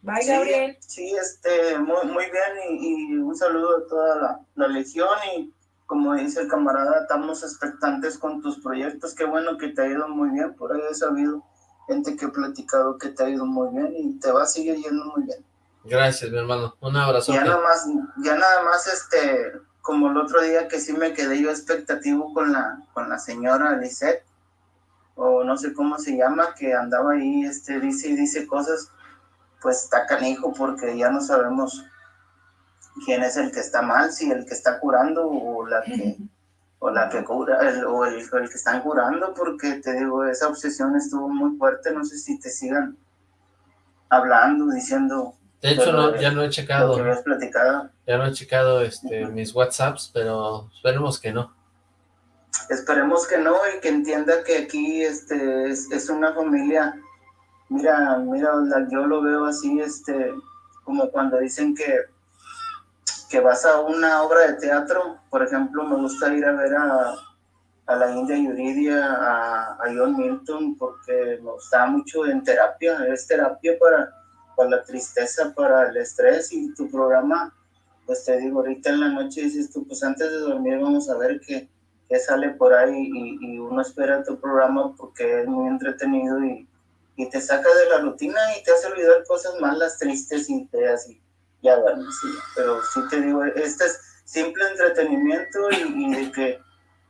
[SPEAKER 3] Bye, Gabriel.
[SPEAKER 8] Sí, este, muy, muy bien y, un saludo a toda la, la legión y como dice el camarada, estamos expectantes con tus proyectos, qué bueno que te ha ido muy bien, por ahí he sabido gente que ha platicado que te ha ido muy bien y te va a seguir yendo muy bien.
[SPEAKER 2] Gracias, mi hermano, un abrazo.
[SPEAKER 8] Ya nada más, ya nada más, este, como el otro día que sí me quedé yo expectativo con la, con la señora Lisette, o no sé cómo se llama, que andaba ahí, este, dice y dice cosas, pues está canijo porque ya no sabemos quién es el que está mal, si el que está curando o la que, <laughs> o la que cura, el, o el, el, que están curando, porque te digo, esa obsesión estuvo muy fuerte, no sé si te sigan hablando, diciendo...
[SPEAKER 2] De hecho, no, ya no he checado.
[SPEAKER 8] platicado.
[SPEAKER 2] Ya no he checado este, mis WhatsApps, pero esperemos que no.
[SPEAKER 8] Esperemos que no y que entienda que aquí este, es, es una familia. Mira, mira, yo lo veo así, este, como cuando dicen que que vas a una obra de teatro, por ejemplo, me gusta ir a ver a, a la India Yuridia, a, a, John Milton, porque me gusta mucho en terapia, es terapia para, para la tristeza, para el estrés y tu programa, pues te digo, ahorita en la noche dices tú, pues antes de dormir vamos a ver qué, qué sale por ahí y, y, uno espera tu programa porque es muy entretenido y, y te saca de la rutina y te hace olvidar cosas malas, tristes y feas y ya pero sí te digo, este es simple entretenimiento y, de que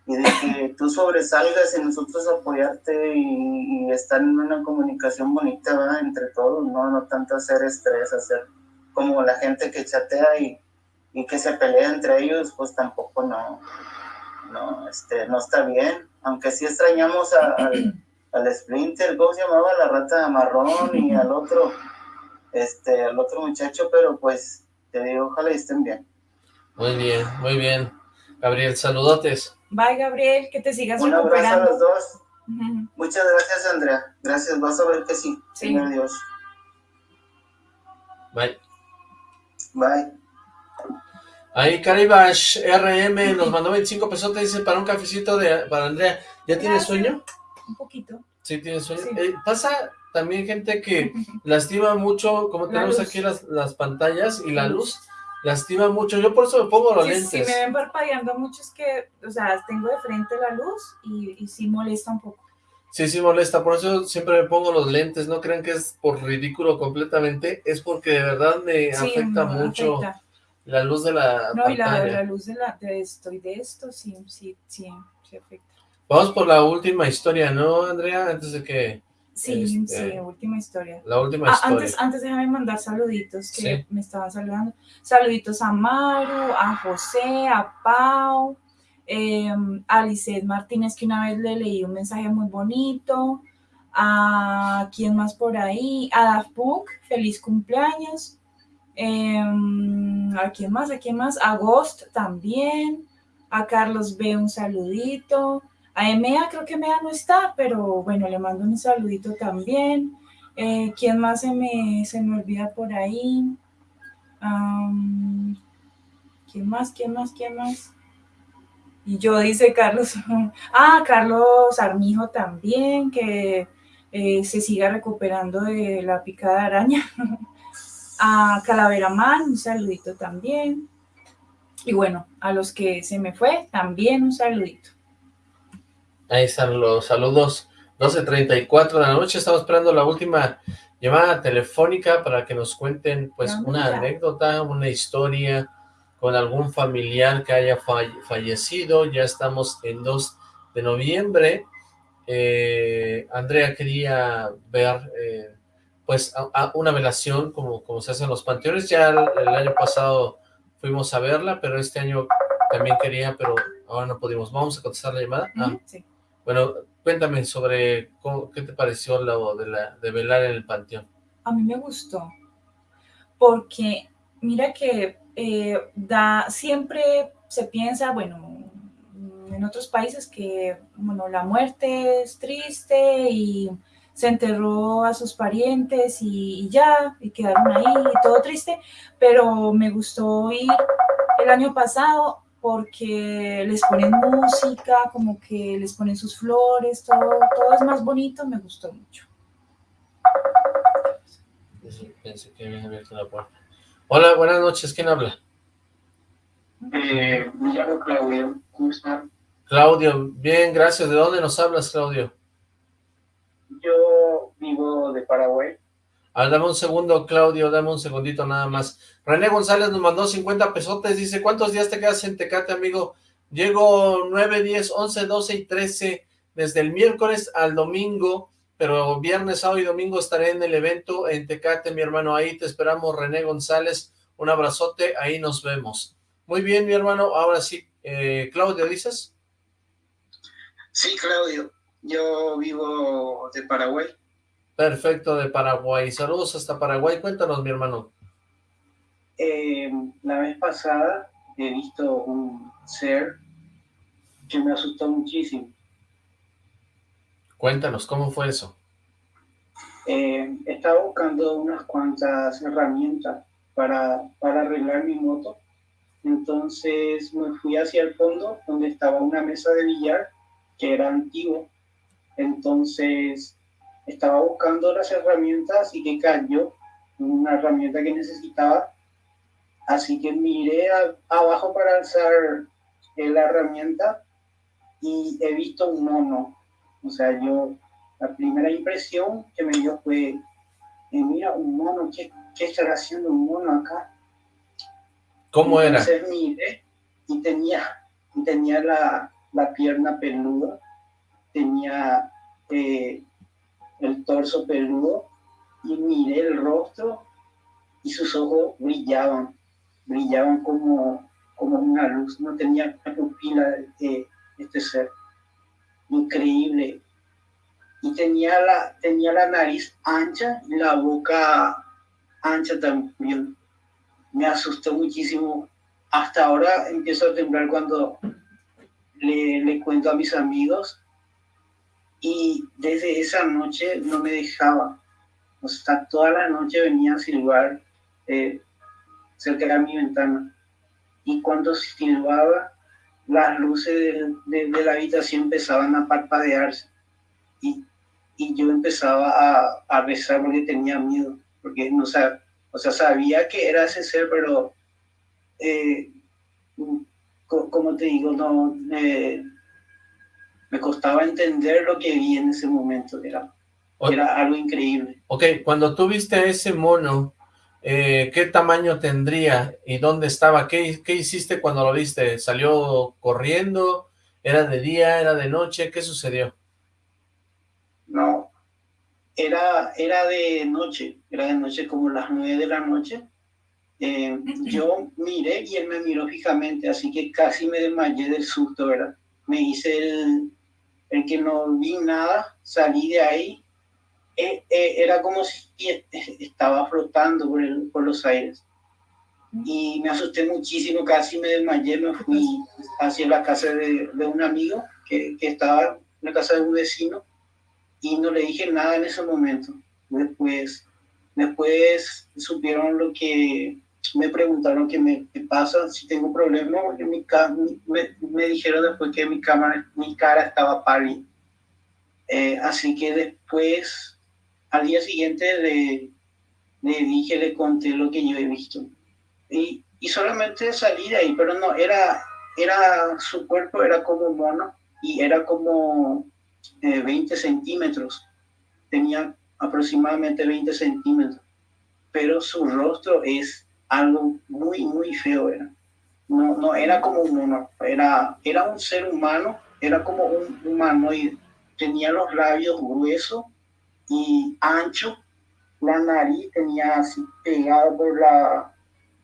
[SPEAKER 8] y de que tú sobresalgas y nosotros apoyarte y, estar en una comunicación bonita entre todos, no, no tanto hacer estrés, hacer como la gente que chatea y, y que se pelea entre ellos, pues tampoco no, no, este, no está bien, aunque sí extrañamos al, al Splinter, ¿cómo se llamaba? La rata marrón y al otro, este, al otro muchacho, pero pues te digo, ojalá estén bien.
[SPEAKER 2] Muy bien, muy bien. Gabriel, saludotes.
[SPEAKER 3] Bye, Gabriel, que te sigas
[SPEAKER 8] Un abrazo a los dos. Muchas gracias, Andrea. Gracias, vas a ver que sí. Sí. Adiós.
[SPEAKER 2] Bye.
[SPEAKER 8] Bye.
[SPEAKER 2] Ahí Caribash RM nos mandó 25 pesos, te dice para un cafecito de para Andrea. ¿Ya tienes sueño?
[SPEAKER 3] Un poquito.
[SPEAKER 2] Sí, tienes sueño. Eh, pasa también gente que <laughs> lastima mucho, como tenemos aquí las, las pantallas y la luz, lastima mucho. Yo por eso me pongo los lentes.
[SPEAKER 3] Si me ven parpadeando mucho es que, o sea, tengo de frente la luz y, y sí molesta un poco.
[SPEAKER 2] Sí, sí molesta, por eso siempre me pongo los lentes, no crean que es por ridículo completamente, es porque de verdad me afecta mucho la luz de la
[SPEAKER 3] No, y la, la, luz de, la, de esto y de esto, sí, sí, sí, sí afecta.
[SPEAKER 2] Vamos por la última historia, ¿no, Andrea? Antes de que
[SPEAKER 3] Sí, este, sí, última historia.
[SPEAKER 2] La última ah, historia.
[SPEAKER 3] Antes, antes déjame mandar saluditos que me estaban saludando. Saluditos a Maru, a José, a Pau, eh, a Lisette Martínez, que una vez le leí un mensaje muy bonito. A quién más por ahí, a Daft Punk, feliz cumpleaños. Em, a quién más, a quién más, a Ghost también. A Carlos B, un saludito. A Emea creo que Emea no está, pero bueno, le mando un saludito también. Eh, ¿Quién más se me, se me olvida por ahí? ¿Quién más? ¿Quién más? ¿Quién más? Y yo, dice Carlos. <laughs> ah, Carlos Armijo también, que eh, se siga recuperando de la picada araña. <laughs> a Calavera Man, un saludito también. Y bueno, a los que se me fue, también un saludito.
[SPEAKER 2] Ahí están los saludos. 12.34 de la noche, estamos esperando la última llamada telefónica para que nos cuenten pues una anécdota, una historia con algún familiar que haya fallecido. Ya estamos en 2 de noviembre. Eh, Andrea quería ver eh, pues una velación como, como se hace en los panteones. Ya el, año pasado fuimos a verla, pero este año también quería, pero ahora no pudimos. ¿Vamos a contestar la llamada? Ah, sí. Bueno, cuéntame sobre qué te pareció lo de, la, de velar en el panteón.
[SPEAKER 3] A mí me gustó, porque mira que eh, da, siempre se piensa, bueno, en otros países que, bueno, la muerte es triste y se enterró a sus parientes y, ya, y quedaron ahí, y todo triste, pero me gustó ir el año pasado porque les ponen música, como que les ponen sus flores, todo, todo es más bonito, me gustó mucho.
[SPEAKER 2] Pensé que había abierto la puerta. Hola, buenas noches, ¿quién habla?
[SPEAKER 9] Eh, me llamo Claudio, ¿cómo están?
[SPEAKER 2] Claudio, bien, gracias. ¿De dónde nos hablas, Claudio?
[SPEAKER 9] Yo vivo de Paraguay.
[SPEAKER 2] A dame un segundo, Claudio, dame un segundito nada más. René González nos mandó 50 pesotes, dice, ¿cuántos días te quedas en Tecate, amigo? Llego 9, 10, 11, 12 y 13, desde el miércoles al domingo, pero viernes, sábado y domingo estaré en el evento en Tecate, mi hermano, ahí te esperamos, René González, un abrazote, ahí nos vemos. Muy bien, mi hermano, ahora sí, eh, Claudio, ¿dices?
[SPEAKER 9] Sí, Claudio. Yo vivo de Paraguay.
[SPEAKER 2] Perfecto, de Paraguay. Saludos hasta Paraguay. Cuéntanos, mi hermano.
[SPEAKER 9] Eh, la vez pasada he visto un ser que me asustó muchísimo.
[SPEAKER 2] Cuéntanos, ¿cómo fue eso?
[SPEAKER 9] Eh, estaba buscando unas cuantas herramientas para, para arreglar mi moto. Entonces me fui hacia el fondo, donde estaba una mesa de billar que era antiguo. Entonces estaba buscando las herramientas y que cayó una herramienta que necesitaba. Así que miré abajo para alzar eh, la herramienta y he visto un mono. O sea, yo, la primera impresión que me dio fue, eh, mira, un mono, ¿qué, ¿qué estará haciendo un mono acá?
[SPEAKER 2] ¿Cómo era?
[SPEAKER 9] Entonces miré y tenía, tenía la, la pierna peluda, tenía eh, el torso peludo y miré el rostro y sus ojos brillaban, brillaban como, como una luz, no tenía pupila de este ser, increíble. Y tenía la, tenía la nariz ancha y la boca ancha también. Me asustó muchísimo. Hasta ahora empiezo a temblar cuando le, cuento a mis amigos y desde esa noche no me dejaba. O sea, toda la noche venía a silbar eh, cerca de mi ventana. Y cuando silbaba, las luces de, la habitación empezaban a parpadearse. Y, y yo empezaba a, a, rezar porque tenía miedo. Porque no o sea, sabía que era ese ser, pero eh, como te digo, no me costaba entender lo que vi en ese momento, era, era algo increíble.
[SPEAKER 2] Ok, cuando tú viste a ese mono, eh, ¿qué tamaño tendría y dónde estaba? ¿Qué, ¿Qué hiciste cuando lo viste? ¿Salió corriendo? ¿Era de día? ¿Era de noche? ¿Qué sucedió?
[SPEAKER 9] No, era, era de noche, era de noche como las nueve de la noche eh, yo miré y él me miró fijamente, así que casi me desmayé del susto, ¿verdad? Me hice el, el que no vi nada, salí de ahí, eh, eh, era como si estaba flotando por, el, por los aires. Y me asusté muchísimo, casi me desmayé, me fui hacia la casa de, de un amigo que, que estaba en la casa de un vecino y no le dije nada en ese momento. Después, después supieron lo que me preguntaron qué me pasa, si tengo problemas, porque mi, me, me, dijeron después que mi, cámara, mi cara estaba pálida. Eh, así que después, al día siguiente, le, le dije, le conté lo que yo he visto. Y y solamente salí de ahí, pero no, era, era, su cuerpo era como mono y era como 20 eh, centímetros, tenía aproximadamente 20 centímetros, pero su rostro es algo muy, muy feo, era. No, no era como un mono, era, era un ser humano, era como un humanoide, tenía los labios gruesos y ancho, la nariz tenía así pegado por la,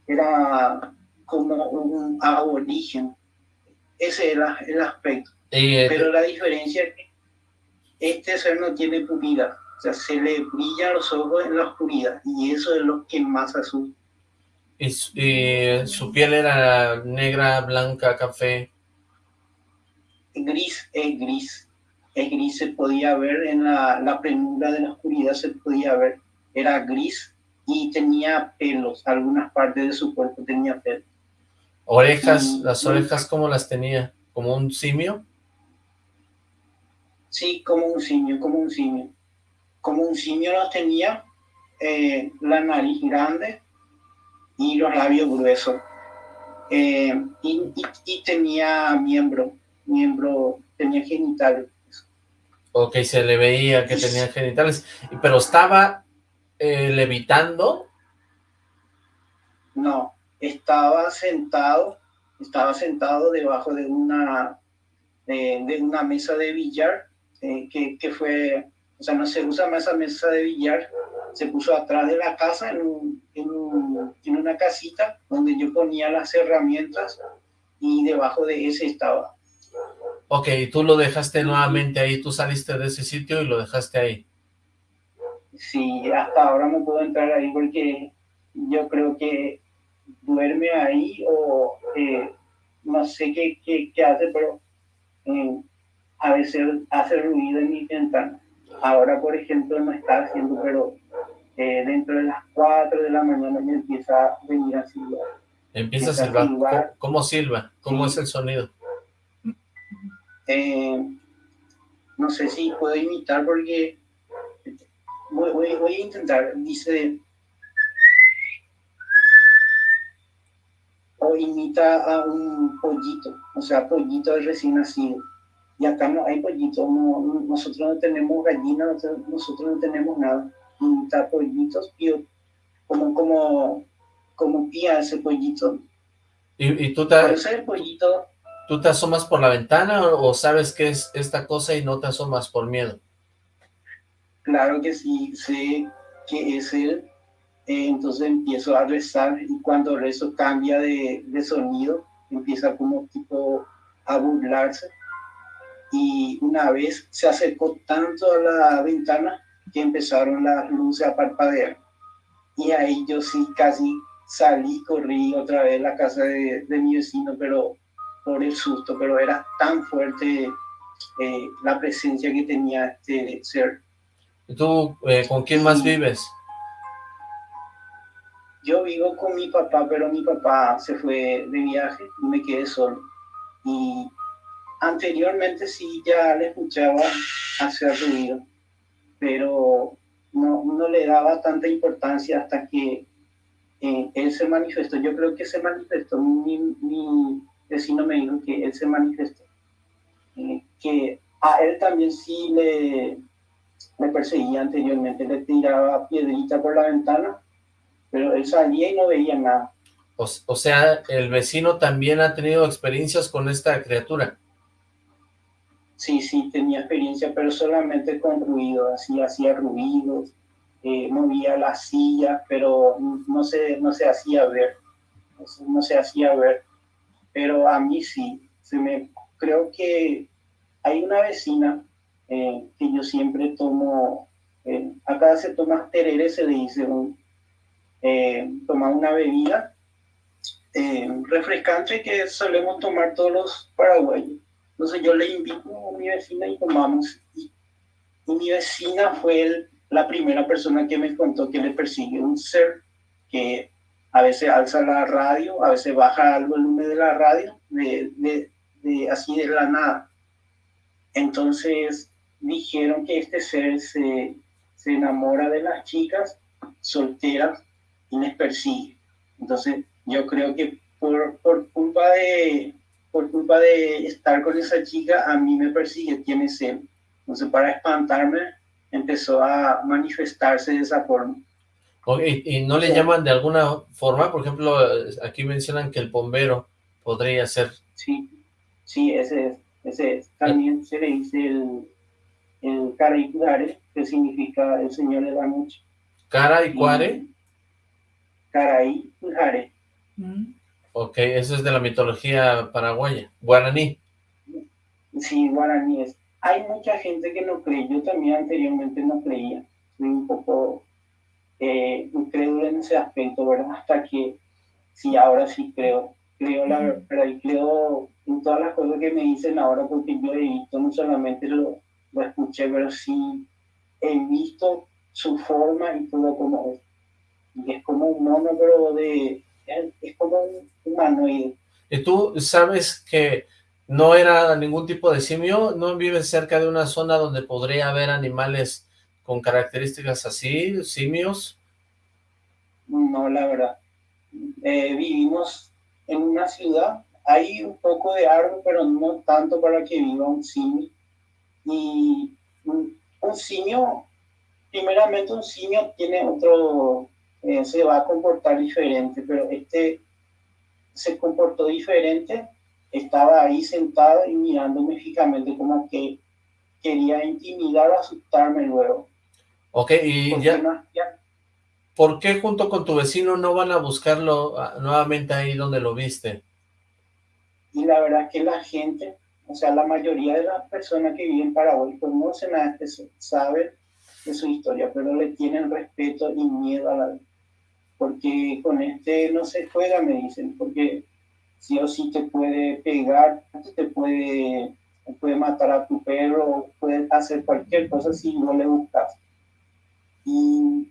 [SPEAKER 9] era como un aborigen. Ese era el aspecto. Eh, Pero la diferencia es que este ser no tiene pupila, o sea, se le brillan los ojos en la oscuridad y eso es lo que más asusta.
[SPEAKER 2] ¿Y su, piel era negra, blanca, café?
[SPEAKER 9] Gris, es gris. Es gris, se podía ver en la, la de la oscuridad, se podía ver. Era gris y tenía pelos, algunas partes de su cuerpo tenía pelos.
[SPEAKER 2] ¿Orejas? ¿Las orejas cómo las tenía? ¿Como un simio?
[SPEAKER 9] Sí, como un simio, como un simio. Como un simio las tenía, eh, la nariz grande y los labios gruesos. Eh, y, tenía miembro, miembro, tenía genitales.
[SPEAKER 2] Ok, se le veía que tenía genitales, pero estaba eh, levitando.
[SPEAKER 9] No, estaba sentado, estaba sentado debajo de una, de, una mesa de billar, eh, que, que, fue, o sea, no se usa más esa mesa de billar, se puso atrás de la casa en, en, en una casita donde yo ponía las herramientas y debajo de ese estaba.
[SPEAKER 2] Ok, tú lo dejaste nuevamente ahí, tú saliste de ese sitio y lo dejaste ahí
[SPEAKER 9] si hasta ahora no puedo entrar ahí porque yo creo que duerme ahí o eh, no sé qué, qué, hace, pero eh, a veces hace ruido en mi ventana. Ahora, por ejemplo, no está haciendo, pero eh, dentro de las 4 de la mañana me empieza a venir a silbar.
[SPEAKER 2] Empieza a silbar. ¿Cómo, silba? ¿Cómo es el sonido?
[SPEAKER 9] no sé si puedo imitar porque voy, a intentar, dice, o imita a un pollito, o sea, pollito de recién nacido. Y acá no hay pollito, no, nosotros no tenemos gallinas, nosotros no tenemos nada. Imita pollitos, pío, como, como, como pía ese pollito.
[SPEAKER 2] ¿Y, y tú te...
[SPEAKER 9] pollito...
[SPEAKER 2] ¿Tú te asomas por la ventana o sabes qué es esta cosa y no te asomas por miedo?
[SPEAKER 9] Claro que sí, sé que es él, eh, entonces empiezo a rezar y cuando rezo cambia de, de, sonido, empieza como tipo a burlarse y una vez se acercó tanto a la ventana que empezaron las luces a parpadear y ahí yo sí casi salí, corrí otra vez a la casa de, de mi vecino, pero por el susto, pero era tan fuerte eh, la presencia que tenía este ser
[SPEAKER 2] ¿Y tú eh, con quién más vives?
[SPEAKER 9] Yo vivo con mi papá, pero mi papá se fue de viaje y me quedé solo. Y anteriormente sí ya le escuchaba hacer ruido, pero no, no le daba tanta importancia hasta que eh, él se manifestó. Yo creo que se manifestó, mi, mi vecino me dijo que él se manifestó, eh, que a él también sí le, me perseguía anteriormente, le tiraba piedrita por la ventana, pero él salía y no veía nada.
[SPEAKER 2] O, sea, el vecino también ha tenido experiencias con esta criatura.
[SPEAKER 9] Sí, sí, tenía experiencia, pero solamente con ruido, así hacía ruidos, eh, movía la silla, pero no se, no se hacía ver, no se hacía ver, pero a mí sí, se me, creo que hay una vecina eh, que yo siempre tomo, eh, acá se toma tereré, se le dice, un, tomar una bebida refrescante que solemos tomar todos los paraguayos. Entonces yo le invito a mi vecina y tomamos. Y, mi vecina fue la primera persona que me contó que le persigue un ser que a veces alza la radio, a veces baja el volumen de la radio, de, de así de la nada. Entonces, dijeron que este ser se, se enamora de las chicas solteras y les persigue. Entonces, yo creo que por, por culpa de por culpa de estar con esa chica, a mí me persigue, tiene sed. Entonces, para espantarme, empezó a manifestarse de esa forma.
[SPEAKER 2] ¿Y no le llaman de alguna forma? Por ejemplo, aquí mencionan que el bombero podría ser.
[SPEAKER 9] Sí, sí, ese es. Ese es. También se le dice el, el Caraicudare, que significa el Señor le da mucho.
[SPEAKER 2] ¿Caraicuare?
[SPEAKER 9] Caraicudare.
[SPEAKER 2] Mm. Ok, eso es de la mitología paraguaya, guaraní.
[SPEAKER 9] Sí, guaraní es. Hay mucha gente que no cree, yo también anteriormente no creía, soy un poco eh, en ese aspecto, ¿verdad? Hasta que, sí, ahora sí creo, creo la verdad y creo en todas las cosas que me dicen ahora porque yo he visto, no solamente lo, lo escuché, pero sí he visto su forma y todo como es. Y es como un mono, pero de, es como un humanoide.
[SPEAKER 2] ¿Y tú sabes que no era ningún tipo de simio? ¿No vives cerca de una zona donde podría haber animales con características así, simios?
[SPEAKER 9] No, la verdad. Eh, vivimos en una ciudad, hay un poco de árbol, pero no tanto para que viva un simio. Y un, simio, primeramente un simio tiene otro, eh, se va a comportar diferente, pero este se comportó diferente, estaba ahí sentado y mirándome fijamente como que quería intimidar o asustarme luego.
[SPEAKER 2] Ok, y ya, ¿por qué junto con tu vecino no van a buscarlo ah, nuevamente ahí donde lo viste?
[SPEAKER 9] Y la verdad que la gente, o sea, la mayoría de las personas que viven en Paraguay conocen a este, saben de su historia, pero le tienen respeto y miedo a la porque con este no se juega, me dicen, porque sí o sí te puede pegar, te puede, puede matar a tu perro, puede hacer cualquier cosa si no le buscas. Y,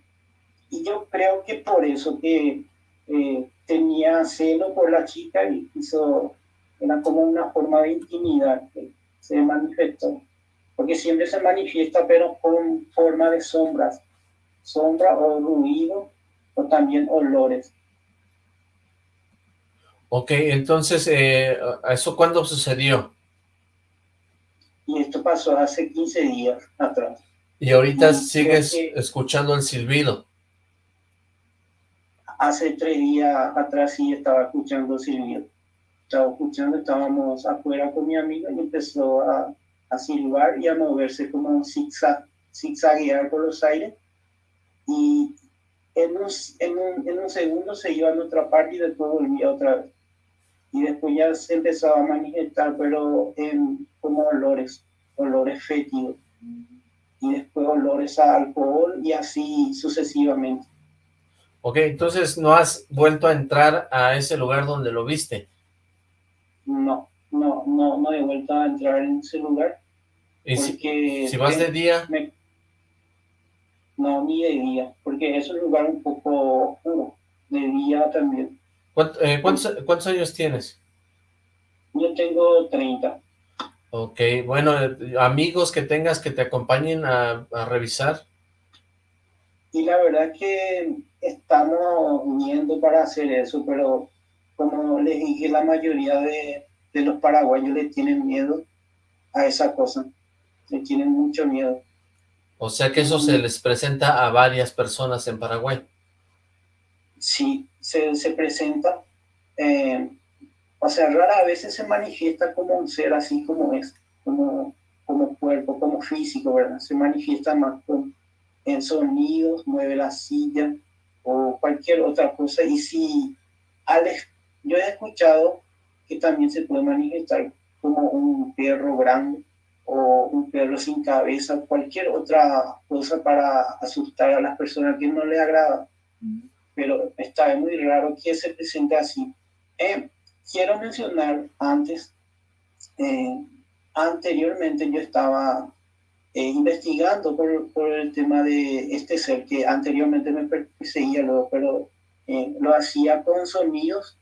[SPEAKER 9] y yo creo que por eso que eh, tenía celo por la chica y hizo, era como una forma de intimidad que se manifestó, porque siempre se manifiesta pero con forma de sombras, sombra o ruido o también olores.
[SPEAKER 2] Ok, entonces, eh, ¿eso cuándo sucedió?
[SPEAKER 9] Y esto pasó hace 15 días atrás.
[SPEAKER 2] ¿Y ahorita sigues escuchando el silbido?
[SPEAKER 9] Hace tres días atrás sí estaba escuchando silbido. Estaba escuchando, estábamos afuera con mi amiga y empezó a, a silbar y a moverse como un zigzag, zigzaguear por los aires. Y en un, en un, en un segundo se iba a otra parte y después volvía otra vez. Y después ya se empezaba a manifestar, pero en, como olores, olores fétidos. Y después olores a alcohol y así sucesivamente.
[SPEAKER 2] Ok, entonces no has vuelto a entrar a ese lugar donde lo viste.
[SPEAKER 9] No, no, no, no he vuelto a entrar en ese lugar.
[SPEAKER 2] ¿Y si, si, vas de día?
[SPEAKER 9] No, ni de día, porque es un lugar un poco oscuro, de día también.
[SPEAKER 2] Eh, ¿Cuántos, años tienes?
[SPEAKER 9] Yo tengo 30.
[SPEAKER 2] Ok, bueno, amigos que tengas que te acompañen a, revisar.
[SPEAKER 9] Y la verdad que estamos viendo para hacer eso, pero como les dije, la mayoría de, de los paraguayos le tienen miedo a esa cosa, le tienen mucho miedo.
[SPEAKER 2] O sea que eso se les presenta a varias personas en Paraguay.
[SPEAKER 9] Sí, se, se presenta. Eh, o sea, rara veces se manifiesta como un ser así como es, como, como cuerpo, como físico, ¿verdad? Se manifiesta más con, en sonidos, mueve la silla o cualquier otra cosa. Y si Alex, yo he escuchado que también se puede manifestar como un perro grande o un perro sin cabeza, cualquier otra cosa para asustar a las personas que no les agrada. Pero está muy raro que se presente así. Eh, quiero mencionar antes, eh, anteriormente yo estaba eh, investigando por, por, el tema de este ser que anteriormente me perseguía, luego, pero lo hacía con sonidos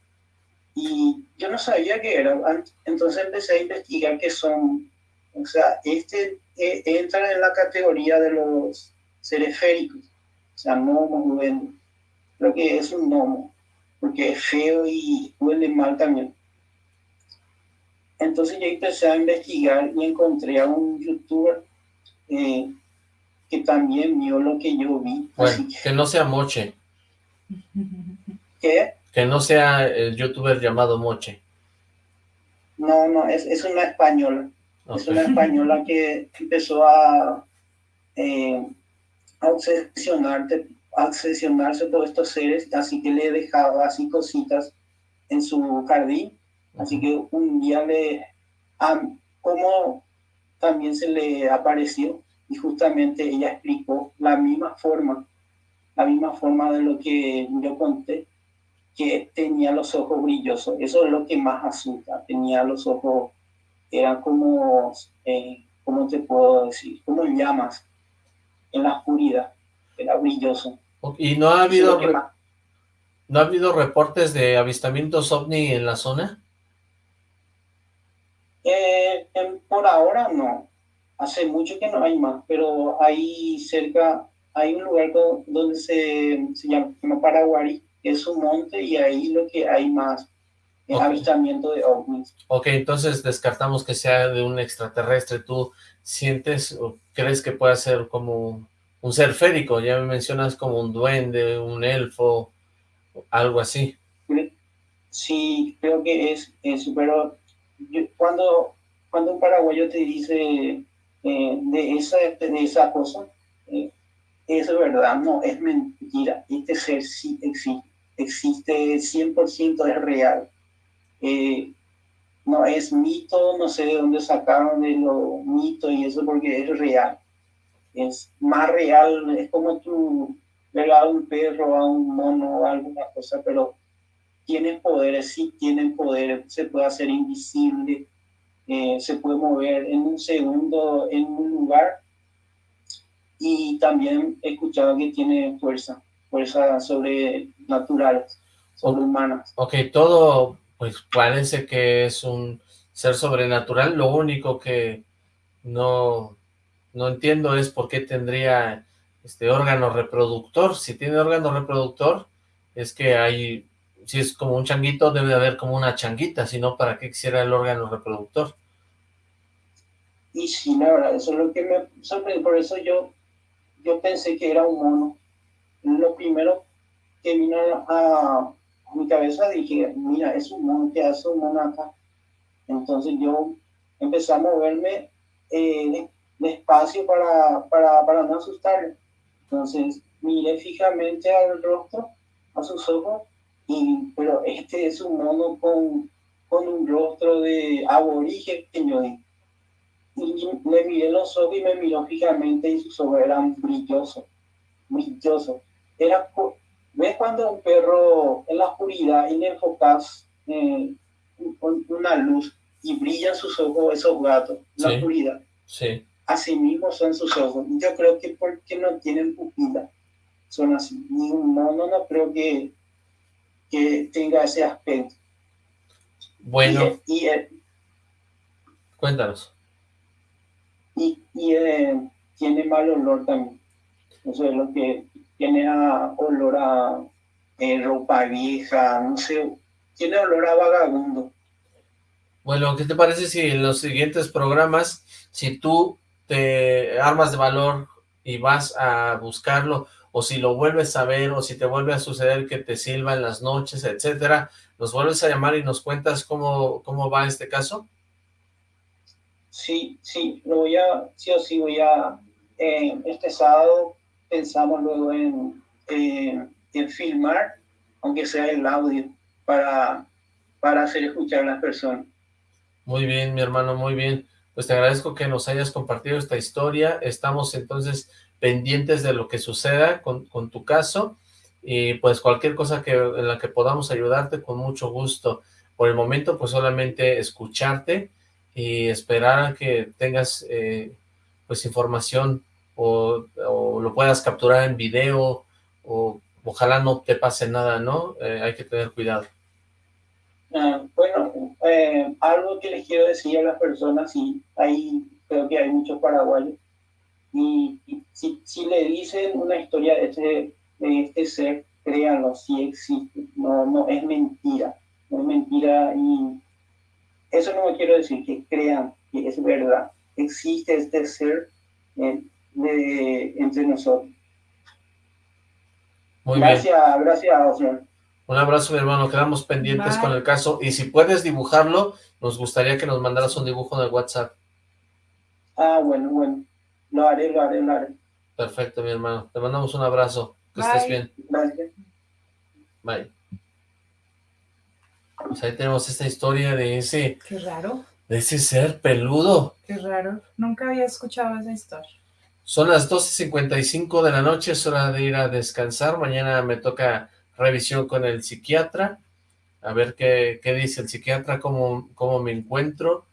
[SPEAKER 9] y yo no sabía qué era. Entonces empecé a investigar qué son o sea, este eh, entra en la categoría de los sereféricos, o sea, gnomos, lo que es un gnomo. porque es feo y huele mal también. Entonces yo empecé a investigar y encontré a un youtuber eh, que también vio lo que yo vi.
[SPEAKER 2] Bueno, que no sea Moche.
[SPEAKER 9] ¿Qué?
[SPEAKER 2] Que no sea el youtuber llamado Moche.
[SPEAKER 9] No, no, es, es una española. Es una española que empezó a, eh, a obsesionarte, a obsesionarse por estos seres, así que le dejaba así cositas en su jardín Así que un día le, como también se le apareció y justamente ella explicó la misma forma, la misma forma de lo que yo conté, que tenía los ojos brillosos. Eso es lo que más asusta. Tenía los ojos, eran como, eh, ¿cómo te puedo decir? Como llamas en la oscuridad. Era brilloso.
[SPEAKER 2] ¿Y no ha habido, no ha habido reportes de avistamientos ovni en la zona?
[SPEAKER 9] Eh, por ahora no. Hace mucho que no hay más, pero ahí cerca hay un lugar donde se, se llama Paraguari, que es un monte y ahí lo que hay más es avistamiento de ovnis.
[SPEAKER 2] Ok, entonces descartamos que sea de un extraterrestre. ¿Tú sientes o crees que pueda ser como un ser férico? Ya me mencionas como un duende, un elfo, algo así.
[SPEAKER 9] Sí, creo que es eso, pero cuando, cuando un paraguayo te dice eh, de, esa, de esa cosa, eh, es verdad, no, es mentira. Este ser sí existe, existe 100%, es real. Eh, no es mito, no sé de dónde sacaron de lo mito y eso porque es real. Es más real, es como tú ver a un perro, a un mono o alguna cosa, pero tienen poderes, sí tienen poderes, se puede hacer invisible, eh, se puede mover en un segundo en un lugar y también he escuchado que tiene fuerza, fuerza sobrenatural, sobrehumana.
[SPEAKER 2] Ok, todo pues parece que es un ser sobrenatural, lo único que no, no entiendo es por qué tendría este órgano reproductor, si tiene órgano reproductor es que hay si es como un changuito, debe de haber como una changuita, si no, ¿para qué quisiera el órgano reproductor?
[SPEAKER 9] Y la verdad, eso es lo que me sorprende, por eso yo, yo pensé que era un mono. Lo primero que vino a, mi cabeza dije, mira, es un ¿qué hace un mono acá? Entonces yo empecé a moverme eh, despacio para, para, para no asustarle. Entonces miré fijamente al rostro, a sus ojos, pero este es un mono con, con un rostro de aborigen, y le miré los ojos y me miró fijamente y sus ojos eran brillosos, brillosos. Era, ¿Ves cuando un perro en la oscuridad y le enfocas eh, una luz y brillan sus ojos esos gatos en la oscuridad?
[SPEAKER 2] Sí.
[SPEAKER 9] Así mismo son sus ojos. Yo creo que porque no tienen pupila son así. Ni un mono no creo que que tenga ese aspecto.
[SPEAKER 2] Bueno. Y, Cuéntanos.
[SPEAKER 9] Y, eh, tiene mal olor también. Eso es lo que tiene olor a eh, ropa vieja, no sé, tiene olor a vagabundo.
[SPEAKER 2] Bueno, ¿qué te parece si en los siguientes programas, si tú te armas de valor y vas a buscarlo, o si lo vuelves a ver, o si te vuelve a suceder que te silba en las noches, etcétera, ¿nos vuelves a llamar y nos cuentas cómo, cómo va este caso?
[SPEAKER 9] Sí, sí, lo voy a, sí o sí voy a, eh, este sábado pensamos luego en, en filmar, aunque sea el audio, para, para hacer escuchar a las personas.
[SPEAKER 2] Muy bien, mi hermano, muy bien. Pues te agradezco que nos hayas compartido esta historia. Estamos entonces pendientes de lo que suceda con, tu caso y pues cualquier cosa que en la que podamos ayudarte con mucho gusto. Por el momento pues solamente escucharte y esperar a que tengas eh, pues información o, lo puedas capturar en video o ojalá no te pase nada, ¿no? Eh, hay que tener cuidado.
[SPEAKER 9] Ah, bueno, eh, algo que les quiero decir a las personas, y ahí creo que hay muchos paraguayos, y, si, si, le dicen una historia de este, de este ser, créanlo, sí existe, no, no es mentira, no es mentira y eso no me quiero decir que crean que es verdad, existe este ser eh, de, entre nosotros. Muy gracias, bien. gracias, señor.
[SPEAKER 2] Un abrazo, mi hermano. Quedamos pendientes con el caso. Y si puedes dibujarlo, nos gustaría que nos mandaras un dibujo en el WhatsApp.
[SPEAKER 9] Ah, bueno, bueno. Lo haré, lo haré, lo haré.
[SPEAKER 2] Perfecto, mi hermano. Te mandamos un abrazo. Que estés bien.
[SPEAKER 9] Gracias.
[SPEAKER 2] Bye. Pues ahí tenemos esta historia de ese...
[SPEAKER 3] Qué raro.
[SPEAKER 2] De ese ser peludo.
[SPEAKER 3] Qué raro. Nunca había escuchado esa historia.
[SPEAKER 2] Son las 12.55 de la noche, es hora de ir a descansar. Mañana me toca revisión con el psiquiatra, a ver qué, qué dice el psiquiatra, cómo, cómo me encuentro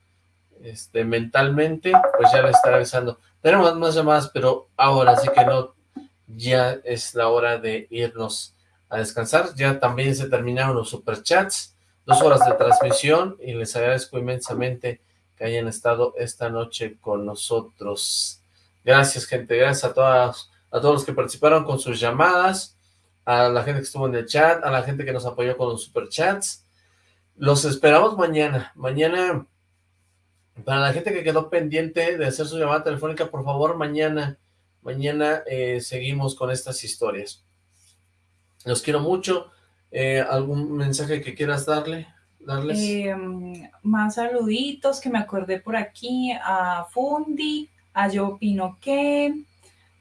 [SPEAKER 2] este, mentalmente, pues ya le estaré avisando. Tenemos más llamadas, pero ahora sí que no, ya es la hora de irnos a descansar. Ya también se terminaron los superchats, dos horas de transmisión y les agradezco inmensamente que hayan estado esta noche con nosotros. Gracias, gente, gracias a todas, a todos los que participaron con sus llamadas, a la gente que estuvo en el chat, a la gente que nos apoyó con los superchats. Los esperamos mañana. Mañana, para la gente que quedó pendiente de hacer su llamada telefónica, por favor, mañana, mañana eh, seguimos con estas historias. Los quiero mucho. Eh, ¿Algún mensaje que quieras darle? darles?
[SPEAKER 3] Em, más saluditos que me acordé por aquí a Fundi, a Yo Opino Que,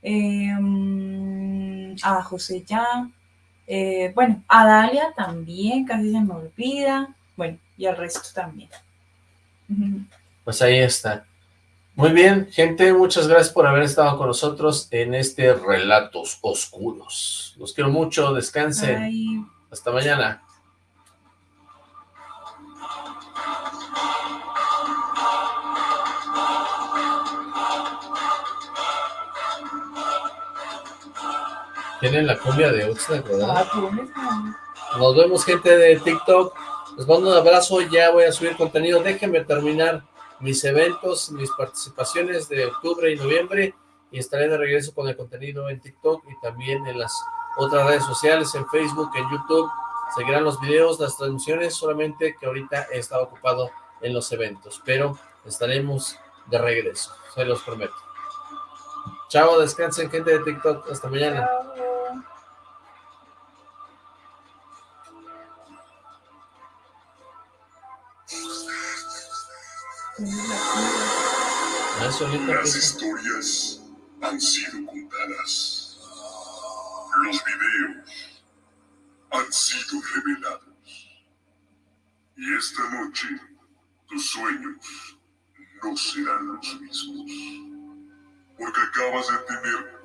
[SPEAKER 3] em, a José Ya, eh, bueno, a Dalia también, casi se me olvida. Bueno, y al resto también.
[SPEAKER 2] Pues ahí está. Muy bien, gente, muchas gracias por haber estado con nosotros en este Relatos Oscuros. Los quiero mucho, descansen. Hasta mañana. Tienen la cumbia de Oxlack, ¿verdad? Nos vemos, gente de TikTok. Les mando un abrazo. Ya voy a subir contenido. Déjenme terminar mis eventos, mis participaciones de octubre y noviembre. Y estaré de regreso con el contenido en TikTok y también en las otras redes sociales, en Facebook, en YouTube. Seguirán los videos, las transmisiones, solamente que ahorita he estado ocupado en los eventos. Pero estaremos de regreso, se los prometo. Chao, descansen gente de TikTok. Hasta mañana.
[SPEAKER 10] Las historias han sido contadas. Los videos han sido revelados. Y esta noche tus sueños no serán los mismos. Porque acabas de tener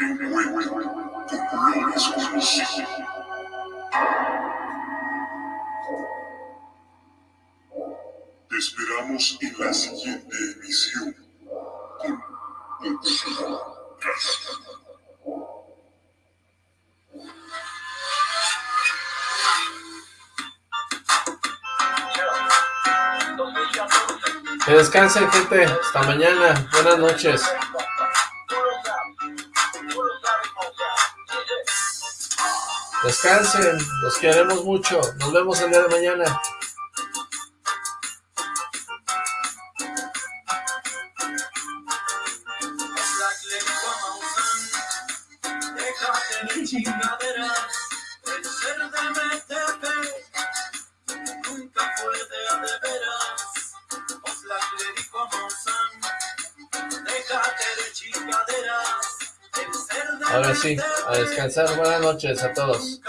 [SPEAKER 10] un encuentro con colores conocidos. Te esperamos en la siguiente emisión
[SPEAKER 2] Que descansen, gente. Hasta mañana. Buenas noches. Descansen. Los queremos mucho. Nos vemos el día de mañana. A descansar. Buenas noches a todos.